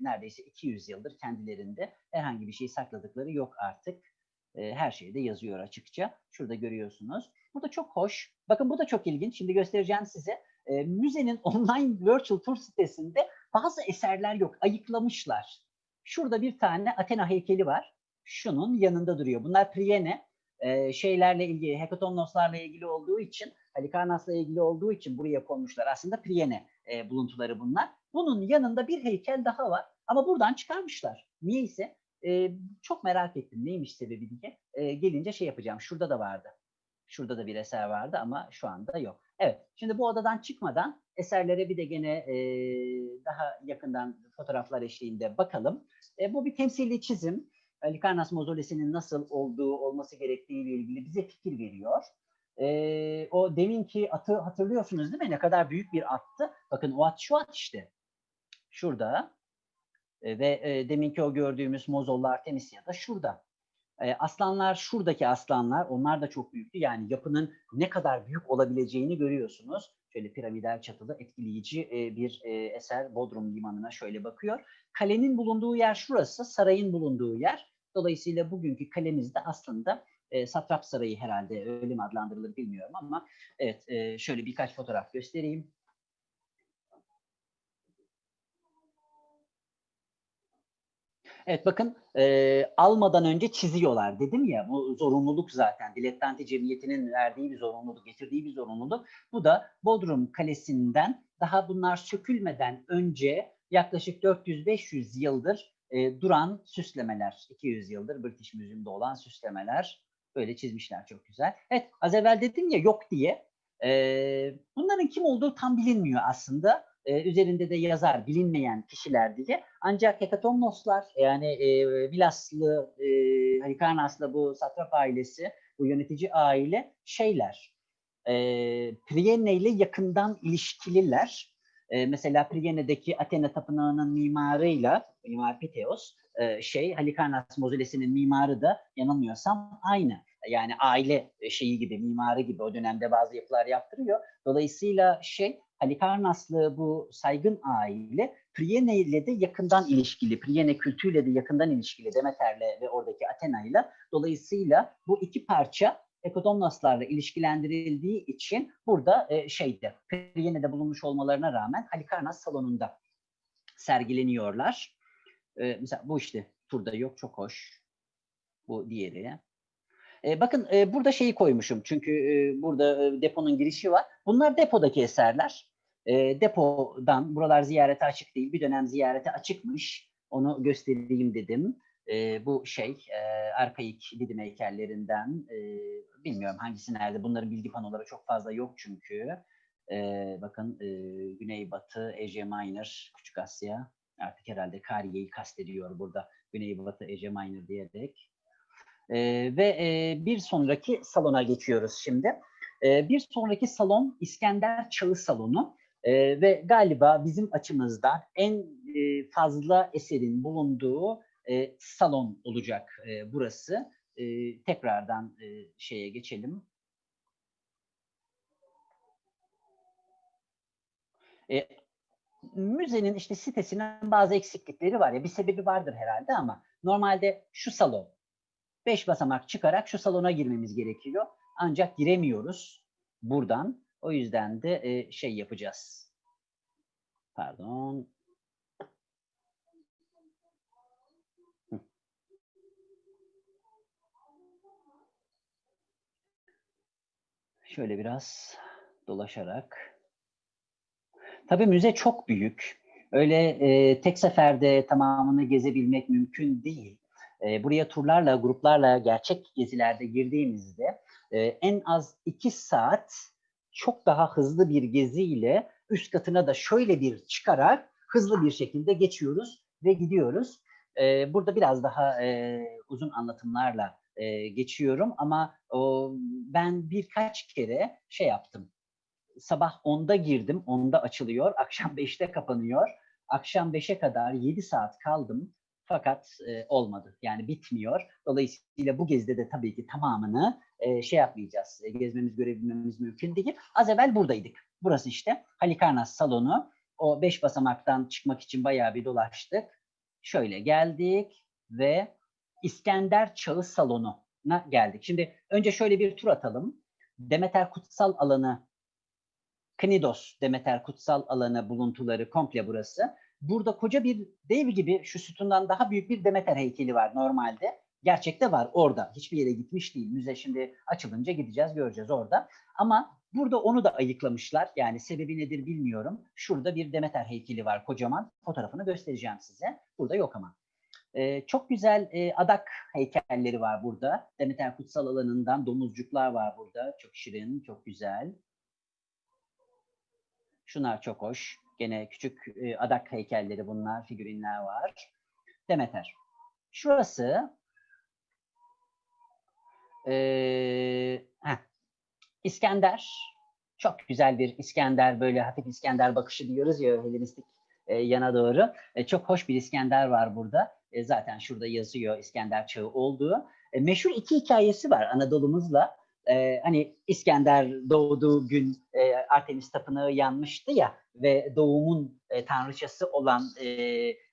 neredeyse 200 yıldır kendilerinde herhangi bir şey sakladıkları yok artık. E, her şeyde yazıyor açıkça. Şurada görüyorsunuz. Burada çok hoş. Bakın bu da çok ilginç. Şimdi göstereceğim size. E, müzenin online virtual tour sitesinde bazı eserler yok. Ayıklamışlar. Şurada bir tane Athena heykeli var. Şunun yanında duruyor. Bunlar Priene e, şeylerle ilgili, Hekatonnoslarla ilgili olduğu için, Halikarnass'la ilgili olduğu için buraya konmuşlar. Aslında Priene e, buluntuları bunlar. Bunun yanında bir heykel daha var ama buradan çıkarmışlar. Niyeyse e, çok merak ettim neymiş sebebi diye. E, gelince şey yapacağım. Şurada da vardı. Şurada da bir eser vardı ama şu anda yok. Evet, şimdi bu odadan çıkmadan eserlere bir de gene e, daha yakından fotoğraflar eşliğinde bakalım. E, bu bir temsili çizim. Likarnas mozolesinin nasıl olduğu, olması gerektiği ile ilgili bize fikir veriyor. E, o deminki atı hatırlıyorsunuz değil mi? Ne kadar büyük bir attı. Bakın o at şu at işte. Şurada. E, ve e, deminki o gördüğümüz Mozolla Artemisia da şurada. E, aslanlar şuradaki aslanlar onlar da çok büyüktü. Yani yapının ne kadar büyük olabileceğini görüyorsunuz. Şöyle piramidal çatılı etkileyici e, bir e, eser Bodrum limanına şöyle bakıyor. Kalenin bulunduğu yer şurası, sarayın bulunduğu yer. Dolayısıyla bugünkü kalemiz de aslında e, Satrap Sarayı herhalde öyle mi adlandırılır bilmiyorum ama evet e, şöyle birkaç fotoğraf göstereyim. Evet bakın e, almadan önce çiziyorlar dedim ya bu zorunluluk zaten dilettanti cemiyetinin verdiği bir zorunluluk getirdiği bir zorunluluk. Bu da Bodrum Kalesi'nden daha bunlar sökülmeden önce yaklaşık 400-500 yıldır e, duran süslemeler 200 yıldır British Museum'da olan süslemeler böyle çizmişler çok güzel. Evet az evvel dedim ya yok diye e, bunların kim olduğu tam bilinmiyor aslında e, üzerinde de yazar bilinmeyen kişiler diye. Ancak Hekatomnoslar yani e, Milaslı, e, Halikarnaslı bu satrap ailesi, bu yönetici aile şeyler. E, Priene ile yakından ilişkililer. E, mesela Priene'deki Athena Tapınağı'nın mimarıyla, Mimar Piteos, e, şey Halikarnas Mozolesi'nin mimarı da yanılmıyorsam aynı. Yani aile şeyi gibi, mimarı gibi o dönemde bazı yapılar yaptırıyor. Dolayısıyla şey Halikarnaslı bu saygın aile Priene ile de yakından ilişkili, Priene kültürüyle de yakından ilişkili Demeter'le ve oradaki Athena'yla. Dolayısıyla bu iki parça Ekodomnoslarla ilişkilendirildiği için burada e, şeyde Priene'de bulunmuş olmalarına rağmen Halikarnas salonunda sergileniyorlar. E, mesela bu işte turda yok çok hoş. Bu diğeri. E, bakın e, burada şeyi koymuşum çünkü e, burada e, deponun girişi var. Bunlar depodaki eserler. E, depodan, buralar ziyarete açık değil, bir dönem ziyarete açıkmış. Onu göstereyim dedim. E, bu şey, e, arkaik Didim heykellerinden, e, bilmiyorum hangisi nerede, bunların bilgi panoları çok fazla yok çünkü. E, bakın e, Güneybatı, Ece Minor, Küçük Asya, artık herhalde Kariye'yi kastediyor burada. Güneybatı, Ece Minor diyerek. E, ve e, bir sonraki salona geçiyoruz şimdi. E, bir sonraki salon İskender Çağı Salonu. Ee, ve galiba bizim açımızdan en e, fazla eserin bulunduğu e, salon olacak e, burası. E, tekrardan e, şeye geçelim. E, müzenin işte sitesinin bazı eksiklikleri var ya bir sebebi vardır herhalde ama normalde şu salon beş basamak çıkarak şu salona girmemiz gerekiyor. Ancak giremiyoruz buradan. O yüzden de e, şey yapacağız. Pardon. Şöyle biraz dolaşarak. Tabii müze çok büyük. Öyle e, tek seferde tamamını gezebilmek mümkün değil. E, buraya turlarla, gruplarla, gerçek gezilerde girdiğimizde e, en az iki saat çok daha hızlı bir geziyle üst katına da şöyle bir çıkarak hızlı bir şekilde geçiyoruz ve gidiyoruz. E, burada biraz daha e, uzun anlatımlarla e, geçiyorum ama o, ben birkaç kere şey yaptım. Sabah 10'da girdim, 10'da açılıyor, akşam 5'te kapanıyor. Akşam 5'e kadar 7 saat kaldım fakat e, olmadı. Yani bitmiyor. Dolayısıyla bu gezide de tabii ki tamamını e, şey yapmayacağız. E, gezmemiz, görebilmemiz mümkün değil. Az evvel buradaydık. Burası işte Halikarnas salonu. O beş basamaktan çıkmak için bayağı bir dolaştık. Şöyle geldik ve İskender Çağı salonuna geldik. Şimdi önce şöyle bir tur atalım. Demeter Kutsal Alanı, Knidos Demeter Kutsal Alanı buluntuları komple burası. Burada koca bir dev gibi şu sütundan daha büyük bir Demeter heykeli var normalde. Gerçekte var orada. Hiçbir yere gitmiş değil. Müze şimdi açılınca gideceğiz, göreceğiz orada. Ama burada onu da ayıklamışlar. Yani sebebi nedir bilmiyorum. Şurada bir Demeter heykeli var kocaman. Fotoğrafını göstereceğim size. Burada yok ama. Ee, çok güzel e, adak heykelleri var burada. Demeter kutsal alanından domuzcuklar var burada. Çok şirin, çok güzel. Şunlar çok hoş. Gene küçük e, adak heykelleri bunlar, figürinler var. Demeter. Şurası e, heh, İskender. Çok güzel bir İskender, böyle hafif İskender bakışı diyoruz ya Helenistik e, yana doğru. E, çok hoş bir İskender var burada. E, zaten şurada yazıyor İskender çağı olduğu. E, meşhur iki hikayesi var Anadolu'muzla. E, hani İskender doğduğu gün e, Artemis Tapınağı yanmıştı ya ve doğumun e, tanrıçası olan e,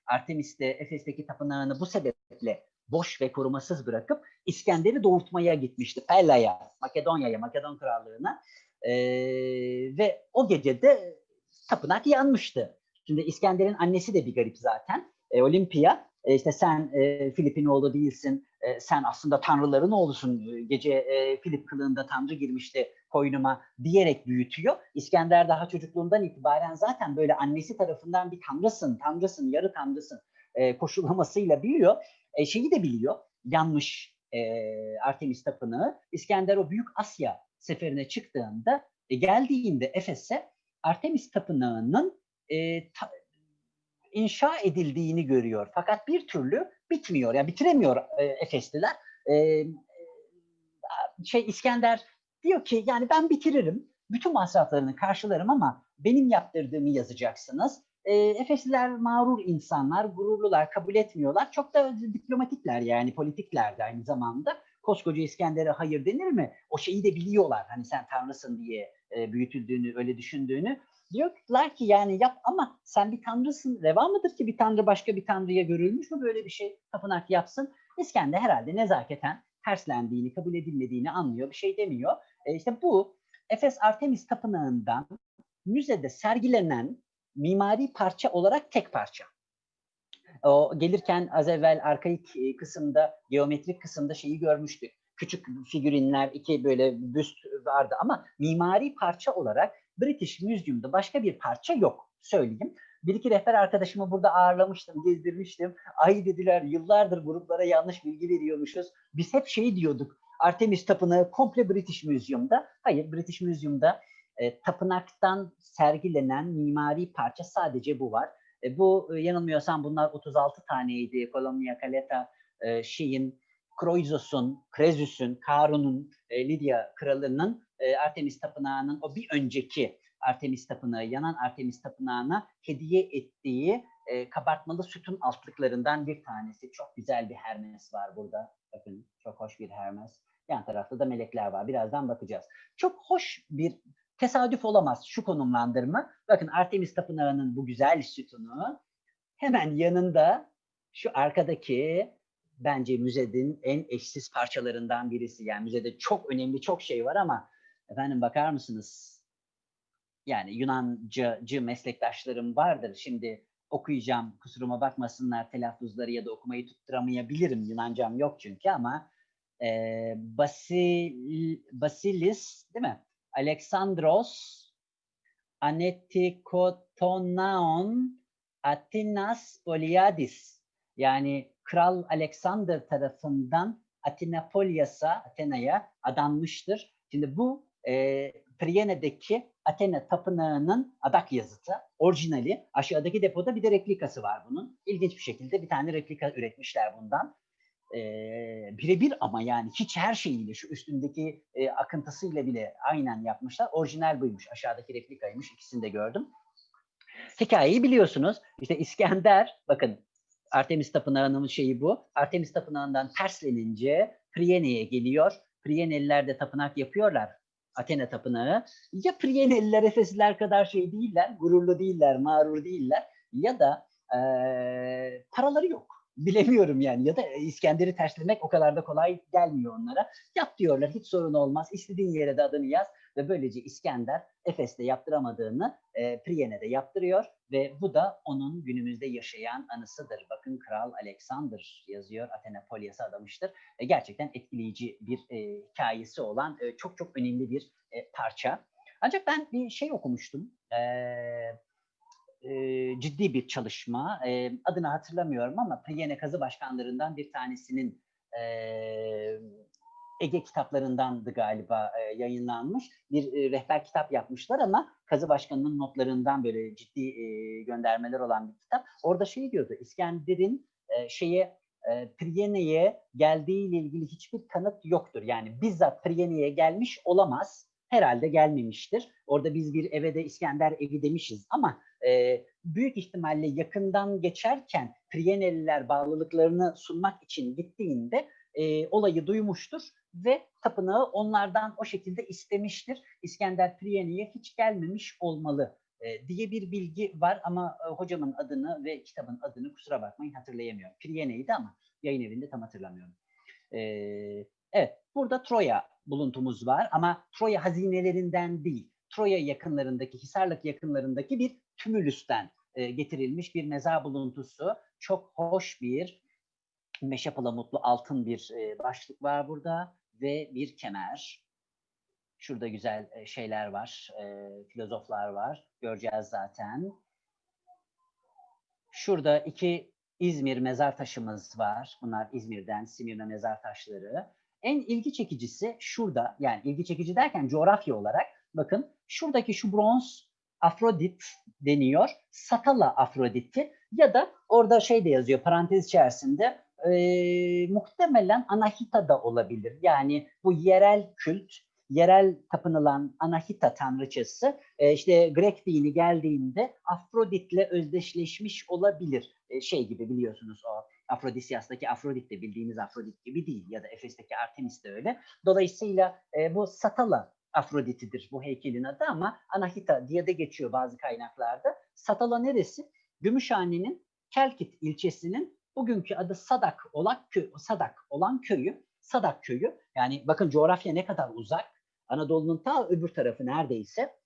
Artemis de Efes'teki tapınağını bu sebeple boş ve korumasız bırakıp İskender'i doğurtmaya gitmişti. Pella'ya, Makedonya'ya, Makedon Krallığı'na. E, ve o gece de tapınak yanmıştı. Şimdi İskender'in annesi de bir garip zaten. E, Olimpia, e, işte sen e, Filip'in oğlu değilsin, e, sen aslında tanrıların oğlusun. E, Gece e, Filip kılığında tanrı girmişti koynuma diyerek büyütüyor. İskender daha çocukluğundan itibaren zaten böyle annesi tarafından bir tanrısın, tanrısın, yarı tanrısın e, koşullamasıyla biliyor. E, şeyi de biliyor, yanmış e, Artemis Tapınağı. İskender o Büyük Asya seferine çıktığında, e, geldiğinde Efes'e Artemis Tapınağı'nın e, ta, inşa edildiğini görüyor. Fakat bir türlü bitmiyor. Yani bitiremiyor e, Efesliler. E, şey İskender diyor ki yani ben bitiririm. Bütün masraflarını karşılarım ama benim yaptırdığımı yazacaksınız. E, Efesliler mağrur insanlar, gururlular, kabul etmiyorlar. Çok da diplomatikler yani politikler de aynı zamanda. Koskoca İskender'e hayır denir mi? O şeyi de biliyorlar. Hani sen tanrısın diye e, büyütüldüğünü, öyle düşündüğünü. Diyorlar ki yani yap ama sen bir tanrısın. Reva mıdır ki bir tanrı başka bir tanrıya görülmüş mü böyle bir şey tapınak yapsın? İskender herhalde nezaketen terslendiğini, kabul edilmediğini anlıyor. Bir şey demiyor. E işte bu Efes Artemis Tapınağı'ndan müzede sergilenen mimari parça olarak tek parça. O gelirken az evvel arkaik kısımda, geometrik kısımda şeyi görmüştük. Küçük figürinler, iki böyle büst vardı ama mimari parça olarak British Museum'da başka bir parça yok söyleyeyim. Bir iki rehber arkadaşımı burada ağırlamıştım, gezdirmiştim. Ay dediler yıllardır gruplara yanlış bilgi veriyormuşuz. Biz hep şey diyorduk. Artemis Tapınağı komple British Museum'da. Hayır British Museum'da e, tapınaktan sergilenen mimari parça sadece bu var. E, bu e, yanılmıyorsam bunlar 36 taneydi. Colonia Caleta, e, şeyin, Croizos'un, Krezus'un, Karun'un, e, Lidya kralının e, Artemis Tapınağı'nın o bir önceki Artemis Tapınağı, yanan Artemis Tapınağı'na hediye ettiği e, kabartmalı sütun altlıklarından bir tanesi. Çok güzel bir Hermes var burada. Bakın çok hoş bir Hermes. Yan tarafta da melekler var. Birazdan bakacağız. Çok hoş bir tesadüf olamaz şu konumlandırma. Bakın Artemis Tapınağı'nın bu güzel sütunu hemen yanında şu arkadaki bence müzenin en eşsiz parçalarından birisi. Yani müzede çok önemli çok şey var ama efendim bakar mısınız? Yani Yunancı meslektaşlarım vardır. Şimdi okuyacağım kusuruma bakmasınlar telaffuzları ya da okumayı tutturamayabilirim. Yunancam yok çünkü ama e, Basil, Basilis değil mi? Alexandros Anetikotonaon Atinas Poliadis yani Kral Alexander tarafından Atinapolyas'a, Athena'ya adanmıştır. Şimdi bu e, Priene'deki Athena tapınağının adak yazıtı, orijinali. Aşağıdaki depoda bir de replikası var bunun. İlginç bir şekilde bir tane replika üretmişler bundan. E, birebir ama yani hiç her şeyiyle, şu üstündeki e, akıntısıyla bile aynen yapmışlar. Orijinal buymuş, aşağıdaki replikaymış. İkisini de gördüm. Hikayeyi biliyorsunuz. İşte İskender, bakın Artemis Tapınağı'nın şeyi bu. Artemis Tapınağı'ndan terslenince Priene'ye geliyor. Prieneliler de tapınak yapıyorlar. Athena Tapınağı. Ya Prieneliler, Efesliler kadar şey değiller, gururlu değiller, mağrur değiller ya da e, paraları yok. Bilemiyorum yani ya da İskender'i terslemek o kadar da kolay gelmiyor onlara. Yap diyorlar hiç sorun olmaz. İstediğin yere de adını yaz ve böylece İskender Efes'te yaptıramadığını e, Priene'de yaptırıyor ve bu da onun günümüzde yaşayan anısıdır. Bakın Kral Alexander yazıyor Athena Polyas'a adamıştır. E, gerçekten etkileyici bir e, hikayesi olan e, çok çok önemli bir e, parça. Ancak ben bir şey okumuştum. Eee e, ciddi bir çalışma. E, adını hatırlamıyorum ama Priene Kazı Başkanlarından bir tanesinin e, Ege kitaplarındandı galiba e, yayınlanmış. Bir e, rehber kitap yapmışlar ama Kazı Başkanı'nın notlarından böyle ciddi e, göndermeler olan bir kitap. Orada şey diyordu, İskender'in e, şeye e, Priene'ye geldiğiyle ilgili hiçbir kanıt yoktur. Yani bizzat Priene'ye gelmiş olamaz. Herhalde gelmemiştir. Orada biz bir eve de İskender evi demişiz ama e, büyük ihtimalle yakından geçerken Prieneliler bağlılıklarını sunmak için gittiğinde e, olayı duymuştur ve tapınağı onlardan o şekilde istemiştir. İskender Priyene'ye hiç gelmemiş olmalı e, diye bir bilgi var ama e, hocamın adını ve kitabın adını kusura bakmayın hatırlayamıyorum. Priyene'ydi ama yayın evinde tam hatırlamıyorum. E, evet, burada Troya buluntumuz var ama Troya hazinelerinden değil, Troya yakınlarındaki, Hisarlık yakınlarındaki bir tümülüsten getirilmiş bir mezar buluntusu. Çok hoş bir meşe palamutlu altın bir başlık var burada ve bir kemer. Şurada güzel e, şeyler var, e, filozoflar var. Göreceğiz zaten. Şurada iki İzmir mezar taşımız var. Bunlar İzmir'den Simirna mezar taşları. En ilgi çekicisi şurada, yani ilgi çekici derken coğrafya olarak bakın şuradaki şu bronz Afrodit deniyor. Satala Afrodit'i ya da orada şey de yazıyor parantez içerisinde e, muhtemelen Anahita da olabilir. Yani bu yerel kült, yerel tapınılan Anahita tanrıçası e, işte Grek dini geldiğinde Afrodit'le özdeşleşmiş olabilir. E, şey gibi biliyorsunuz o Afrodisyas'taki Afrodit de bildiğimiz Afrodit gibi değil ya da Efes'teki Artemis de öyle. Dolayısıyla e, bu Satala Afrodit'idir bu heykelin adı ama Anahita diye de geçiyor bazı kaynaklarda. Satala neresi? Gümüşhane'nin Kelkit ilçesinin bugünkü adı Sadak olan köy, Sadak olan köyü, Sadak köyü. Yani bakın coğrafya ne kadar uzak. Anadolu'nun ta öbür tarafı neredeyse.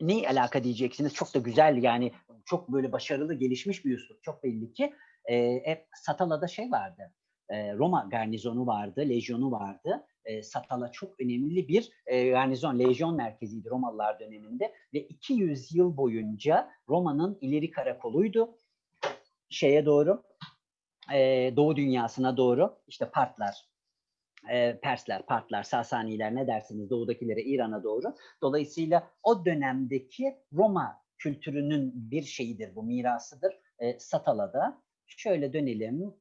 Ne alaka diyeceksiniz? Çok da güzel yani çok böyle başarılı gelişmiş bir üslup. Çok belli ki. E, Satala'da şey vardı. E, Roma garnizonu vardı, lejyonu vardı. E, Satala çok önemli bir e, garnizon, lejyon merkeziydi Romalılar döneminde ve 200 yıl boyunca Roma'nın ileri karakoluydu. Şeye doğru, e, Doğu dünyasına doğru işte Partlar, e, Persler, Partlar, Sasaniler ne dersiniz doğudakilere İran'a doğru. Dolayısıyla o dönemdeki Roma kültürünün bir şeyidir bu mirasıdır e, Satala'da. Şöyle dönelim.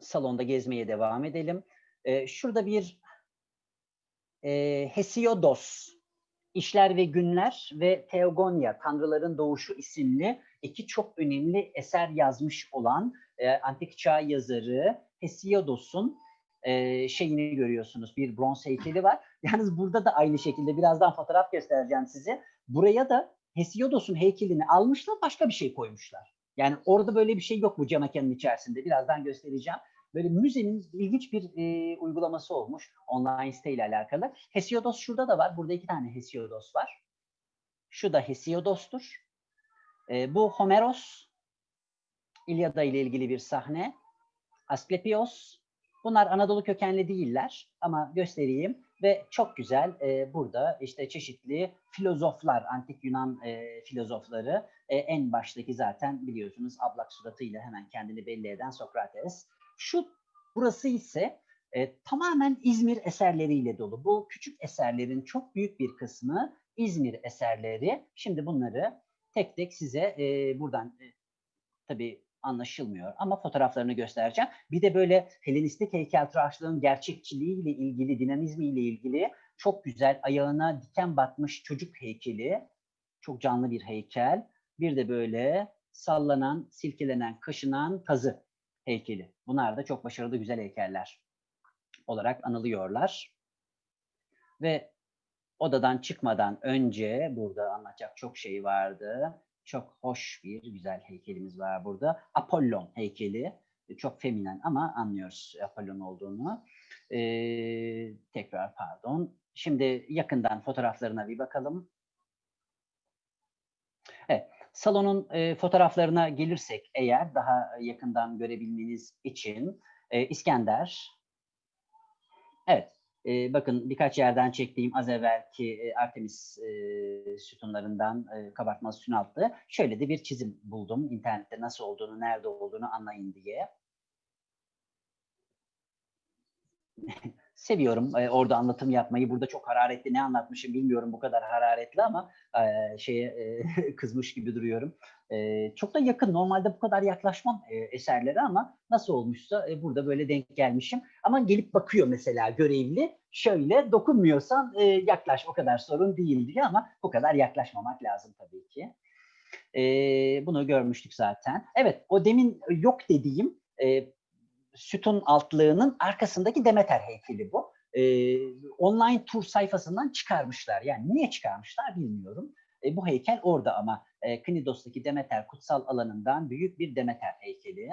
Salonda gezmeye devam edelim. E, şurada bir e, Hesiodos, İşler ve Günler ve Teogonia, Tanrıların Doğuşu isimli iki çok önemli eser yazmış olan e, antik çağ yazarı Hesiodos'un e, şeyini görüyorsunuz. Bir bronz heykeli var. Yalnız burada da aynı şekilde birazdan fotoğraf göstereceğim size. Buraya da Hesiodos'un heykelini almışlar, başka bir şey koymuşlar. Yani orada böyle bir şey yok bu cam içerisinde. Birazdan göstereceğim. Böyle müzenin ilginç bir e, uygulaması olmuş online site ile alakalı. Hesiodos şurada da var. Burada iki tane Hesiodos var. Şu da Hesiodos'tur. E, bu Homeros. İlyada ile ilgili bir sahne. Asklepios. Bunlar Anadolu kökenli değiller ama göstereyim ve çok güzel e, burada işte çeşitli filozoflar, antik Yunan e, filozofları e, en baştaki zaten biliyorsunuz ablak suratıyla hemen kendini belli eden Sokrates. Şu burası ise e, tamamen İzmir eserleriyle dolu. Bu küçük eserlerin çok büyük bir kısmı İzmir eserleri. Şimdi bunları tek tek size e, buradan e, tabii anlaşılmıyor ama fotoğraflarını göstereceğim. Bir de böyle Helenistik heykeltıraşlığın gerçekçiliğiyle ilgili, dinamizmiyle ilgili çok güzel ayağına diken batmış çocuk heykeli. Çok canlı bir heykel. Bir de böyle sallanan, silkelenen, kaşınan tazı heykeli. Bunlar da çok başarılı güzel heykeller olarak anılıyorlar. Ve odadan çıkmadan önce burada anlatacak çok şey vardı. Çok hoş bir güzel heykelimiz var burada. Apollon heykeli. Çok feminen ama anlıyoruz Apollon olduğunu. Ee, tekrar pardon. Şimdi yakından fotoğraflarına bir bakalım. Evet, salonun e, fotoğraflarına gelirsek eğer daha yakından görebilmeniz için e, İskender. Evet, e, bakın birkaç yerden çektiğim az evvelki e, Artemis e, sütunlarından e, kabartması sütun altı. Şöyle de bir çizim buldum internette nasıl olduğunu, nerede olduğunu anlayın diye. Seviyorum e, orada anlatım yapmayı. Burada çok hararetli ne anlatmışım bilmiyorum bu kadar hararetli ama e, şeye e, kızmış gibi duruyorum. E, çok da yakın. Normalde bu kadar yaklaşmam e, eserlere ama nasıl olmuşsa e, burada böyle denk gelmişim. Ama gelip bakıyor mesela görevli. Şöyle dokunmuyorsan e, yaklaş o kadar sorun değil diye ama bu kadar yaklaşmamak lazım tabii ki. E, bunu görmüştük zaten. Evet o demin yok dediğim e, sütun altlığının arkasındaki Demeter heykeli bu. E, online tur sayfasından çıkarmışlar. Yani niye çıkarmışlar bilmiyorum. E, bu heykel orada ama e, Knidos'taki Demeter kutsal alanından büyük bir Demeter heykeli.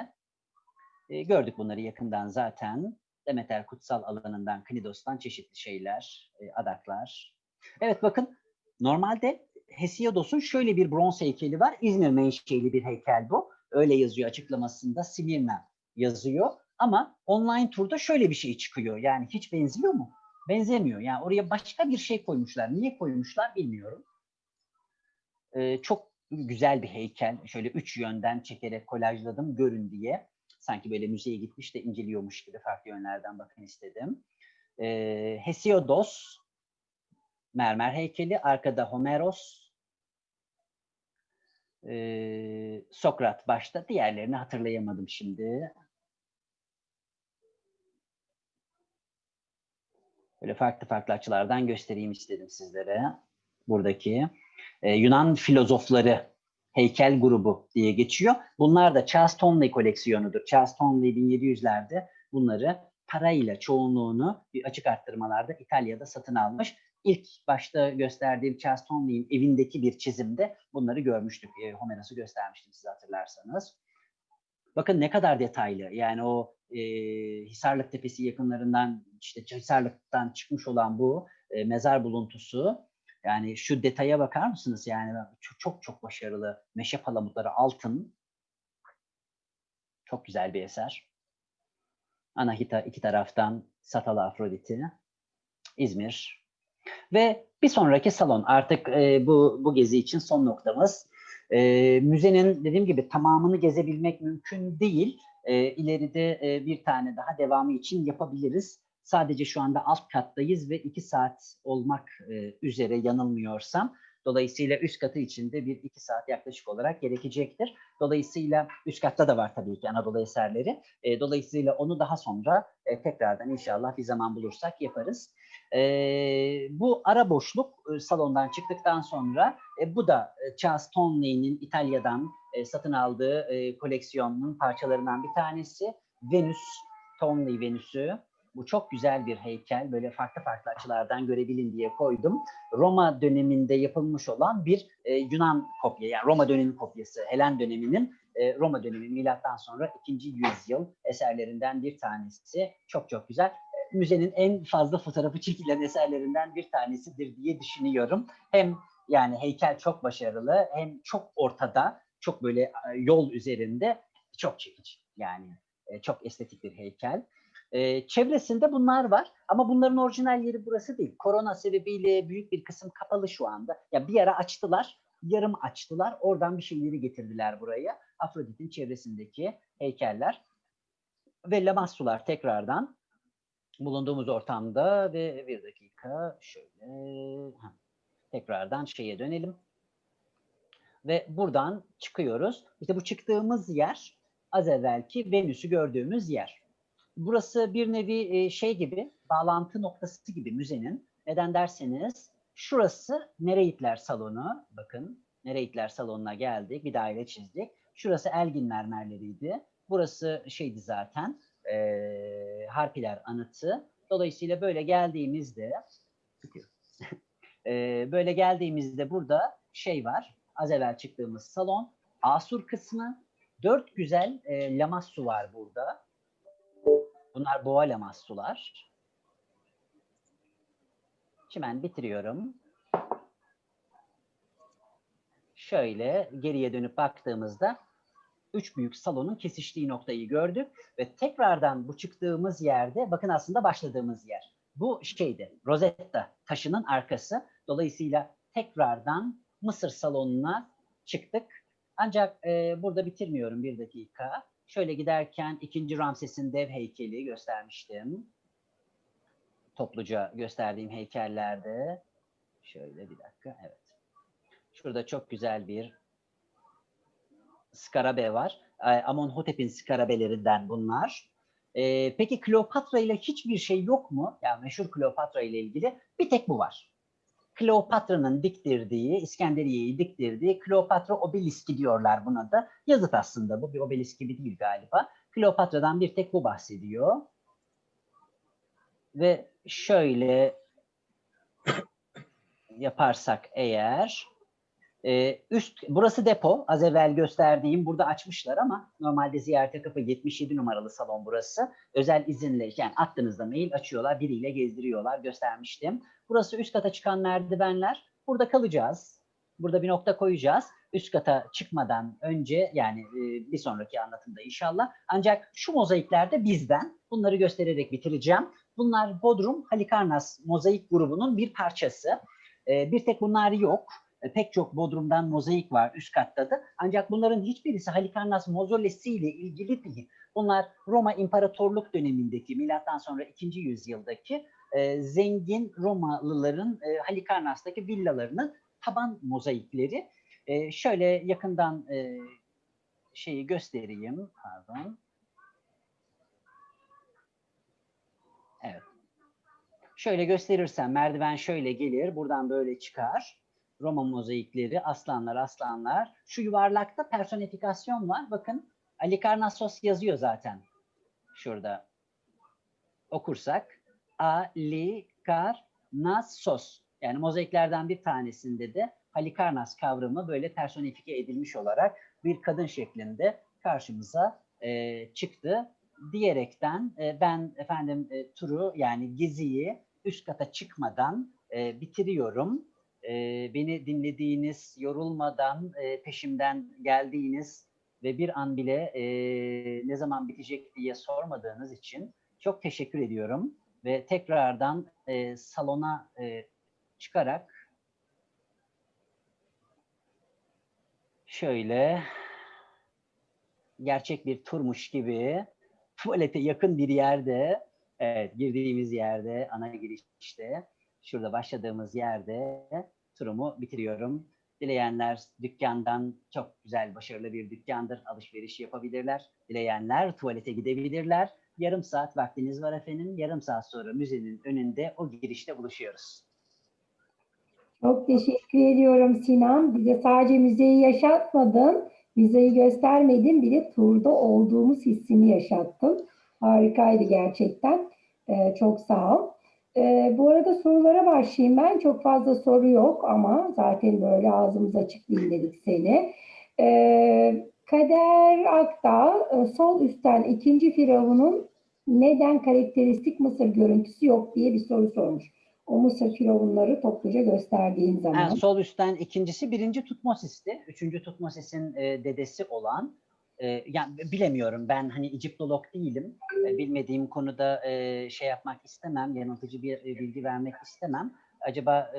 E, gördük bunları yakından zaten. Demeter kutsal alanından, Knidos'tan çeşitli şeyler, e, adaklar. Evet bakın normalde Hesiodos'un şöyle bir bronz heykeli var. İzmir menşeli bir heykel bu. Öyle yazıyor açıklamasında. Simirna yazıyor. Ama online turda şöyle bir şey çıkıyor. Yani hiç benziyor mu? Benzemiyor. Yani oraya başka bir şey koymuşlar. Niye koymuşlar bilmiyorum. Ee, çok güzel bir heykel. Şöyle üç yönden çekerek kolajladım görün diye. Sanki böyle müzeye gitmiş de inceliyormuş gibi farklı yönlerden bakın istedim. Ee, Hesiodos mermer heykeli. Arkada Homeros. Ee, Sokrat başta. Diğerlerini hatırlayamadım şimdi. Böyle farklı farklı açılardan göstereyim istedim sizlere. Buradaki e, Yunan filozofları heykel grubu diye geçiyor. Bunlar da Charles Tonley koleksiyonudur. Charles Tonley 1700'lerde bunları parayla çoğunluğunu açık arttırmalarda İtalya'da satın almış. İlk başta gösterdiğim Charles Tonley'in evindeki bir çizimde bunları görmüştük. E, Homeros'u göstermiştim siz hatırlarsanız. Bakın ne kadar detaylı. Yani o e, Hisarlık Tepesi yakınlarından işte Hisarlık'tan çıkmış olan bu e, mezar buluntusu. Yani şu detaya bakar mısınız? Yani çok çok, çok başarılı. Meşe palamutları altın. Çok güzel bir eser. Anahita iki taraftan Satalı Afrodit'i. İzmir. Ve bir sonraki salon artık e, bu, bu gezi için son noktamız. E, müzenin dediğim gibi tamamını gezebilmek mümkün değil. E, ileride e, bir tane daha devamı için yapabiliriz. Sadece şu anda alt kattayız ve iki saat olmak e, üzere yanılmıyorsam. Dolayısıyla üst katı içinde bir iki saat yaklaşık olarak gerekecektir. Dolayısıyla üst katta da var tabii ki Anadolu eserleri. E, dolayısıyla onu daha sonra e, tekrardan inşallah bir zaman bulursak yaparız. E, bu ara boşluk e, salondan çıktıktan sonra e, bu da e, Charles Tonley'nin İtalya'dan e, satın aldığı e, koleksiyonunun parçalarından bir tanesi. Venüs, Tonley Venüs'ü. Bu çok güzel bir heykel. Böyle farklı farklı açılardan görebilin diye koydum. Roma döneminde yapılmış olan bir e, Yunan kopya. Yani Roma dönemi kopyası. Helen döneminin e, Roma dönemi milattan sonra 2. yüzyıl eserlerinden bir tanesi. Çok çok güzel. E, müzenin en fazla fotoğrafı çekilen eserlerinden bir tanesidir diye düşünüyorum. Hem yani heykel çok başarılı hem çok ortada, çok böyle e, yol üzerinde çok çekici. Yani e, çok estetik bir heykel. Ee, çevresinde bunlar var ama bunların orijinal yeri burası değil. Korona sebebiyle büyük bir kısım kapalı şu anda. Ya bir ara açtılar, yarım açtılar. Oradan bir şeyleri getirdiler buraya. Afrodit'in çevresindeki heykeller ve Lamassular tekrardan bulunduğumuz ortamda ve bir dakika şöyle tekrardan şeye dönelim. Ve buradan çıkıyoruz. İşte bu çıktığımız yer az evvelki Venüs'ü gördüğümüz yer burası bir nevi şey gibi, bağlantı noktası gibi müzenin. Neden derseniz şurası Nereitler Salonu. Bakın Nereitler Salonu'na geldik. Bir daire çizdik. Şurası Elgin mermerleriydi. Burası şeydi zaten e, Harpiler anıtı. Dolayısıyla böyle geldiğimizde e, böyle geldiğimizde burada şey var. Az evvel çıktığımız salon. Asur kısmı. Dört güzel e, lamassu var burada. Bunlar boğa lamassular. Çimen bitiriyorum. Şöyle geriye dönüp baktığımızda üç büyük salonun kesiştiği noktayı gördük ve tekrardan bu çıktığımız yerde bakın aslında başladığımız yer. Bu şeydi Rosetta taşının arkası. Dolayısıyla tekrardan Mısır salonuna çıktık. Ancak e, burada bitirmiyorum bir dakika. Şöyle giderken ikinci Ramses'in dev heykeli göstermiştim. Topluca gösterdiğim heykellerde. Şöyle bir dakika, evet. Şurada çok güzel bir skarabe var. Amonhotep'in skarabelerinden bunlar. Ee, peki Kleopatra ile hiçbir şey yok mu? Yani meşhur Kleopatra ile ilgili bir tek bu var. Kleopatra'nın diktirdiği, İskenderiye'yi diktirdiği Kleopatra obeliski diyorlar buna da. Yazıt aslında bu bir obelisk gibi değil galiba. Kleopatra'dan bir tek bu bahsediyor. Ve şöyle yaparsak eğer e, üst burası depo az evvel gösterdiğim burada açmışlar ama normalde ziyarete kapı 77 numaralı salon burası. Özel izinle yani attığınızda mail açıyorlar biriyle gezdiriyorlar göstermiştim. Burası üst kata çıkan merdivenler. Burada kalacağız. Burada bir nokta koyacağız. Üst kata çıkmadan önce yani e, bir sonraki anlatımda inşallah. Ancak şu mozaikler de bizden. Bunları göstererek bitireceğim. Bunlar Bodrum Halikarnas mozaik grubunun bir parçası. E, bir tek bunlar yok. E, pek çok Bodrum'dan mozaik var üst katta da. Ancak bunların hiçbirisi Halikarnas mozolesi ile ilgili değil. Bunlar Roma İmparatorluk dönemindeki milattan sonra 2. yüzyıldaki e, zengin Romalıların e, Halikarnas'taki villalarının taban mozaikleri. E, şöyle yakından e, şeyi göstereyim. Pardon. Evet. Şöyle gösterirsem merdiven şöyle gelir. Buradan böyle çıkar. Roma mozaikleri, aslanlar, aslanlar. Şu yuvarlakta personifikasyon var. Bakın Alikarnassos yazıyor zaten. Şurada okursak. Alikarnassos. Yani mozaiklerden bir tanesinde de Halikarnas kavramı böyle personifike edilmiş olarak bir kadın şeklinde karşımıza e, çıktı. Diyerekten e, ben efendim e, turu yani geziyi üst kata çıkmadan e, bitiriyorum. E, beni dinlediğiniz, yorulmadan e, peşimden geldiğiniz ve bir an bile e, ne zaman bitecek diye sormadığınız için çok teşekkür ediyorum. Ve tekrardan e, salona e, çıkarak şöyle gerçek bir turmuş gibi tuvalete yakın bir yerde, evet girdiğimiz yerde, ana girişte, şurada başladığımız yerde turumu bitiriyorum. Dileyenler dükkandan çok güzel, başarılı bir dükkandır, alışveriş yapabilirler. Dileyenler tuvalete gidebilirler. Yarım saat vaktiniz var efendim. Yarım saat sonra müzenin önünde o girişte buluşuyoruz. Çok teşekkür ediyorum Sinan. Bize sadece müzeyi yaşatmadın, müzeyi göstermedin, bir de turda olduğumuz hissini yaşattın. Harikaydı gerçekten. Ee, çok sağ ol. Ee, bu arada sorulara başlayayım ben. Çok fazla soru yok ama zaten böyle ağzımız açık dinledik seni. Ee, Kader Akdağ, e, sol üstten ikinci firavunun neden karakteristik Mısır görüntüsü yok diye bir soru sormuş. O Mısır firavunları topluca gösterdiğin zaman. Ha, sol üstten ikincisi birinci Tutmosis'ti. Üçüncü Tutmosis'in e, dedesi olan. E, yani bilemiyorum ben hani Egiptolog değilim. Bilmediğim konuda şey yapmak istemem. Yanıltıcı bir bilgi vermek istemem. Acaba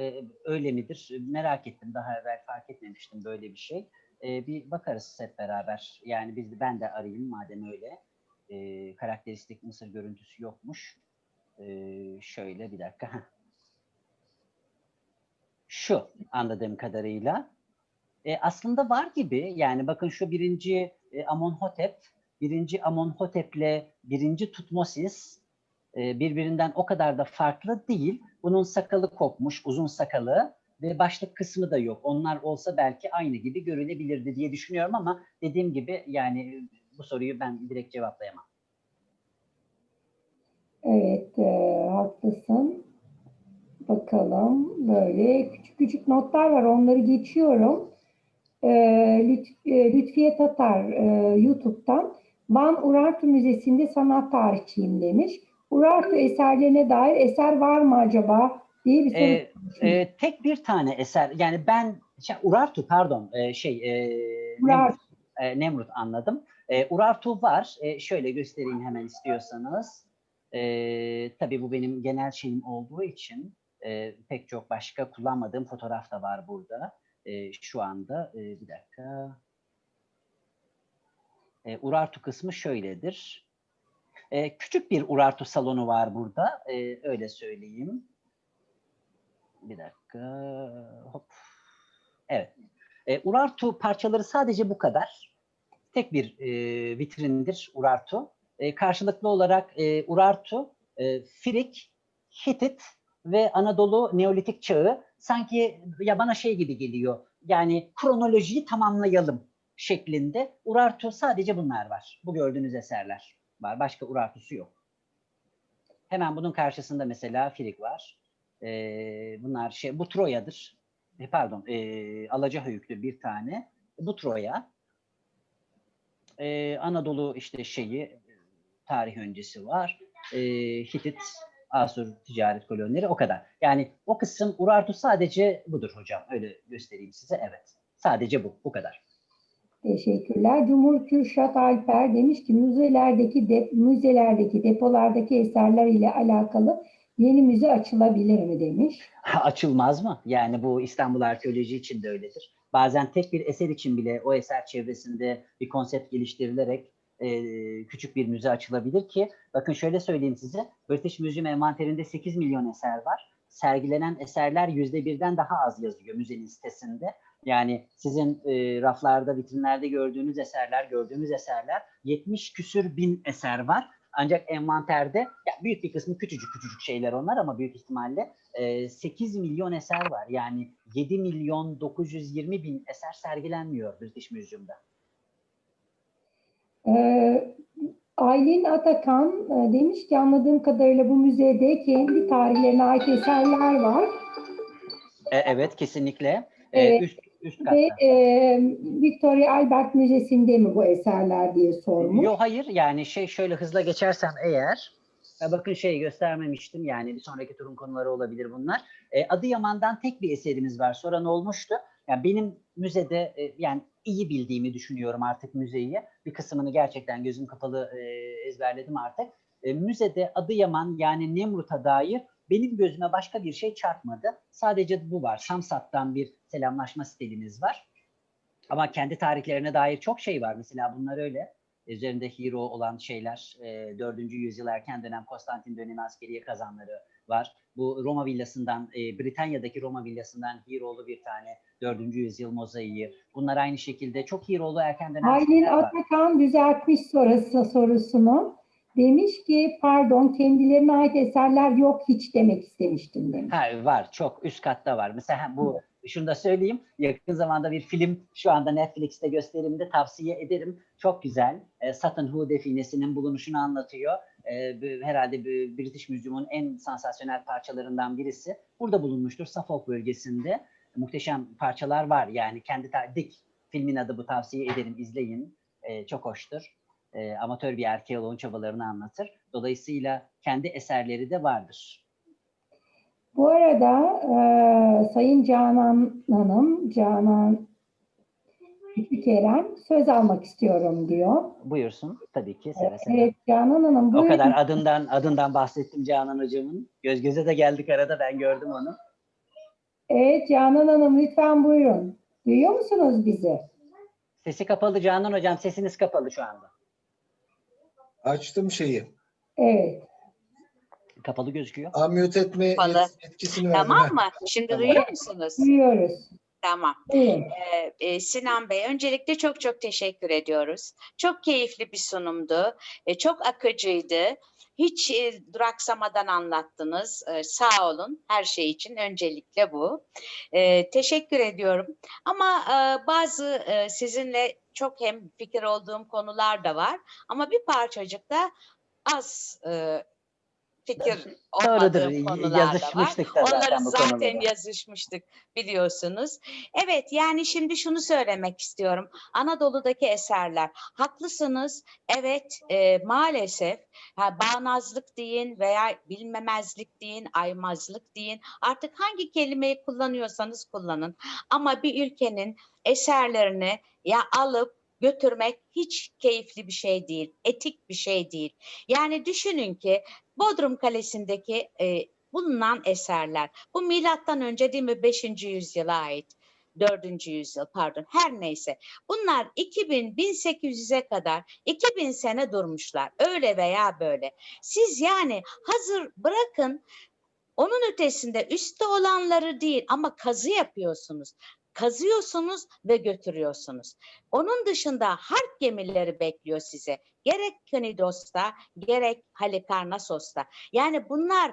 öyle midir? Merak ettim. Daha evvel fark etmemiştim böyle bir şey. Bir bakarız hep beraber. Yani biz ben de arayayım madem öyle. Karakteristik Mısır görüntüsü yokmuş. Şöyle bir dakika. Şu anladığım kadarıyla. Aslında var gibi yani bakın şu birinci e, Amonhotep, birinci Amonhotep'le birinci Tutmosis e, birbirinden o kadar da farklı değil. Bunun sakalı kopmuş, uzun sakalı ve başlık kısmı da yok. Onlar olsa belki aynı gibi görülebilirdi diye düşünüyorum ama dediğim gibi yani bu soruyu ben direkt cevaplayamam. Evet, e, haklısın. Bakalım böyle küçük küçük notlar var onları geçiyorum. E, Lütf, e, Lütfiye Tatar e, YouTube'dan Van Urartu Müzesi'nde sanat tarihçiyim demiş. Urartu eserlerine dair eser var mı acaba diye bir soru Ee, sormuş. e, tek bir tane eser yani ben şey, Urartu pardon e, şey e, Urartu. Nemrut, e, Nemrut anladım. E, Urartu var. E, şöyle göstereyim hemen istiyorsanız. E, tabii bu benim genel şeyim olduğu için e, pek çok başka kullanmadığım fotoğraf da var burada. E, şu anda e, bir dakika. E, Urartu kısmı şöyledir. E, küçük bir Urartu salonu var burada. E, öyle söyleyeyim. Bir dakika. Hop. Evet. E, Urartu parçaları sadece bu kadar. Tek bir e, vitrindir Urartu. E, karşılıklı olarak e, Urartu, e, Firik, Hitit ve Anadolu Neolitik çağı sanki ya bana şey gibi geliyor. Yani kronolojiyi tamamlayalım şeklinde. Urartu sadece bunlar var. Bu gördüğünüz eserler var. Başka Urartusu yok. Hemen bunun karşısında mesela Firik var. Ee, bunlar şey bu Troya'dır. E, pardon, e, Alacahöyük'tür bir tane. Bu Troya. Ee, Anadolu işte şeyi tarih öncesi var. Ee, Hitit, Asur ticaret kolonileri o kadar. Yani o kısım Urartu sadece budur hocam. Öyle göstereyim size. Evet. Sadece bu. Bu kadar. Teşekkürler. Cumhur Kürşat Alper demiş ki müzelerdeki de, müzelerdeki depolardaki eserler ile alakalı yeni müze açılabilir mi demiş. Açılmaz mı? Yani bu İstanbul arkeoloji için de öyledir. Bazen tek bir eser için bile o eser çevresinde bir konsept geliştirilerek e, küçük bir müze açılabilir ki bakın şöyle söyleyeyim size British Museum envanterinde 8 milyon eser var. Sergilenen eserler yüzde birden daha az yazıyor müzenin sitesinde. Yani sizin e, raflarda, vitrinlerde gördüğünüz eserler, gördüğümüz eserler 70 küsür bin eser var. Ancak envanterde ya büyük bir kısmı küçücük küçücük şeyler onlar ama büyük ihtimalle e, 8 milyon eser var. Yani 7 milyon 920 bin eser sergilenmiyor British Museum'da. Ee, Aylin Atakan e, demiş ki anladığım kadarıyla bu müzede kendi tarihlerine ait eserler var. E, evet kesinlikle. E, Evet. üst, üst katta. Ve e, Victoria Albert Müzesi'nde mi bu eserler diye sormuş. Yo hayır yani şey şöyle hızla geçersem eğer bakın şey göstermemiştim yani bir sonraki turun konuları olabilir bunlar. E, Adıyaman'dan tek bir eserimiz var. Soran olmuştu. Yani benim müzede e, yani iyi bildiğimi düşünüyorum artık müzeyi. Bir kısmını gerçekten gözüm kapalı e, ezberledim artık. E, müzede Adıyaman yani Nemrut'a dair benim gözüme başka bir şey çarpmadı. Sadece bu var. Samsat'tan bir selamlaşma stilimiz var. Ama kendi tarihlerine dair çok şey var. Mesela bunlar öyle. Üzerinde hero olan şeyler. E, 4. yüzyıl erken dönem Konstantin dönemi askeriye kazanları var. Bu Roma villasından, e, Britanya'daki Roma villasından hero'lu bir tane 4. yüzyıl mozaiği. Bunlar aynı şekilde çok hero'lu erken dönem Aylin. Atakan düzeltmiş sorusu, sorusunu. Demiş ki pardon kendilerine ait eserler yok hiç demek istemiştim demiş. Ha, var çok üst katta var. Mesela bu şunu da söyleyeyim. Yakın zamanda bir film şu anda Netflix'te gösterimde tavsiye ederim. Çok güzel. E, Sutton Hoo definesinin bulunuşunu anlatıyor. E, herhalde British Museum'un en sansasyonel parçalarından birisi. Burada bulunmuştur Suffolk bölgesinde. Muhteşem parçalar var. Yani kendi dik filmin adı bu tavsiye ederim izleyin. E, çok hoştur. E, amatör bir arkeoloğun çabalarını anlatır. Dolayısıyla kendi eserleri de vardır. Bu arada e, Sayın Canan Hanım, Canan Kerem söz almak istiyorum diyor. Buyursun tabii ki seve seve. Evet Canan Hanım O buyurun. kadar adından adından bahsettim Canan hocamın. Göz göze de geldik arada ben gördüm onu. Evet Canan Hanım lütfen buyurun. Duyuyor musunuz bizi? Sesi kapalı Canan hocam sesiniz kapalı şu anda. Açtım şeyi. Evet. Kapalı gözüküyor. Unmute etme Kapalı. etkisini verdim. Tamam mı? Şimdi Tamam. duyuyor musunuz? Duyuyoruz. Tamam. Ee, e, Sinan Bey, öncelikle çok çok teşekkür ediyoruz. Çok keyifli bir sunumdu. E, çok akıcıydı. Hiç e, duraksamadan anlattınız. E, sağ olun her şey için. Öncelikle bu. E, teşekkür ediyorum. Ama e, bazı e, sizinle çok hem fikir olduğum konular da var. Ama bir parçacık da az e, fikir olmadığım konular da var. Onları zaten konuları. yazışmıştık biliyorsunuz. Evet yani şimdi şunu söylemek istiyorum. Anadolu'daki eserler haklısınız. Evet e, maalesef ha, bağnazlık deyin veya bilmemezlik deyin, aymazlık deyin. Artık hangi kelimeyi kullanıyorsanız kullanın. Ama bir ülkenin eserlerini ya alıp götürmek hiç keyifli bir şey değil, etik bir şey değil. Yani düşünün ki Bodrum Kalesi'ndeki e, bulunan eserler. Bu milattan önce değil mi 5. yüzyıla ait. 4. yüzyıl pardon her neyse. Bunlar 2000 1800'e kadar 2000 sene durmuşlar. Öyle veya böyle. Siz yani hazır bırakın onun ötesinde üstte olanları değil ama kazı yapıyorsunuz. Kazıyorsunuz ve götürüyorsunuz. Onun dışında harp gemileri bekliyor size. Gerek Knidos'ta gerek Halikarnassos'ta. Yani bunlar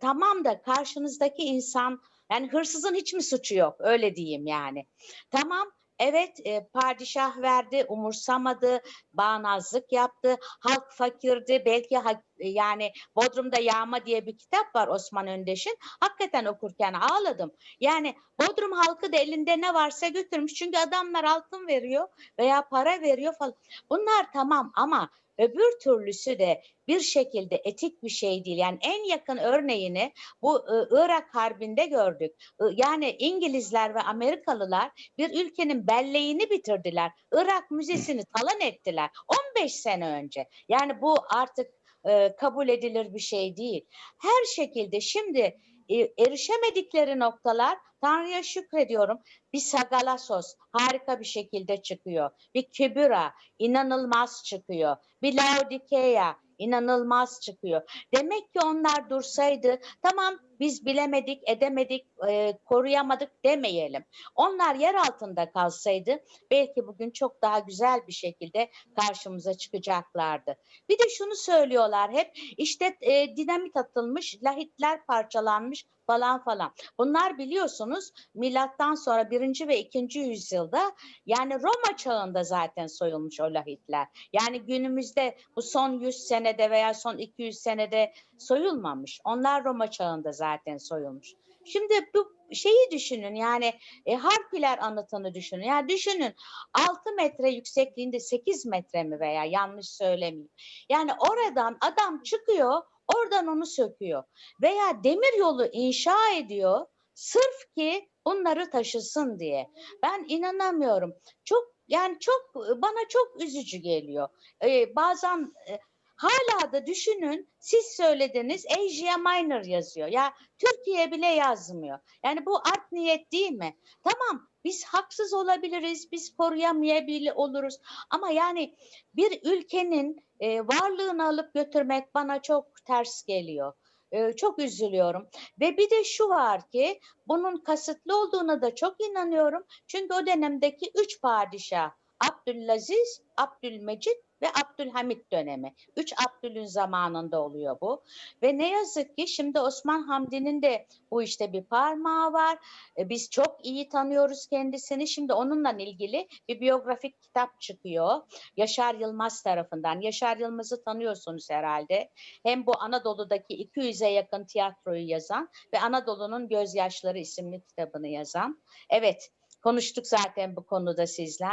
tamam da karşınızdaki insan yani hırsızın hiç mi suçu yok öyle diyeyim yani. Tamam evet e, padişah verdi umursamadı bağnazlık yaptı halk fakirdi belki ha- yani Bodrum'da Yağma diye bir kitap var Osman Öndeş'in hakikaten okurken ağladım. Yani Bodrum halkı da elinde ne varsa götürmüş çünkü adamlar altın veriyor veya para veriyor falan. Bunlar tamam ama öbür türlüsü de bir şekilde etik bir şey değil. Yani en yakın örneğini bu e, Irak Harbi'nde gördük. I- Yani İngilizler ve Amerikalılar bir ülkenin belleğini bitirdiler. Irak Müzesi'ni talan ettiler 15 sene önce. Yani bu artık e, kabul edilir bir şey değil. Her şekilde şimdi e, erişemedikleri noktalar Tanrı'ya şükrediyorum. Bir Sagalassos harika bir şekilde çıkıyor. Bir Kibüra inanılmaz çıkıyor. Bir Laodikeya inanılmaz çıkıyor. Demek ki onlar dursaydı tamam biz bilemedik, edemedik, e, koruyamadık demeyelim. Onlar yer altında kalsaydı belki bugün çok daha güzel bir şekilde karşımıza çıkacaklardı. Bir de şunu söylüyorlar hep işte e, dinamit atılmış, lahitler parçalanmış falan falan. Bunlar biliyorsunuz milattan sonra birinci ve ikinci yüzyılda yani Roma çağında zaten soyulmuş o lahitler. Yani günümüzde bu son 100 senede veya son 200 senede soyulmamış. Onlar Roma çağında zaten soyulmuş. Şimdi bu şeyi düşünün yani e, Harpiler anıtını düşünün. Yani düşünün 6 metre yüksekliğinde 8 metre mi veya yanlış söylemeyeyim. Yani oradan adam çıkıyor oradan onu söküyor veya demir yolu inşa ediyor sırf ki bunları taşısın diye. Ben inanamıyorum. Çok yani çok bana çok üzücü geliyor. Ee, bazen e, hala da düşünün siz söylediniz Asia Minor yazıyor. Ya Türkiye bile yazmıyor. Yani bu art niyet değil mi? Tamam biz haksız olabiliriz, biz koruyamayabilir oluruz. Ama yani bir ülkenin e, varlığını alıp götürmek bana çok ters geliyor. E, çok üzülüyorum. Ve bir de şu var ki bunun kasıtlı olduğuna da çok inanıyorum. Çünkü o dönemdeki üç padişah Abdülaziz, Abdülmecit ve Abdülhamit dönemi. Üç Abdül'ün zamanında oluyor bu. Ve ne yazık ki şimdi Osman Hamdi'nin de bu işte bir parmağı var. E, Biz çok iyi tanıyoruz kendisini. Şimdi onunla ilgili bir biyografik kitap çıkıyor. Yaşar Yılmaz tarafından. Yaşar Yılmaz'ı tanıyorsunuz herhalde. Hem bu Anadolu'daki 200'e yakın tiyatroyu yazan ve Anadolu'nun Gözyaşları isimli kitabını yazan. Evet, konuştuk zaten bu konuda sizle.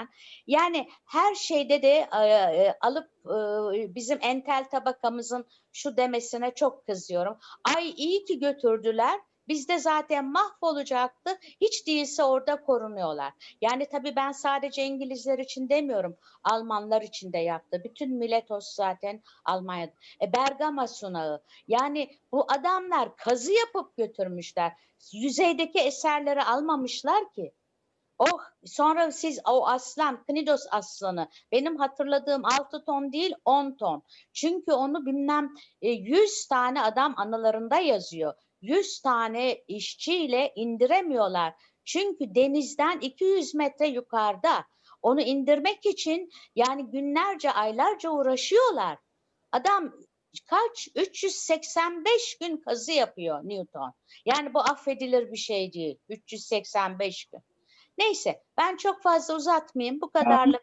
Yani her şeyde de e, e, alıp e, bizim entel tabakamızın şu demesine çok kızıyorum. Ay iyi ki götürdüler. Bizde zaten mahvolacaktı. Hiç değilse orada korunuyorlar. Yani tabii ben sadece İngilizler için demiyorum. Almanlar için de yaptı. Bütün Miletos zaten Almanya'da. E, Bergama sunağı. Yani bu adamlar kazı yapıp götürmüşler. Yüzeydeki eserleri almamışlar ki. Oh sonra siz o aslan, Knidos aslanı benim hatırladığım 6 ton değil 10 ton. Çünkü onu bilmem e, 100 tane adam anılarında yazıyor. 100 tane işçiyle indiremiyorlar. Çünkü denizden 200 metre yukarıda. Onu indirmek için yani günlerce aylarca uğraşıyorlar. Adam kaç 385 gün kazı yapıyor Newton. Yani bu affedilir bir şey değil. 385 gün. Neyse ben çok fazla uzatmayayım. Bu kadarlık.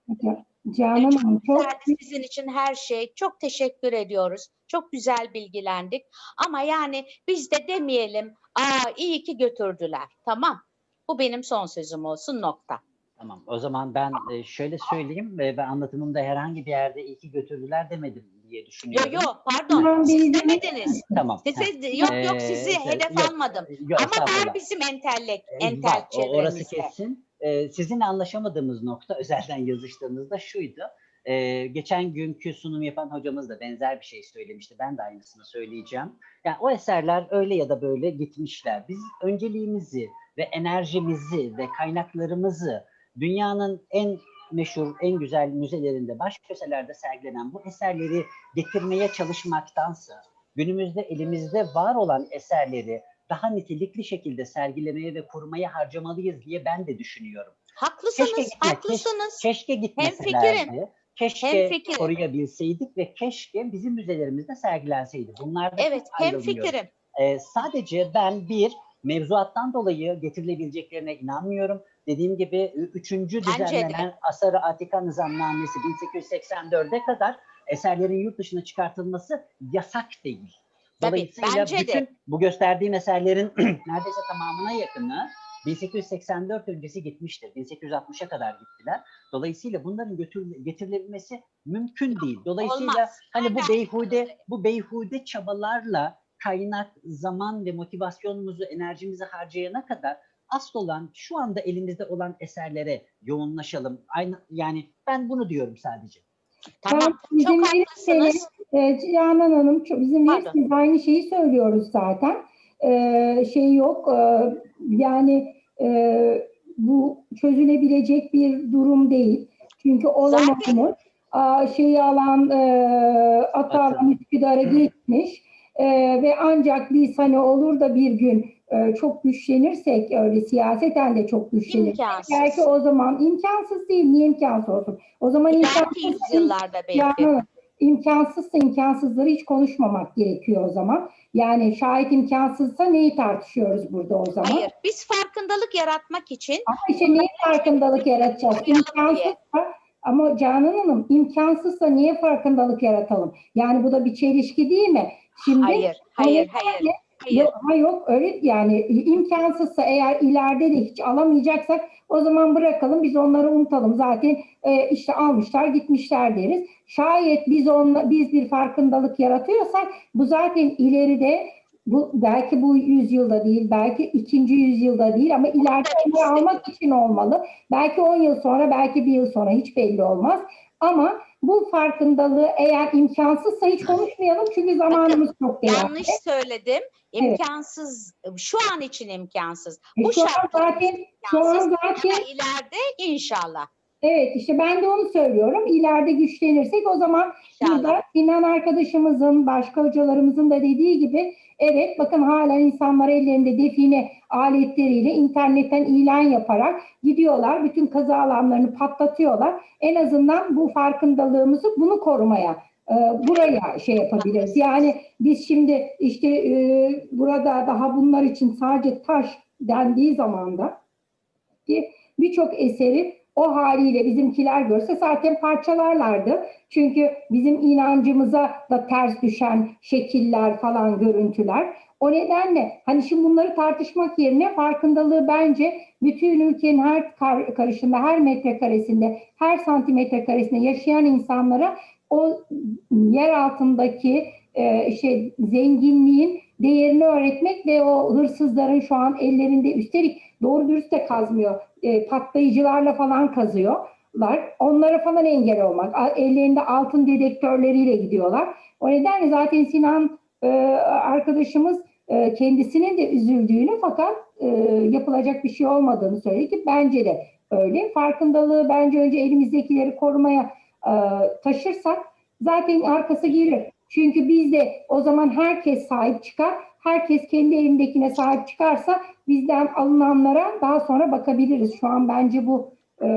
Canan Çok Hanım çok güzeldi sizin için her şey. Çok teşekkür ediyoruz. Çok güzel bilgilendik. Ama yani biz de demeyelim. Aa iyi ki götürdüler. Tamam. Bu benim son sözüm olsun nokta. Tamam. O zaman ben e, şöyle söyleyeyim ve ben anlatımımda herhangi bir yerde iyi ki götürdüler demedim diye Yo düşünüyorum. yo pardon. Tamam, Siz demediniz. tamam. Size, yok yok Ee, sizi şey, hedef yok, almadım. Yok, Ama var bizim entellek, Ee, entel var, orası kesin. Ee, sizinle anlaşamadığımız nokta özelden yazıştığımızda şuydu. Ee, geçen günkü sunum yapan hocamız da benzer bir şey söylemişti. Ben de aynısını söyleyeceğim. Yani o eserler öyle ya da böyle gitmişler. Biz önceliğimizi ve enerjimizi ve kaynaklarımızı dünyanın en meşhur, en güzel müzelerinde, baş köşelerde sergilenen bu eserleri getirmeye çalışmaktansa günümüzde elimizde var olan eserleri daha nitelikli şekilde sergilemeye ve korumaya harcamalıyız diye ben de düşünüyorum. Haklısınız, Keşke gitme, haklısınız. Keşke Hemfikirim. gitmeselerdi. Keşke Hemfikirim. koruyabilseydik ve keşke bizim müzelerimizde sergilenseydi. Bunlarda Evet, hem fikrim. Ee, sadece ben bir mevzuattan dolayı getirilebileceklerine inanmıyorum. Dediğim gibi ü- üçüncü Bence de. düzenlenen Asar-ı Atika Nizamnamesi 1884'e kadar eserlerin yurt dışına çıkartılması yasak değil. Tabii, Dolayısıyla bence de. bütün bu gösterdiğim eserlerin neredeyse tamamına yakını 1884 öncesi gitmiştir. 1860'a kadar gittiler. Dolayısıyla bunların götür, getirilebilmesi mümkün değil. Dolayısıyla Olmaz. hani bu beyhude bu beyhude çabalarla kaynak, zaman ve motivasyonumuzu, enerjimizi harcayana kadar asıl olan şu anda elimizde olan eserlere yoğunlaşalım. Aynı yani ben bunu diyorum sadece. Tamam, Ben çok haklısınız. e, Canan Hanım çok izin Pardon. aynı şeyi söylüyoruz zaten. E, şey yok e, yani e, bu çözülebilecek bir durum değil. Çünkü olamamış. Aa, şeyi alan e, atı Atı. alan Üsküdar'a geçmiş. E, ve ancak biz hani olur da bir gün e, çok güçlenirsek öyle siyaseten de çok güçlenirsek İmkansız. belki o zaman imkansız değil. Niye imkansız olsun? O zaman imkansız yüzyıllarda belki. yani imkansızsa imkansızları hiç konuşmamak gerekiyor o zaman. Yani şayet imkansızsa neyi tartışıyoruz burada o zaman? Hayır, biz farkındalık yaratmak için Ama işte neyi farkındalık yaratacağız? İmkansızsa ama Canan Hanım imkansızsa niye farkındalık yaratalım? Yani bu da bir çelişki değil mi? Şimdi hayır, hayır, hayır, hayır. Yok, ha yok öyle yani imkansızsa eğer ileride de hiç alamayacaksak o zaman bırakalım biz onları unutalım. Zaten e, işte almışlar gitmişler deriz. Şayet biz onla, biz bir farkındalık yaratıyorsak bu zaten ileride bu belki bu yüzyılda değil, belki ikinci yüzyılda değil ama ileride almak için olmalı. Belki 10 yıl sonra, belki bir yıl sonra hiç belli olmaz. Ama bu farkındalığı eğer imkansızsa hiç konuşmayalım çünkü zamanımız çok değerli. Yanlış söyledim. İmkansız, şu an için imkansız. E, Bu şu an zaten şu an imkansız. zaten Ama ileride inşallah. Evet işte ben de onu söylüyorum. İleride güçlenirsek o zaman burada Sinan arkadaşımızın, başka hocalarımızın da dediği gibi evet bakın halen insanlar ellerinde define aletleriyle internetten ilan yaparak gidiyorlar. Bütün kazı alanlarını patlatıyorlar. En azından bu farkındalığımızı bunu korumaya e, buraya şey yapabiliriz. Yani biz şimdi işte e, burada daha bunlar için sadece taş dendiği zaman da ki birçok eseri o haliyle bizimkiler görse zaten parçalarlardı. Çünkü bizim inancımıza da ters düşen şekiller falan görüntüler. O nedenle hani şimdi bunları tartışmak yerine farkındalığı bence bütün ülkenin her kar- karışında, her metrekaresinde, her santimetre karesinde yaşayan insanlara o yer altındaki e, şey zenginliğin değerini öğretmek ve o hırsızların şu an ellerinde üstelik doğru dürüst de kazmıyor. E, patlayıcılarla falan kazıyorlar. Onlara falan engel olmak. Ellerinde altın dedektörleriyle gidiyorlar. O nedenle zaten Sinan e, arkadaşımız e, kendisinin de üzüldüğünü fakat e, yapılacak bir şey olmadığını söyledi ki bence de öyle. Farkındalığı bence önce elimizdekileri korumaya e, taşırsak zaten arkası gelir. Çünkü biz de o zaman herkes sahip çıkar. Herkes kendi elindekine sahip çıkarsa bizden alınanlara daha sonra bakabiliriz. Şu an bence bu e,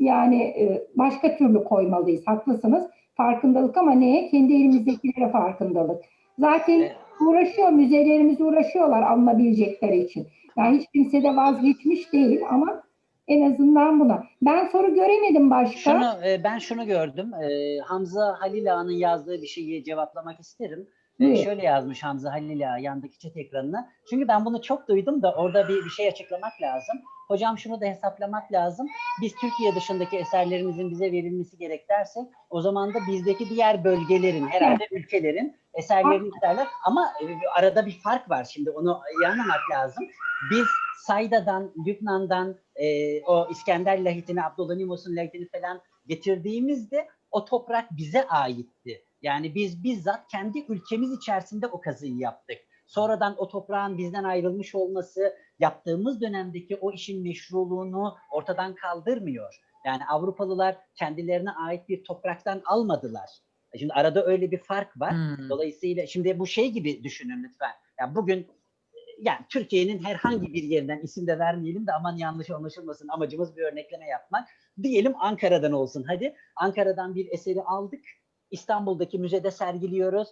yani e, başka türlü koymalıyız. Haklısınız. Farkındalık ama neye? Kendi elimizdekilere farkındalık. Zaten uğraşıyor, müzelerimiz uğraşıyorlar alınabilecekleri için. Yani hiç kimse de vazgeçmiş değil ama en azından buna. Ben soru göremedim başka. Şunu e, ben şunu gördüm. E, Hamza Halil Ağa'nın yazdığı bir şeyi cevaplamak isterim. E, Buyur. şöyle yazmış Hamza Halil Ağa yandaki chat ekranına. Çünkü ben bunu çok duydum da orada bir, bir şey açıklamak lazım. Hocam şunu da hesaplamak lazım. Biz Türkiye dışındaki eserlerimizin bize verilmesi gerek dersek o zaman da bizdeki diğer bölgelerin herhalde ülkelerin eserlerini isterler. Ama e, arada bir fark var şimdi onu anlamak lazım. Biz Sayda'dan, Lübnan'dan e, o İskender lahitini, Abdülhamimos'un lahitini falan getirdiğimizde o toprak bize aitti. Yani biz bizzat kendi ülkemiz içerisinde o kazıyı yaptık. Sonradan o toprağın bizden ayrılmış olması yaptığımız dönemdeki o işin meşruluğunu ortadan kaldırmıyor. Yani Avrupalılar kendilerine ait bir topraktan almadılar. Şimdi arada öyle bir fark var. Hmm. Dolayısıyla şimdi bu şey gibi düşünün lütfen. Ya bugün yani Türkiye'nin herhangi bir yerinden isim de vermeyelim de aman yanlış anlaşılmasın amacımız bir örnekleme yapmak. Diyelim Ankara'dan olsun hadi. Ankara'dan bir eseri aldık. İstanbul'daki müzede sergiliyoruz.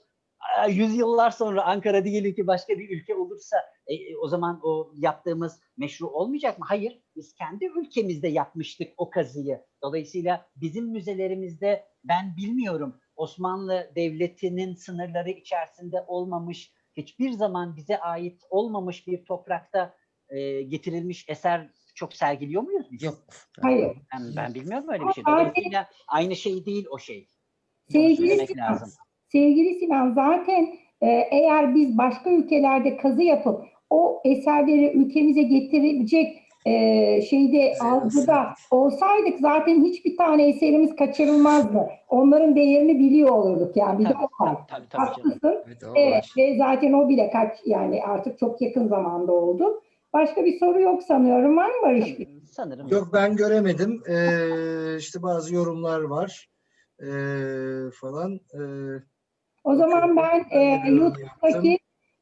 Yüzyıllar sonra Ankara diyelim ki başka bir ülke olursa e, e, o zaman o yaptığımız meşru olmayacak mı? Hayır. Biz kendi ülkemizde yapmıştık o kazıyı. Dolayısıyla bizim müzelerimizde ben bilmiyorum Osmanlı Devleti'nin sınırları içerisinde olmamış, hiçbir zaman bize ait olmamış bir toprakta e, getirilmiş eser çok sergiliyor muyuz biz? Yok. Hayır. Ben, ben bilmiyorum öyle bir şey. Dolayısıyla aynı şey değil o şey. Sevgili Sinan, lazım. sevgili Sinan zaten e, eğer biz başka ülkelerde kazı yapıp o eserleri ülkemize getirecek e, şeyde algıda olsaydık zaten hiçbir tane eserimiz kaçırılmazdı. Onların değerini biliyor olurduk yani bir de Tabii, o var. tabii, tabii. Haklısın. Evet, o Evet ve zaten o bile kaç yani artık çok yakın zamanda oldu. Başka bir soru yok sanıyorum. Var mı Barış? Sanırım. Yok ben göremedim. Ee, işte bazı yorumlar var. Ee, falan. Ee, O zaman ben e, YouTube'daki.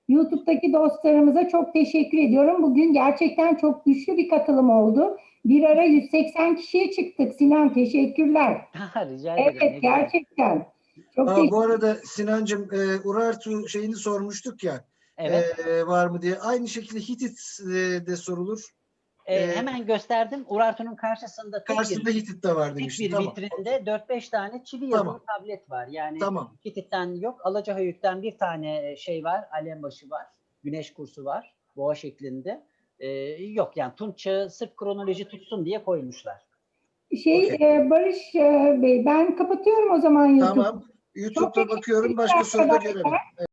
YouTube'daki dostlarımıza çok teşekkür ediyorum. Bugün gerçekten çok güçlü bir katılım oldu. Bir ara 180 kişiye çıktık. Sinan teşekkürler. Rica ederim. Evet gerçekten. Çok Aa, bu arada Sinancığım e, Urartu şeyini sormuştuk ya. Evet. e, var mı diye. Aynı şekilde Hitit e, de sorulur. Ee, e, hemen gösterdim. Urartu'nun karşısında tek Karşısında bir, Hitit de var tek demiştin. bir Tamam. vitrinde 4-5 tane çivi Tamam. yazılı tablet var. Yani Tamam. Hitit'ten yok. Alacahöyük'ten bir tane şey var. Alembaşı var. Güneş kursu var. Boğa şeklinde. Ee, yok yani Tunç çağı sırf kronoloji tutsun diye koymuşlar. Şey Okey. e, Barış e, Bey ben kapatıyorum o zaman YouTube'u. Tamam. YouTube'da teşekkür bakıyorum. Başka soru da arkadaşlar. göremedim.